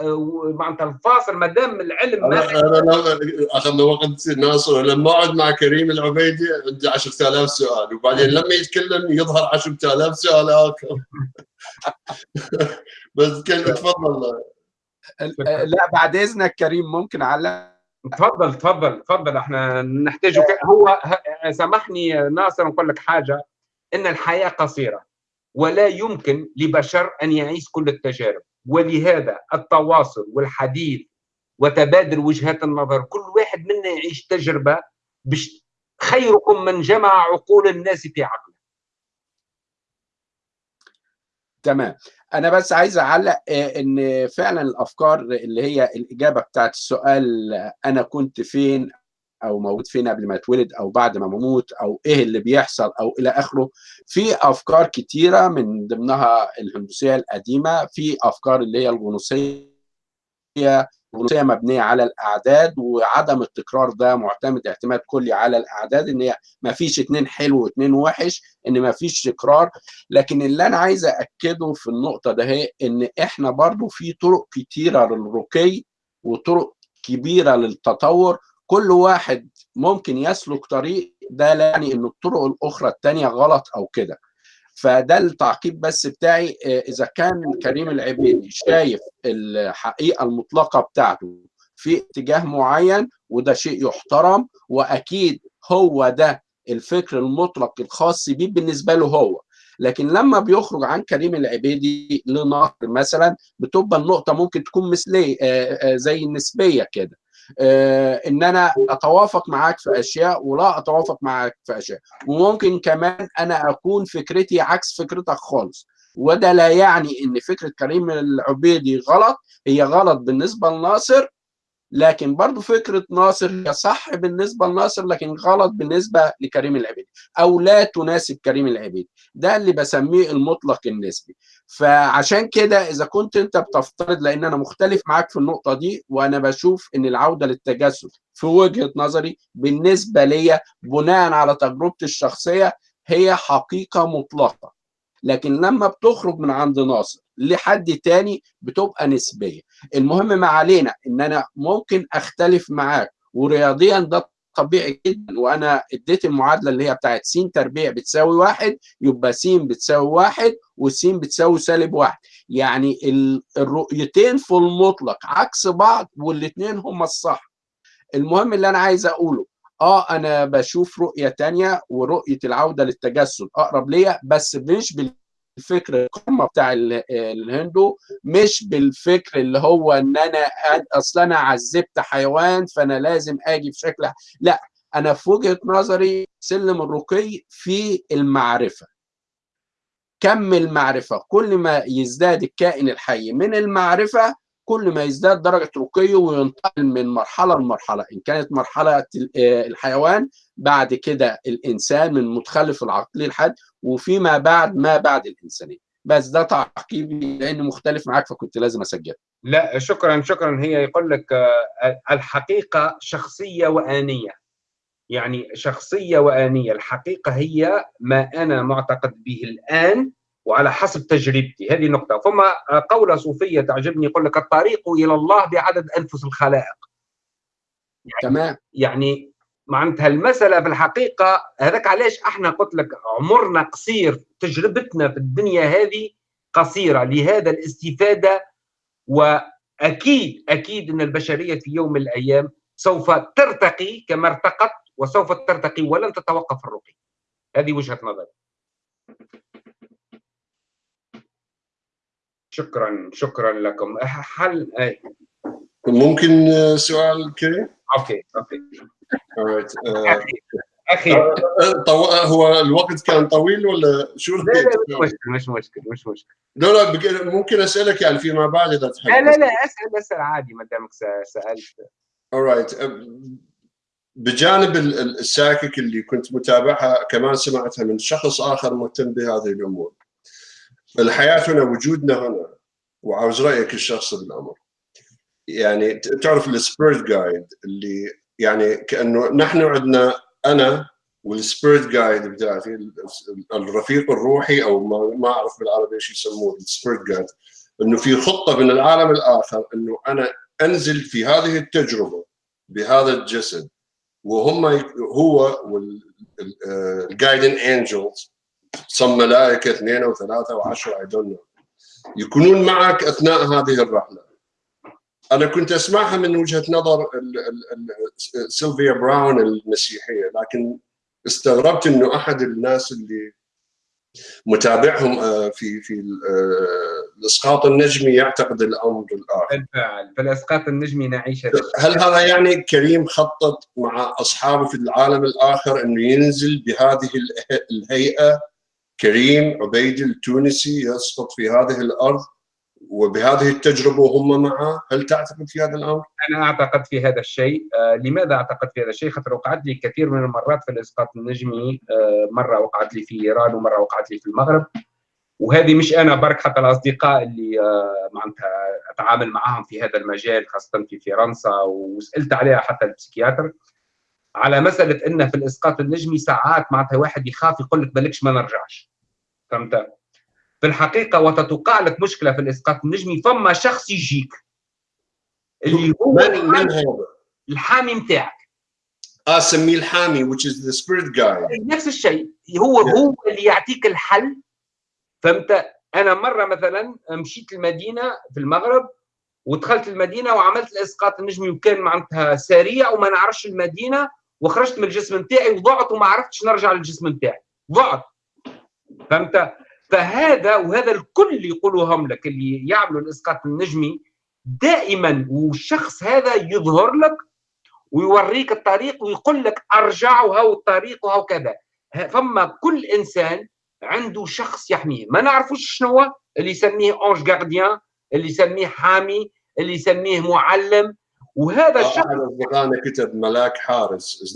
آه، معناتها الفاصل. ما دام العلم أنا ما انا اخذنا وقت ناصر. لما أقعد مع كريم العبيدي عندي 10000 سؤال. وبعدين لما يتكلم يظهر 10000 سؤال آخر. بس كان تفضل. لا بعد إذنك كريم ممكن على تفضل تفضل تفضل. إحنا نحتاج ك- هو سامحني ناصر نقول لك حاجة إن الحياة قصيرة ولا يمكن لبشر أن يعيش كل التجارب. ولهذا التواصل والحديث وتبادل وجهات النظر كل واحد منا يعيش تجربة باش خيركم من جمع عقول الناس في عقله. تمام. أنا بس عايز أعلق آه، إن فعلا الأفكار اللي هي الإجابة بتاعت السؤال آه، أنا كنت فين؟ أو موجود فين قبل ما اتولد أو بعد ما بموت أو إيه اللي بيحصل أو إلى آخره. في أفكار كتيرة من ضمنها الهندوسية القديمة في أفكار اللي هي الغنوصية الغنوصية مبنية على الأعداد وعدم التكرار ده معتمد اعتماد كلي على الأعداد إن هي ما فيش اتنين حلو واتنين وحش إن ما فيش تكرار. لكن اللي أنا عايز اكده في النقطة ده هي إن إحنا برضو في طرق كتيرة للرقي وطرق كبيرة للتطور كل واحد ممكن يسلك طريق ده لا يعني إن الطرق الأخرى التانية غلط أو كده. فده التعقيب بس بتاعي آه، إذا كان كريم العبيدي شايف الحقيقة المطلقة بتاعته في اتجاه معين وده شيء يحترم وأكيد هو ده الفكر المطلق الخاص بيه بالنسبة له هو. لكن لما بيخرج عن كريم العبيدي لنهر مثلا بتبقى النقطة ممكن تكون مثلية آه، آه، زي النسبية كده. إن أنا أتوافق معاك في أشياء ولا أتوافق معاك في أشياء. وممكن كمان أنا أكون فكرتي عكس فكرتك خالص. وده لا يعني إن فكرة كريم العبيدي غلط. هي غلط بالنسبة لناصر. لكن برضو فكرة ناصر هي صح بالنسبة لناصر لكن غلط بالنسبة لكريم العبيدي أو لا تناسب كريم العبيدي ده اللي بسميه المطلق النسبي. فعشان كده إذا كنت أنت بتفترض لأن أنا مختلف معاك في النقطة دي وأنا بشوف إن العودة للتجسد في وجهة نظري بالنسبة ليا بناء على تجربتي الشخصية هي حقيقة مطلقة. لكن لما بتخرج من عند ناصر لحد تاني بتبقى نسبية. المهم ما علينا إن أنا ممكن أختلف معاك ورياضيا ده طبيعي جدا وأنا اديت المعادلة اللي هي بتاعت س تربيع بتساوي واحد يبقى س بتساوي واحد وس بتساوي سالب واحد. يعني ال- الرؤيتين في المطلق عكس بعض والاثنين هما الصح. المهم اللي أنا عايز أقوله آه أنا بشوف رؤية تانية ورؤية العودة للتجسد أقرب ليا بس مش بالفكر القمة بتاع ال- الهندو مش بالفكر اللي هو إن أنا أصل أنا عذبت حيوان فأنا لازم آجي في شكل لا أنا في وجهة نظري سلم الرقي في المعرفة. كم المعرفة؟ كل ما يزداد الكائن الحي من المعرفة كل ما يزداد درجة رقيه وينتقل من مرحلة لمرحلة إن كانت مرحلة الحيوان بعد كده الإنسان من متخلف العقلي الحاد وفيما بعد ما بعد الإنسانية. بس ده تعقيبي لأني مختلف معاك فكنت لازم أسجل. لا شكرا شكرا. هي يقول لك آه، الحقيقة شخصية وآنية. يعني شخصية وآنية. الحقيقة هي ما أنا معتقد به الآن وعلى حسب تجربتي. هذه نقطه ثم قوله صوفية تعجبني يقول لك الطريق إلى الله بعدد أنفس الخلائق. تمام. يعني معناتها المسألة في الحقيقة هذاك علاش أحنا قلت لك عمرنا قصير تجربتنا في الدنيا هذه قصيرة. لهذا الاستفادة وأكيد أكيد إن البشرية في يوم من الأيام سوف ترتقي كما ارتقت وسوف ترتقي ولن تتوقف الرقي. هذه وجهة نظري. شكرا شكرا لكم حل أي. ممكن آه، سؤال كريم؟ okay okay. آه، أخي آه، طو... هو الوقت كان طويل ولا شو لا لا مش مشكل مش مشكل مش مشكل لا لا ممكن أسألك يعني فيما بعد إذا تحب لا لا لا أسأل أسأل عادي ما دامك سألت alright. بجانب ال- ال- ال psychic اللي كنت متابعها كمان سمعتها من شخص آخر مهتم بهذه الأمور. الحياة هنا وجودنا هنا وعاوز رأيك الشخصي بالأمر. يعني تعرف ال spirit guide اللي يعني كأنه نحن عندنا أنا وال spirit guide بتاعتي ال- الرفيق الروحي أو ما, أعرف بالعربي إيش يسموه ال spirit guide إنه في خطة من العالم الآخر إنه أنا أنزل في هذه التجربة بهذا الجسد وهم هو وال guardian angels some ملائكة اثنين أو ثلاثة وعشره I don't يكونون معك أثناء هذه الرحلة. أنا كنت أسمعها من وجهة نظر سيلفيا براون المسيحية لكن استغربت إنه أحد الناس اللي متابعهم آه، في في آه، الإسقاط النجمي يعتقد الأمر الآخر. بالفعل. في الاسقاط النجمي نعيش. هل هذا يعني كريم خطط مع أصحابه في العالم الآخر إنه ينزل بهذه اله- الهيئة؟ كريم عبيدي التونسي يسقط في هذه الأرض وبهذه التجربة وهم معه. هل تعتقد في هذا الأمر؟ أنا أعتقد في هذا الشيء. آه لماذا أعتقد في هذا الشيء؟ خاطر وقعت لي كثير من المرات في الإسقاط النجمي. آه مرة وقعت لي في إيران ومرة وقعت لي في المغرب. وهذه مش أنا برك حتى الأصدقاء اللي آه معناتها أتعامل معهم في هذا المجال خاصة في فرنسا وسألت عليها حتى البسيكياتر. على مسألة ان في الإسقاط النجمي ساعات معناتها واحد يخاف يقول لك بالكش ما نرجعش فهمت؟ في الحقيقة وتتوقع لك مشكلة في الإسقاط النجمي فما شخص يجيك اللي هو؟ الحامي نتاعك آه سميه الحامي which is the spirit guide. نفس الشيء. هو Yeah. هو اللي يعطيك الحل. فهمت؟ أنا مرة مثلا مشيت المدينة في المغرب ودخلت المدينة وعملت الإسقاط النجمي وكان معناتها سريع وما نعرفش المدينة. وخرجت من الجسم نتاعي وضعت وما عرفتش نرجع للجسم نتاعي ضعت. فهمت؟ فهذا وهذا الكل يقولوهم لك اللي يعملوا الإسقاط النجمي دائما والشخص هذا يظهر لك ويوريك الطريق ويقول لك ارجع وهو الطريق وهو كذا. فما كل إنسان عنده شخص يحميه ما نعرفوش شنو اللي يسميه اونج جارديان اللي يسميه حامي اللي يسميه معلم وهذا الشخص احد اصدقائنا كتب ملاك حارس.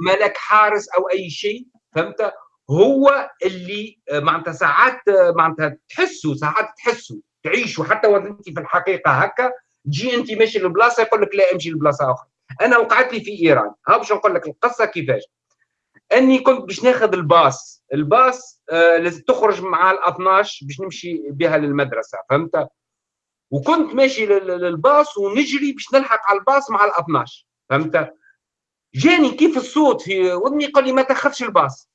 ملك حارس أو أي شيء فهمت؟ هو اللي آه، معناتها ساعات آه، معناتها تحسوا ساعات تحسوا تعيشوا حتى وأنت في الحقيقة هكا. تجي أنت ماشي لبلاصه يقول لك لا امشي لبلاصة أخرى. أنا وقعت لي في إيران. ها باش نقول لك القصة كيفاش. أني كنت باش ناخذ الباص. الباص آه لازم تخرج مع ال 12 باش نمشي بها للمدرسة فهمت؟ وكنت ماشي لل- لل- للباص ونجري باش نلحق على الباص مع ال 12 فهمت؟ جاني كيف الصوت في ودني قال لي ما تاخذش الباص.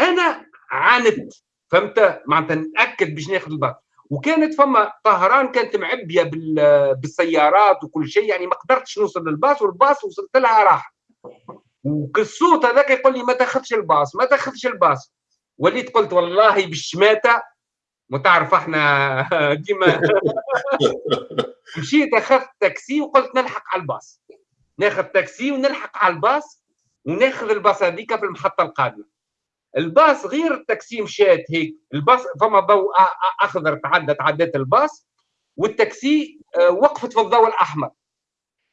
أنا عاندت. فهمت؟ معناتها نأكد باش ناخذ الباص. وكانت فما طهران كانت معبية بال- بالسيارات وكل شيء يعني ما قدرتش نوصل للباص والباص وصلت لها راح والصوت هذاك يقول لي ما تاخذش الباص ما تاخذش الباص. وليت قلت والله بالشماتة وتعرف إحنا ديما مشيت أخذت تاكسي وقلت نلحق على الباص. ناخذ تاكسي ونلحق على الباص وناخذ الباص هذيك في المحطة القادمة. الباص غير التاكسي مشات هيك الباص فما ضوء أخضر تعدى تعديت الباص والتاكسي آه، وقفت في الضوء الأحمر.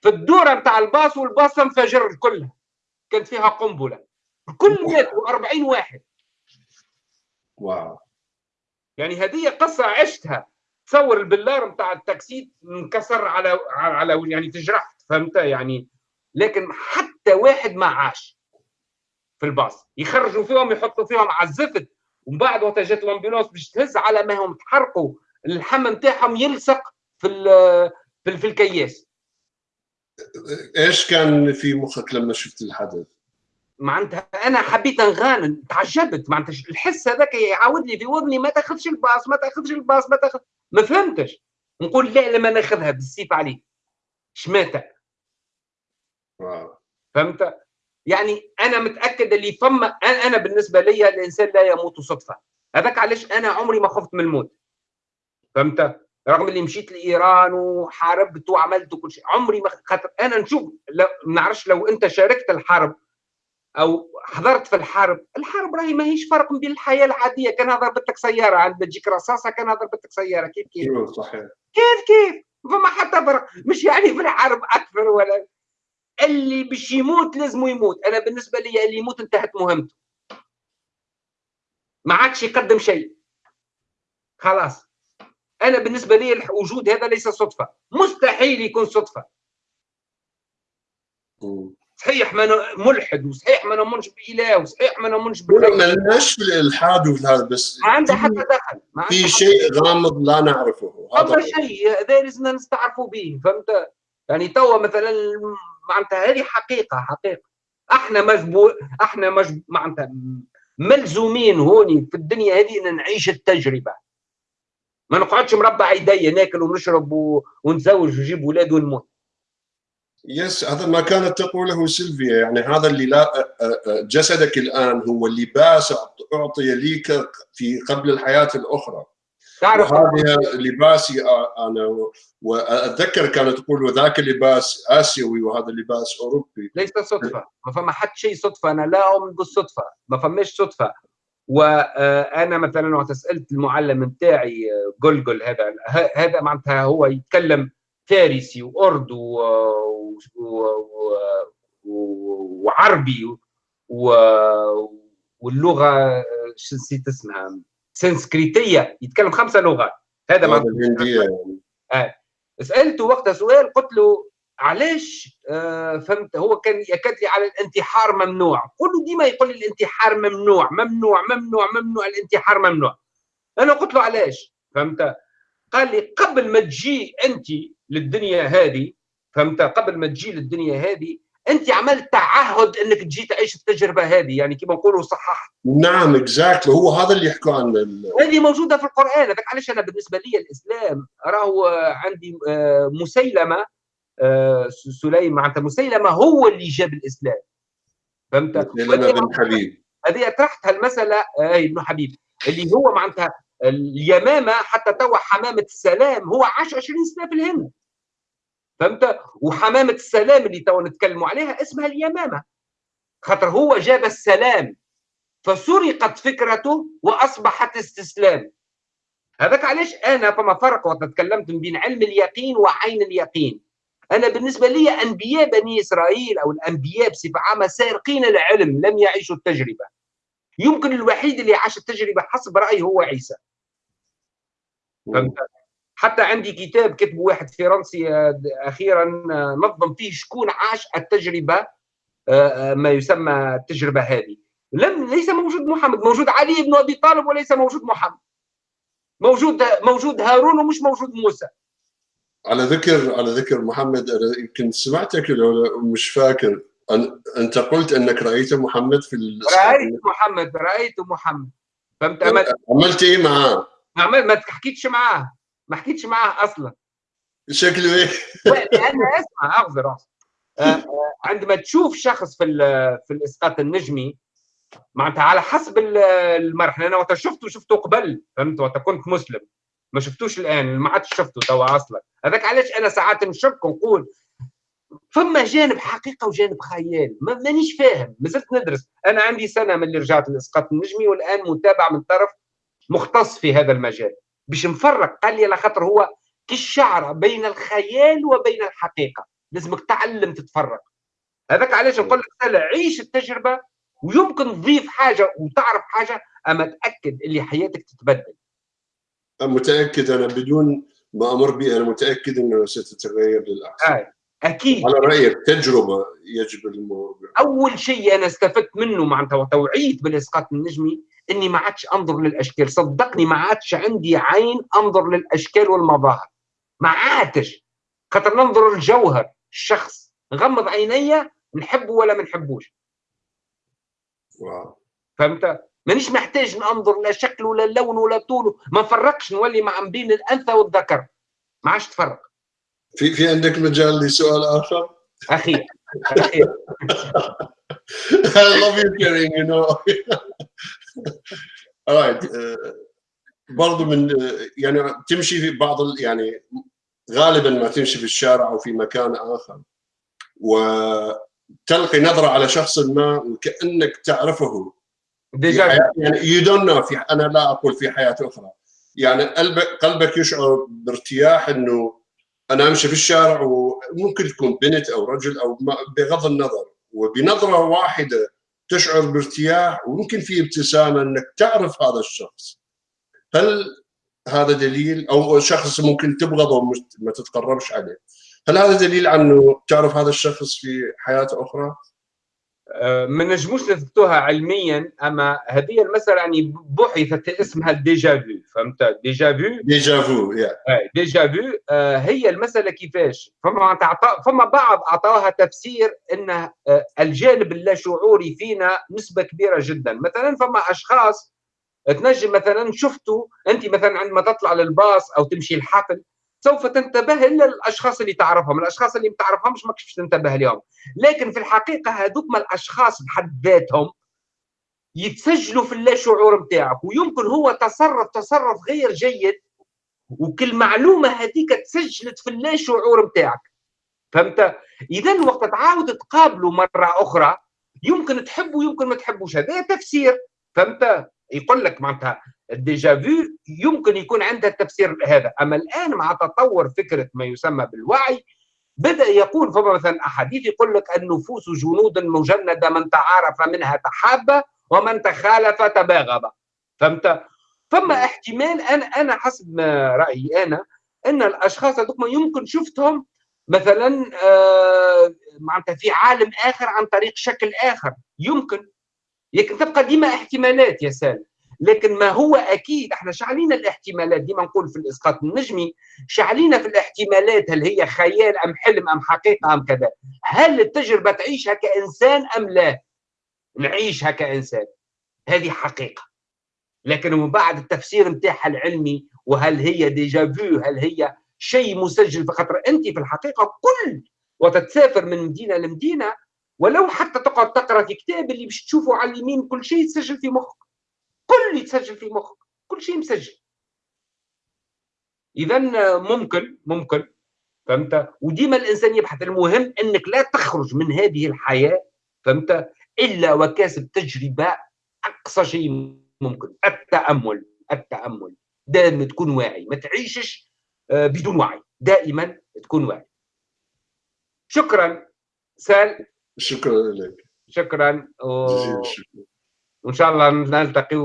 في الدورة بتاع الباص والباص انفجر كلها كانت فيها قنبلة. الكل ماتوا 40 واحد. wow. يعني هذه قصة عشتها. تصور البلار بتاع التاكسي انكسر على على يعني تجرحت فهمت؟ يعني لكن حتى واحد ما عاش في الباص. يخرجوا فيهم يحطوا فيهم على الزفت ومن بعد وقت جات الأمبولانس باش تهز على ما هم تحرقوا. اللحم نتاعهم يلصق في في, في الكياس. إيش كان في مخك لما شفت الحدث؟ معناتها أنا حبيت نغانم تعجبت معناتها الحس هذاك يعاود لي في وذني ما تاخذش الباص ما تاخذش الباص ما تاخذ ما فهمتش. نقول لا لما ناخذها بالسيف عليك شماتة. فهمت؟ يعني أنا متأكد اللي فما أنا أنا بالنسبة لي الإنسان لا يموت صدفة. هذاك علاش أنا عمري ما خفت من الموت. فهمت؟ رغم اللي مشيت لإيران وحاربت وعملت وكل شيء عمري ما خاطر أنا نشوف ما نعرفش لو أنت شاركت الحرب أو حضرت في الحرب الحرب راهي ماهيش فرق بين الحياة العادية كان هذا ضربتك سيارة عند تجيك رصاصة كان هذا ضربتك سيارة كيف كيف؟ صحيح. كيف كيف؟ فما حتى فرق مش يعني في الحرب أكثر ولا اللي باش يموت لازم يموت أنا بالنسبة لي اللي يموت انتهت مهمته. ما عادش يقدم شيء. خلاص. أنا بالنسبة لي الوجود هذا ليس صدفة مستحيل يكون صدفة. صحيح ما أنا ملحد وصحيح ما نؤمنش بإله وصحيح ما نؤمنش ما بالغيب لناش في الإلحاد وفي هذا بس ما عنده حتى دخل ما في شيء غامض لا نعرفه هذا شيء هذا لازمنا نستعرفوا به فهمت؟ يعني توا مثلا معناتها هذه حقيقة حقيقة. أحنا مجبور أحنا مجب... معناتها ملزومين هوني في الدنيا هذه إن نعيش التجربة. ما نقعدش مربع إيديا ناكل ونشرب و... ونتزوج ونجيب أولاد ونموت. يس هذا ما كانت تقوله سيلفيا. يعني هذا اللي لا جسدك الآن هو لباس أعطي ليك في قبل الحياة الأخرى. تعرف وهذا لباسي أنا وأتذكر كانت تقول وذاك لباس آسيوي وهذا لباس أوروبي. ليس صدفة. ما فما حد شيء صدفة. أنا لا اؤمن بالصدفه ما فماش صدفة. وأنا مثلا وقت سألت المعلم نتاعي قلقل هذا هذا معناتها هو يتكلم فارسي واردو و... و... و... وعربي و... واللغة شو نسيت اسمها؟ سنسكريتية يتكلم خمسة لغات. هذا الهندية يعني. آه. سألته وقتها سؤال قلت له علاش آه فهمت هو كان يكاد لي على الانتحار ممنوع. قل له ديما يقول لي الانتحار ممنوع ممنوع ممنوع ممنوع الانتحار ممنوع. أنا قلت له علاش؟ فهمت؟ قال لي قبل ما تجي أنت للدنيا هذه فهمت؟ قبل ما تجي للدنيا هذه أنت عملت تعهد إنك تجي تعيش التجربة هذه يعني كما نقولوا صححت. نعم اكزاكتلي هو هذا اللي يحكوا عنه ال- هذه موجودة في القرآن. هذاك علاش أنا بالنسبة لي الإسلام؟ راهو عندي آه، مسيلمة آه، سليم معناتها مسيلمة هو اللي جاب الإسلام. فهمت؟ لنا بن حبيب. هذه طرحت هالمساله آه، إبن حبيب اللي هو معناتها اليمامة حتى توا حمامة السلام هو عاش 20 سنة في الهند. فهمت؟ وحمامة السلام اللي توا نتكلموا عليها اسمها اليمامة. خاطر هو جاب السلام فسرقت فكرته وأصبحت استسلام. هذاك علاش أنا فما فرق وقت تكلمت بين علم اليقين وعين اليقين. أنا بالنسبة لي أنبياء بني إسرائيل أو الأنبياء بصفة عامة سارقين العلم لم يعيشوا التجربة. يمكن الوحيد اللي عاش التجربة حسب رايي هو عيسى. فهمت؟ حتى عندي كتاب كتبه واحد فرنسي آه، أخيرا آه، نظم فيه شكون عاش التجربة آه، ما يسمى التجربة هذه. لم ليس موجود محمد موجود علي بن أبي طالب وليس موجود محمد. موجود موجود هارون ومش موجود موسى. على ذكر على ذكر محمد أنا يمكن سمعتك مش فاكر. أن أنت قلت أنك رأيت محمد في رأيت محمد رأيت محمد. فهمت؟ عملت إيه معاه؟ ما حكيتش معاه ما حكيتش معاه أصلا. شكله إيه؟ لأن أسمع أعذر. آه، عندما تشوف شخص في في الإسقاط النجمي معناتها على حسب ال- المرحلة أنا وقت شفته شفته قبل فهمت؟ وقت كنت مسلم. ما شفتوش الآن ما عادش شفته توا أصلا. هذاك علاش أنا ساعات نشك ونقول فما جانب حقيقة وجانب خيال. ما مانيش فاهم ما زلت ندرس. أنا عندي سنة من اللي رجعت للإسقاط النجمي والآن متابع من طرف مختص في هذا المجال. باش نفرق قال لي على خاطر هو كالشعره بين الخيال وبين الحقيقة. لازمك تعلم تتفرق. هذاك علاش نقول لك عيش التجربة ويمكن تضيف حاجة وتعرف حاجة أما تأكد اللي حياتك تتبدل. متأكد أنا بدون ما أمر به أنا متأكد إنه ستتغير للأحسن. آه. أكيد. على رأيك تجربة يجب الموضوع. أول شيء أنا استفدت منه معناتها وتوعيت بالإسقاط النجمي إني ما عادش أنظر للأشكال. صدقني ما عادش عندي عين أنظر للأشكال والمظاهر. ما عادش. خاطر ننظر للجوهر الشخص نغمض عيني نحبه ولا ما نحبوش. واو. فهمت؟ مانيش محتاج ننظر لا شكل ولا لون ولا طول. ما نفرقش نولي مع بين الأنثى والذكر. ما عادش تفرق. في في عندك مجال لسؤال آخر؟ أخي I love you Karim you know. Alright uh, برضو من uh, يعني تمشي في بعض يعني غالبا ما تمشي في الشارع أو في مكان آخر. وتلقي نظرة على شخص ما وكأنك تعرفه. ديجا يعني you don't know. في أنا لا أقول في حياة أخرى. يعني قلبك قلبك يشعر بارتياح إنه أنا أمشي في الشارع وممكن تكون بنت أو رجل أو بغض النظر. وبنظرة واحدة تشعر بارتياح وممكن في ابتسامة إنك تعرف هذا الشخص. هل هذا دليل؟ أو شخص ممكن تبغضه ما تتقربش عليه. هل هذا دليل إنه تعرف هذا الشخص في حياة أخرى؟ ما نجموش نثبتوها علميا أما هذه المسألة يعني بحثت اسمها ال déjà vu فهمت؟ déjà vu؟ déjà vu آه، déjà vu آه، هي المسألة كيفاش؟ فما فما بعض أعطاها تفسير إن آه، الجانب اللاشعوري فينا نسبة كبيرة جدا. مثلا فما أشخاص تنجم مثلا شفتوا أنت مثلا عندما تطلع للباص أو تمشي الحفل سوف تنتبه إلا الأشخاص اللي تعرفهم. الأشخاص اللي ما تعرفهمش ماكش تنتبه لهم لكن في الحقيقة هذوك الأشخاص بحد ذاتهم يتسجلوا في اللاشعور نتاعك ويمكن هو تصرف تصرف غير جيد. وكل معلومه هذيك تسجلت في اللاشعور نتاعك فهمت؟ اذا وقت تعاود تقابله مرة أخرى يمكن تحبه يمكن ما تحبوش. هذا تفسير. فهمت؟ يقول لك معناتها ال déjà vu يمكن يكون عندها التفسير هذا. أما الآن مع تطور فكرة ما يسمى بالوعي بدأ يقول فما مثلا احاديث يقول لك النفوس جنود مجندة من تعارف منها تحاب ومن تخالف تباغض. فهمت؟ فما احتمال أنا أنا حسب ما رأيي أنا أن الأشخاص هذوك يمكن شفتهم مثلا آه معناتها في عالم آخر عن طريق شكل آخر. يمكن. لكن تبقى ديما احتمالات يا سالم. لكن ما هو أكيد إحنا شعلينا الاحتمالات ديما نقول في الإسقاط النجمي شعلينا في الاحتمالات هل هي خيال أم حلم أم حقيقة أم كذا. هل التجربة تعيشها كإنسان أم لا؟ نعيشها كإنسان. هذه حقيقة. لكن من بعد التفسير نتاعها العلمي وهل هي déjà vu هل هي شيء مسجل فخاطر أنت في الحقيقة كل وقت تسافر من مدينة لمدينة ولو حتى تقعد تقرأ في كتاب اللي باش تشوفه على اليمين كل شيء يتسجل في مخك. كل يتسجل في مخك كل شيء مسجل. اذا ممكن ممكن فهمت؟ وديما الإنسان يبحث المهم إنك لا تخرج من هذه الحياة فهمت؟ إلا وكاسب تجربة أقصى شيء ممكن التأمل التأمل. دائما تكون واعي ما تعيشش بدون وعي دائما تكون واعي. شكرا سال. شكرا لك. شكرا و... وإن شاء الله نلتقي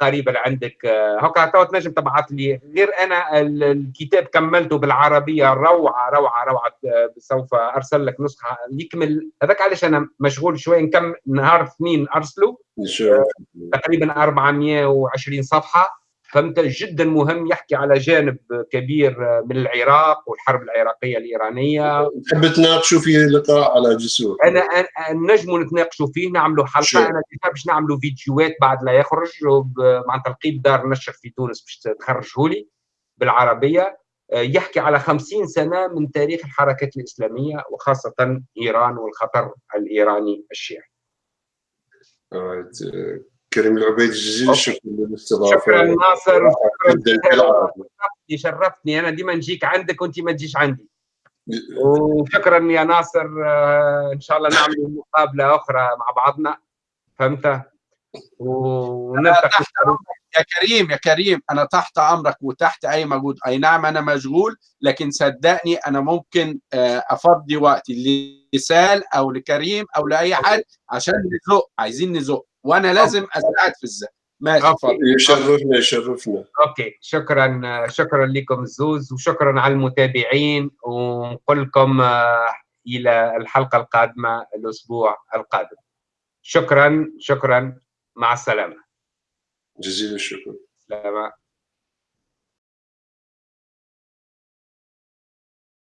قريبا عندك. هكا تو تنجم تبعث لي. غير أنا الكتاب كملته بالعربية روعة روعة روعة. سوف أرسل لك نسخة. يكمل. هذاك علاش أنا مشغول شوي. نكمل نهار اثنين ارسله تقريبا 420 صفحة. فهمت جدا مهم يحكي على جانب كبير من العراق والحرب العراقية الإيرانية. تحب تناقشوا فيه لقاء على جسور. أنا نجموا نتناقشوا فيه نعملوا حلقة. شو. أنا باش نعملوا فيديوهات بعد لا يخرج مع تلقيت دار نشر في تونس باش تخرجه لي بالعربية. يحكي على خمسين سنة من تاريخ الحركات الإسلامية وخاصة إيران والخطر الإيراني الشيعي. كريم العبيد جزيل الشكر للاستضافة. شكرا ناصر. بالعربي شرفتني شرفتني. أنا ديما نجيك عندك وأنت ما تجيش عندي. وشكرا يا ناصر. آه، إن شاء الله نعمل مقابلة أخرى مع بعضنا. فهمت؟ يا كريم يا كريم أنا تحت أمرك وتحت أي مجهود. أي نعم أنا مشغول لكن صدقني أنا ممكن آه، أفضي وقتي لسال أو لكريم أو لأي حد عشان نزق. عايزين نزق. وأنا لازم أساعد في الزق ماشي يشرفنا يشرفنا. أوكي. شكرا شكرا لكم الزوز وشكرا على المتابعين ونقول لكم آه، إلى الحلقة القادمة الأسبوع القادم. شكرا شكرا. مع السلامة. جزيل الشكر. سلامه